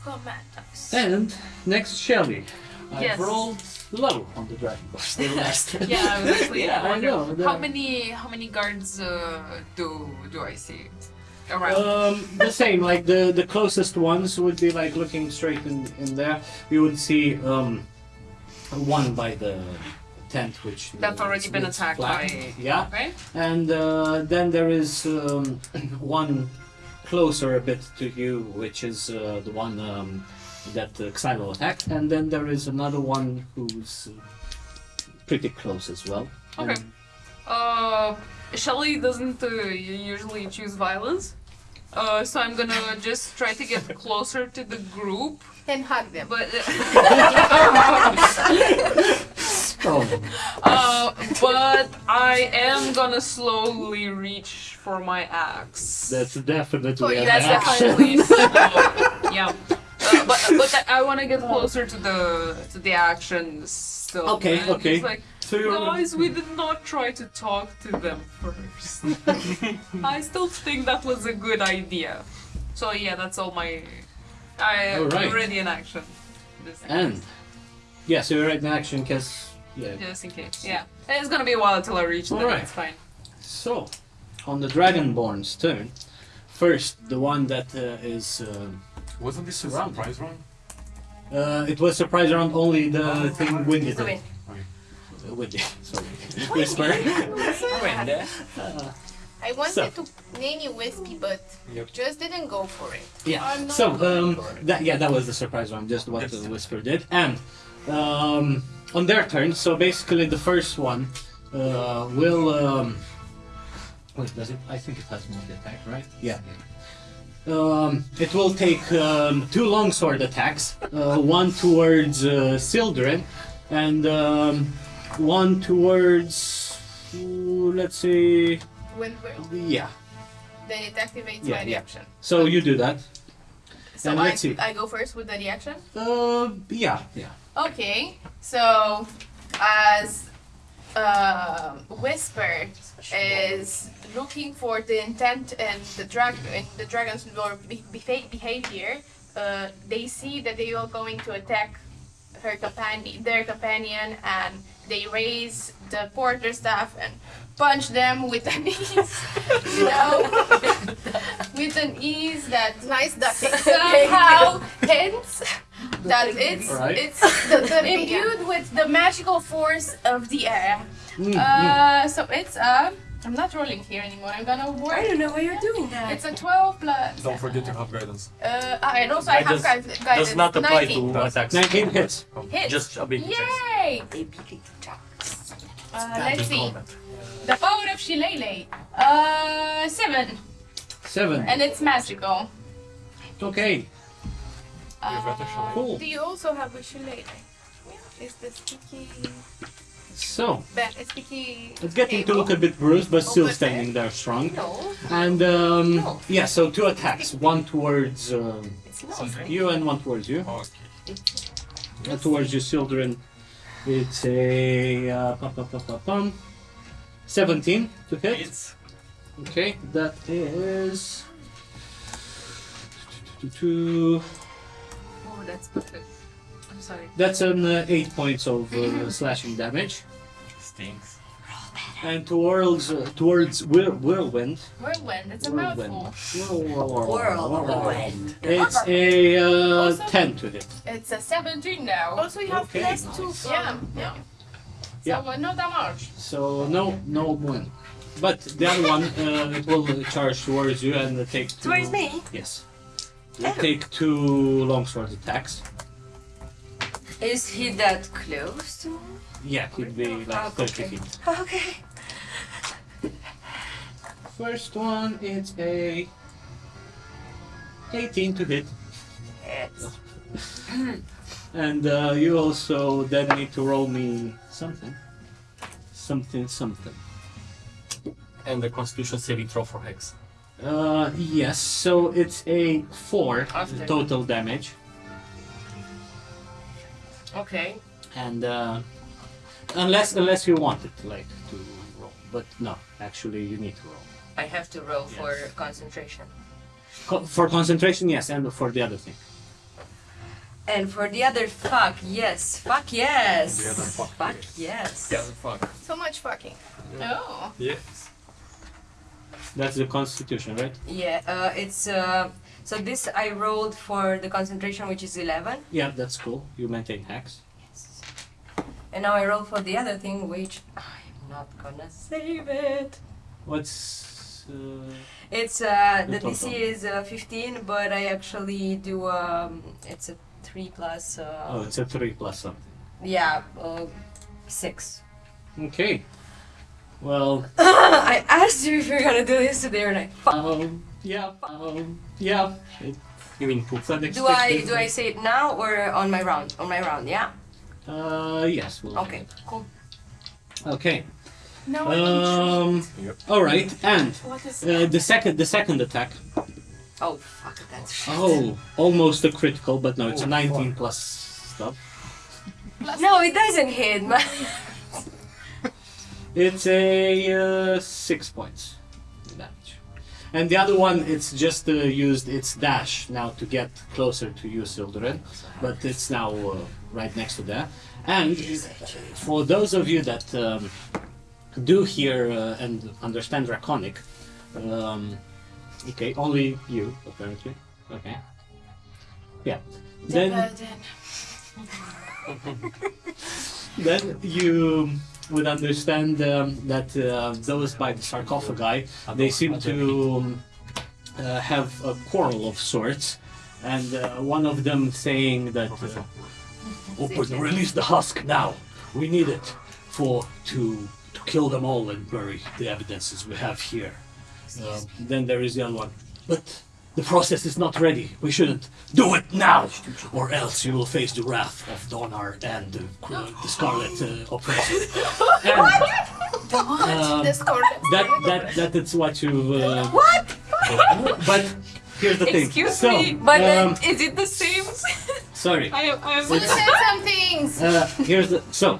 [SPEAKER 17] command us.
[SPEAKER 1] And next, Shelly. I've
[SPEAKER 6] Yes.
[SPEAKER 1] rolled low on the Dragon Ball. Still last.
[SPEAKER 6] Yeah, I was actually
[SPEAKER 1] Yeah, I
[SPEAKER 6] wondering,
[SPEAKER 1] know,
[SPEAKER 6] how many how many guards uh, do do I see around?
[SPEAKER 1] Um, the same, like the the closest ones would be like looking straight in, in there. You would see um, one by the tent, which
[SPEAKER 6] That's already been attacked
[SPEAKER 1] flat.
[SPEAKER 6] by.
[SPEAKER 1] Yeah,
[SPEAKER 6] Okay.
[SPEAKER 1] and uh, then there is um, one closer a bit to you, which is uh, the one um, that uh, Xylo attacked, and then there is another one who's uh, pretty close as well.
[SPEAKER 6] Okay.
[SPEAKER 1] And-
[SPEAKER 6] Uh, Shelly doesn't uh, usually choose violence. Uh, so I'm gonna just try to get closer to the group,
[SPEAKER 4] And hug them.
[SPEAKER 6] but
[SPEAKER 1] oh,
[SPEAKER 6] uh, but I am gonna slowly reach for my axe.
[SPEAKER 1] that's definitely
[SPEAKER 4] Oh,
[SPEAKER 1] an
[SPEAKER 6] That's
[SPEAKER 1] action.
[SPEAKER 6] definitely slow. yeah. Uh, but but I want to get closer to the to the action still.
[SPEAKER 1] Okay,
[SPEAKER 6] and
[SPEAKER 1] okay.
[SPEAKER 6] It's like,
[SPEAKER 1] So
[SPEAKER 6] guys, we did not try to talk to them first. I still think that was a good idea. So yeah, that's all my. I
[SPEAKER 1] All right.
[SPEAKER 6] am ready in action. Just
[SPEAKER 1] And
[SPEAKER 6] case.
[SPEAKER 1] yeah, so you're right in action because yeah.
[SPEAKER 6] Just in case. Yeah. It's gonna be a while till I reach them.
[SPEAKER 1] Alright.
[SPEAKER 6] It's fine.
[SPEAKER 1] So on the Dragonborn's turn, first the one that uh, is uh,
[SPEAKER 7] Wasn't this a surprise round?
[SPEAKER 1] uh, it was surprise round only the thing Windy
[SPEAKER 2] The
[SPEAKER 1] did.
[SPEAKER 2] win.
[SPEAKER 1] Uh, sorry, Whisper. Uh,
[SPEAKER 4] I wanted
[SPEAKER 1] So.
[SPEAKER 4] to name you Wispy, but
[SPEAKER 7] Yep.
[SPEAKER 4] just didn't go for it.
[SPEAKER 1] yeah. So um, that yeah, that was the surprise round, just what
[SPEAKER 7] Yes.
[SPEAKER 1] the Whisper did, and um, on their turn. So basically, the first one uh, will. Um, wait, does it? I think it has multi attack, right? Yeah. Um, it will take um, two longsword attacks, uh, one towards uh, Sildren, and um, one towards, let's see,
[SPEAKER 4] Wind whirl.
[SPEAKER 1] yeah.
[SPEAKER 4] Then it activates
[SPEAKER 1] Yeah,
[SPEAKER 4] my
[SPEAKER 1] yeah.
[SPEAKER 4] reaction.
[SPEAKER 1] So you do that.
[SPEAKER 4] So
[SPEAKER 1] And
[SPEAKER 4] I,
[SPEAKER 1] let's see.
[SPEAKER 4] I go first with the reaction.
[SPEAKER 1] Uh, yeah, yeah.
[SPEAKER 4] Okay, so as uh, Whisper is looking for the intent and the drag and the dragon's behavior, uh, they see that they are going to attack her companion, their companion, and they raise the quarterstaff and punch them with an ease, you know, with an ease that
[SPEAKER 18] Nice ducking.
[SPEAKER 4] somehow hints that it's
[SPEAKER 1] Alright.
[SPEAKER 4] it's the, the imbued with the magical force of the air.
[SPEAKER 1] Mm, mm.
[SPEAKER 4] Uh, so it's uh, I'm not rolling here anymore. I'm gonna
[SPEAKER 2] I don't know why you're doing that.
[SPEAKER 4] It's a 12 plus.
[SPEAKER 7] Don't forget to have guidance.
[SPEAKER 4] Uh, and also I
[SPEAKER 12] That
[SPEAKER 4] have
[SPEAKER 12] does-
[SPEAKER 4] guide, guidance.
[SPEAKER 12] Does not apply
[SPEAKER 4] 19.
[SPEAKER 12] to attacks.
[SPEAKER 1] 19 hits.
[SPEAKER 4] Hits.
[SPEAKER 12] Just ability checks.
[SPEAKER 4] Yay! Uh, let's see. The power of Shillelagh. Uh, seven,
[SPEAKER 1] Seven.
[SPEAKER 4] and it's magical.
[SPEAKER 1] Okay,
[SPEAKER 4] Uh,
[SPEAKER 1] cool.
[SPEAKER 4] do you also have a Shillelagh? Is the sticky,
[SPEAKER 1] So, it's getting to look a bit bruised, but still standing there strong. And um, yeah, so two attacks. One towards um, you and one towards you.
[SPEAKER 7] Okay.
[SPEAKER 1] Uh, towards you, children, It's a uh, pum, pum, pum, pum, pum. 17 to hit. Okay, that is. Two.
[SPEAKER 6] Oh, that's perfect. I'm sorry.
[SPEAKER 1] That's an uh, 8 points of uh, slashing damage.
[SPEAKER 12] stinks.
[SPEAKER 1] And towards uh, towards whirl, whirlwind.
[SPEAKER 4] Whirlwind. It's a
[SPEAKER 1] Whirlwind.
[SPEAKER 4] mouthful.
[SPEAKER 2] Whirlwind.
[SPEAKER 1] It's a uh,
[SPEAKER 4] Also-
[SPEAKER 1] 10 to hit.
[SPEAKER 4] It's a 17 now.
[SPEAKER 18] Also, you have
[SPEAKER 1] Okay,
[SPEAKER 18] plus
[SPEAKER 1] nice.
[SPEAKER 18] two from.
[SPEAKER 4] Yeah, yeah.
[SPEAKER 1] Yeah.
[SPEAKER 4] So uh, no damage.
[SPEAKER 1] So no no win. But the other one uh, it will charge towards you and uh, take two.
[SPEAKER 2] Towards me?
[SPEAKER 1] Yes. You take two longsword attacks.
[SPEAKER 2] Is he that close to me?
[SPEAKER 1] Yeah, he'd be like
[SPEAKER 2] Ah,
[SPEAKER 1] 30
[SPEAKER 2] okay.
[SPEAKER 1] feet.
[SPEAKER 2] Okay.
[SPEAKER 1] First one it's a 18 to hit.
[SPEAKER 2] Yes.
[SPEAKER 1] And uh, you also then need to roll me something. Something something.
[SPEAKER 12] And the Constitution saving throw for Hex.
[SPEAKER 1] Uh, yes, so it's a 4
[SPEAKER 6] After.
[SPEAKER 1] total damage.
[SPEAKER 6] Okay.
[SPEAKER 1] And uh, unless unless you want it like to roll. But no, actually you need to roll.
[SPEAKER 2] I have to roll for concentration.
[SPEAKER 1] Co- for concentration, yes, and for the other thing.
[SPEAKER 2] And for the other fuck, yes. Fuck yes.
[SPEAKER 7] The other fuck,
[SPEAKER 2] Fuck yes.
[SPEAKER 7] Yeah, fuck.
[SPEAKER 4] So much fucking.
[SPEAKER 19] Oh.
[SPEAKER 7] Yes.
[SPEAKER 1] That's the constitution, right?
[SPEAKER 2] Yeah, uh, it's uh, so this I rolled for the concentration, which is 11,
[SPEAKER 1] Yeah, that's cool. You maintain hacks.
[SPEAKER 2] and now I roll for the other thing, which I'm not gonna save it.
[SPEAKER 1] What's uh,
[SPEAKER 2] It's uh,
[SPEAKER 1] The
[SPEAKER 2] the DC is uh, 15, but I actually do um, it's a three plus uh,
[SPEAKER 1] oh, it's a three plus something.
[SPEAKER 2] yeah uh, six.
[SPEAKER 1] Okay. Well,
[SPEAKER 2] I asked you if you're gonna do this today, and I fuck.
[SPEAKER 1] um, yeah, um, yeah. It,
[SPEAKER 12] You mean poop?
[SPEAKER 1] it's unexpected.
[SPEAKER 2] Do I do I say it now or on my round? On my round, yeah.
[SPEAKER 1] Uh, yes. We'll
[SPEAKER 2] Okay, cool.
[SPEAKER 1] Okay.
[SPEAKER 19] Now I'm intrigued.
[SPEAKER 1] Um. All right, and
[SPEAKER 19] What is
[SPEAKER 1] uh, the second the second attack.
[SPEAKER 2] Oh fuck, that's shit.
[SPEAKER 1] Oh, almost a critical, but no, it's a
[SPEAKER 7] Oh,
[SPEAKER 1] 19
[SPEAKER 7] fuck.
[SPEAKER 1] plus stuff.
[SPEAKER 2] No, it doesn't hit, man.
[SPEAKER 1] It's a uh, six points damage. And the other one, it's just uh, used its dash now to get closer to you, Sildren, but it's now uh, right next to that. And for those of you that um, do hear uh, and understand Draconic, um, okay, only you apparently. Okay. Yeah. Then then you would understand um, that uh, those by the sarcophagi they seem to um, uh, have a quarrel of sorts, and uh, one of them saying that uh, open release the husk now. We need it for to to kill them all and bury the evidences we have here. Uh, then there is the other one, but. The process is not ready. We shouldn't do it now, or else you will face the wrath of Donar and the, the Scarlet uh, Oppressor. And, um,
[SPEAKER 4] the scarlet?
[SPEAKER 1] that that that is what you. Uh, what? But here's the thing.
[SPEAKER 6] Excuse
[SPEAKER 1] so,
[SPEAKER 6] me,
[SPEAKER 2] but
[SPEAKER 1] um,
[SPEAKER 6] Is it the same?
[SPEAKER 1] sorry.
[SPEAKER 6] I am. I am.
[SPEAKER 4] You said some things.
[SPEAKER 1] Uh, here's the so.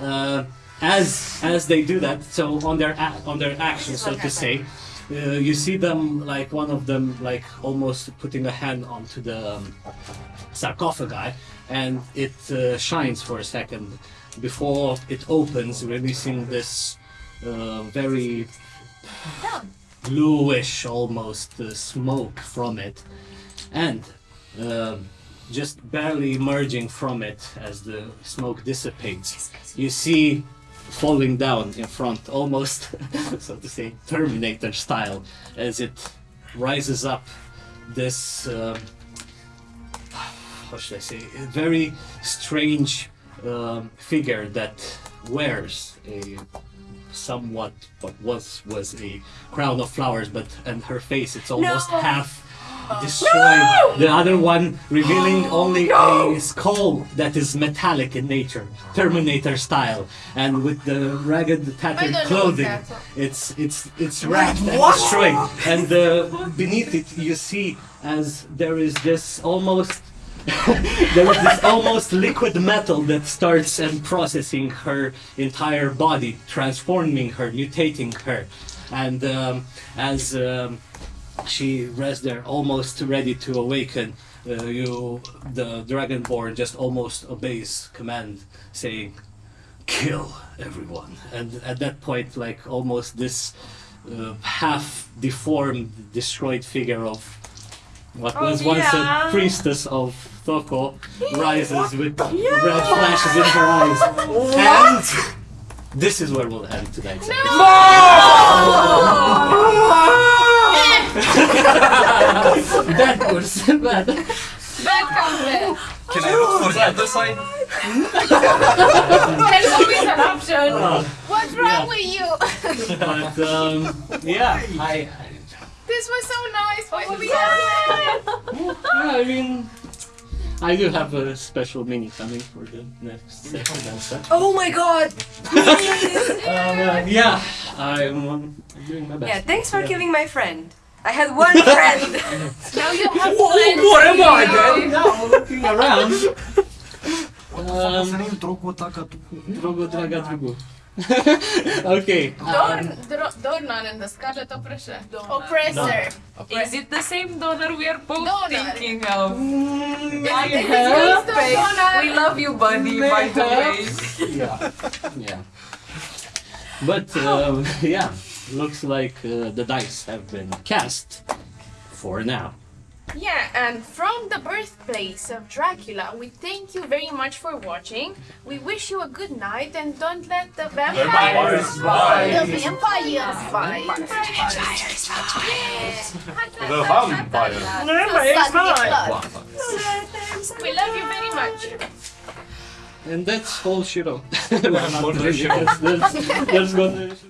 [SPEAKER 1] Uh, as as they do that, so on their a- on their actions, so to say, uh, you see them like one of them like almost putting a hand onto the um, sarcophagi, and it uh, shines for a second before it opens, releasing this uh, very bluish almost uh, smoke from it, and. um just barely emerging from it as the smoke dissipates, you see falling down in front, almost so to say, Terminator style, as it rises up this, um, how should I say, very strange um, figure that wears a somewhat what was was a crown of flowers, but and her face it's almost
[SPEAKER 2] No!
[SPEAKER 1] half destroyed. The other one revealing only a skull that is metallic in nature, Terminator style, and with the ragged tattered clothing. It's it's it's wrapped and destroyed, and uh, beneath it you see as there is this almost. there is this almost liquid metal that starts and processing her entire body, transforming her, mutating her, and um, as um, she rests there, almost ready to awaken, uh, you, the dragonborn, just almost obeys command, saying, "Kill everyone." And at that point, like almost this uh, half deformed, destroyed figure of what
[SPEAKER 2] Oh,
[SPEAKER 1] was once
[SPEAKER 2] yeah.
[SPEAKER 1] a priestess of Toko rises with red flashes in her eyes. And this is where we'll end tonight's episode. that was bad.
[SPEAKER 4] Bad comment.
[SPEAKER 5] Can I look for the other side?
[SPEAKER 4] There's always an option.
[SPEAKER 1] Uh,
[SPEAKER 4] What's wrong with you?
[SPEAKER 1] but um, yeah, I,
[SPEAKER 4] this was so nice. Why
[SPEAKER 2] Oh,
[SPEAKER 4] did we
[SPEAKER 1] yeah, I mean, I do have a special mini coming for the next session and such.
[SPEAKER 2] Oh my god!
[SPEAKER 1] Uh, yeah, I'm, um, I'm doing my best.
[SPEAKER 2] Yeah, thanks for
[SPEAKER 1] Yeah.
[SPEAKER 2] killing my friend. I had one friend.
[SPEAKER 4] Now you have
[SPEAKER 1] Whoa,
[SPEAKER 4] plenty.
[SPEAKER 1] what am I then? Now looking around. Um,
[SPEAKER 20] Să ne intro cu taca tu.
[SPEAKER 1] Drugu, draga, drugu. okay.
[SPEAKER 4] Dorn, Dro- Dornan and the Scarlet Oppressor.
[SPEAKER 15] Oppressor.
[SPEAKER 6] Is it the same donor we are both
[SPEAKER 4] Donor.
[SPEAKER 6] thinking of?
[SPEAKER 14] I have
[SPEAKER 4] the
[SPEAKER 14] We love you, buddy, by the way.
[SPEAKER 1] yeah. Yeah. But uh, yeah, looks like uh, the dice have been cast for now.
[SPEAKER 4] Yeah, and from the birthplace of Dracula, we thank you very much for watching. We wish you a good night and don't let the vampires
[SPEAKER 7] bite.
[SPEAKER 15] The vampires
[SPEAKER 4] bite.
[SPEAKER 7] The vampire.
[SPEAKER 4] We love you very much.
[SPEAKER 1] And that's all she wrote.
[SPEAKER 7] All she wrote.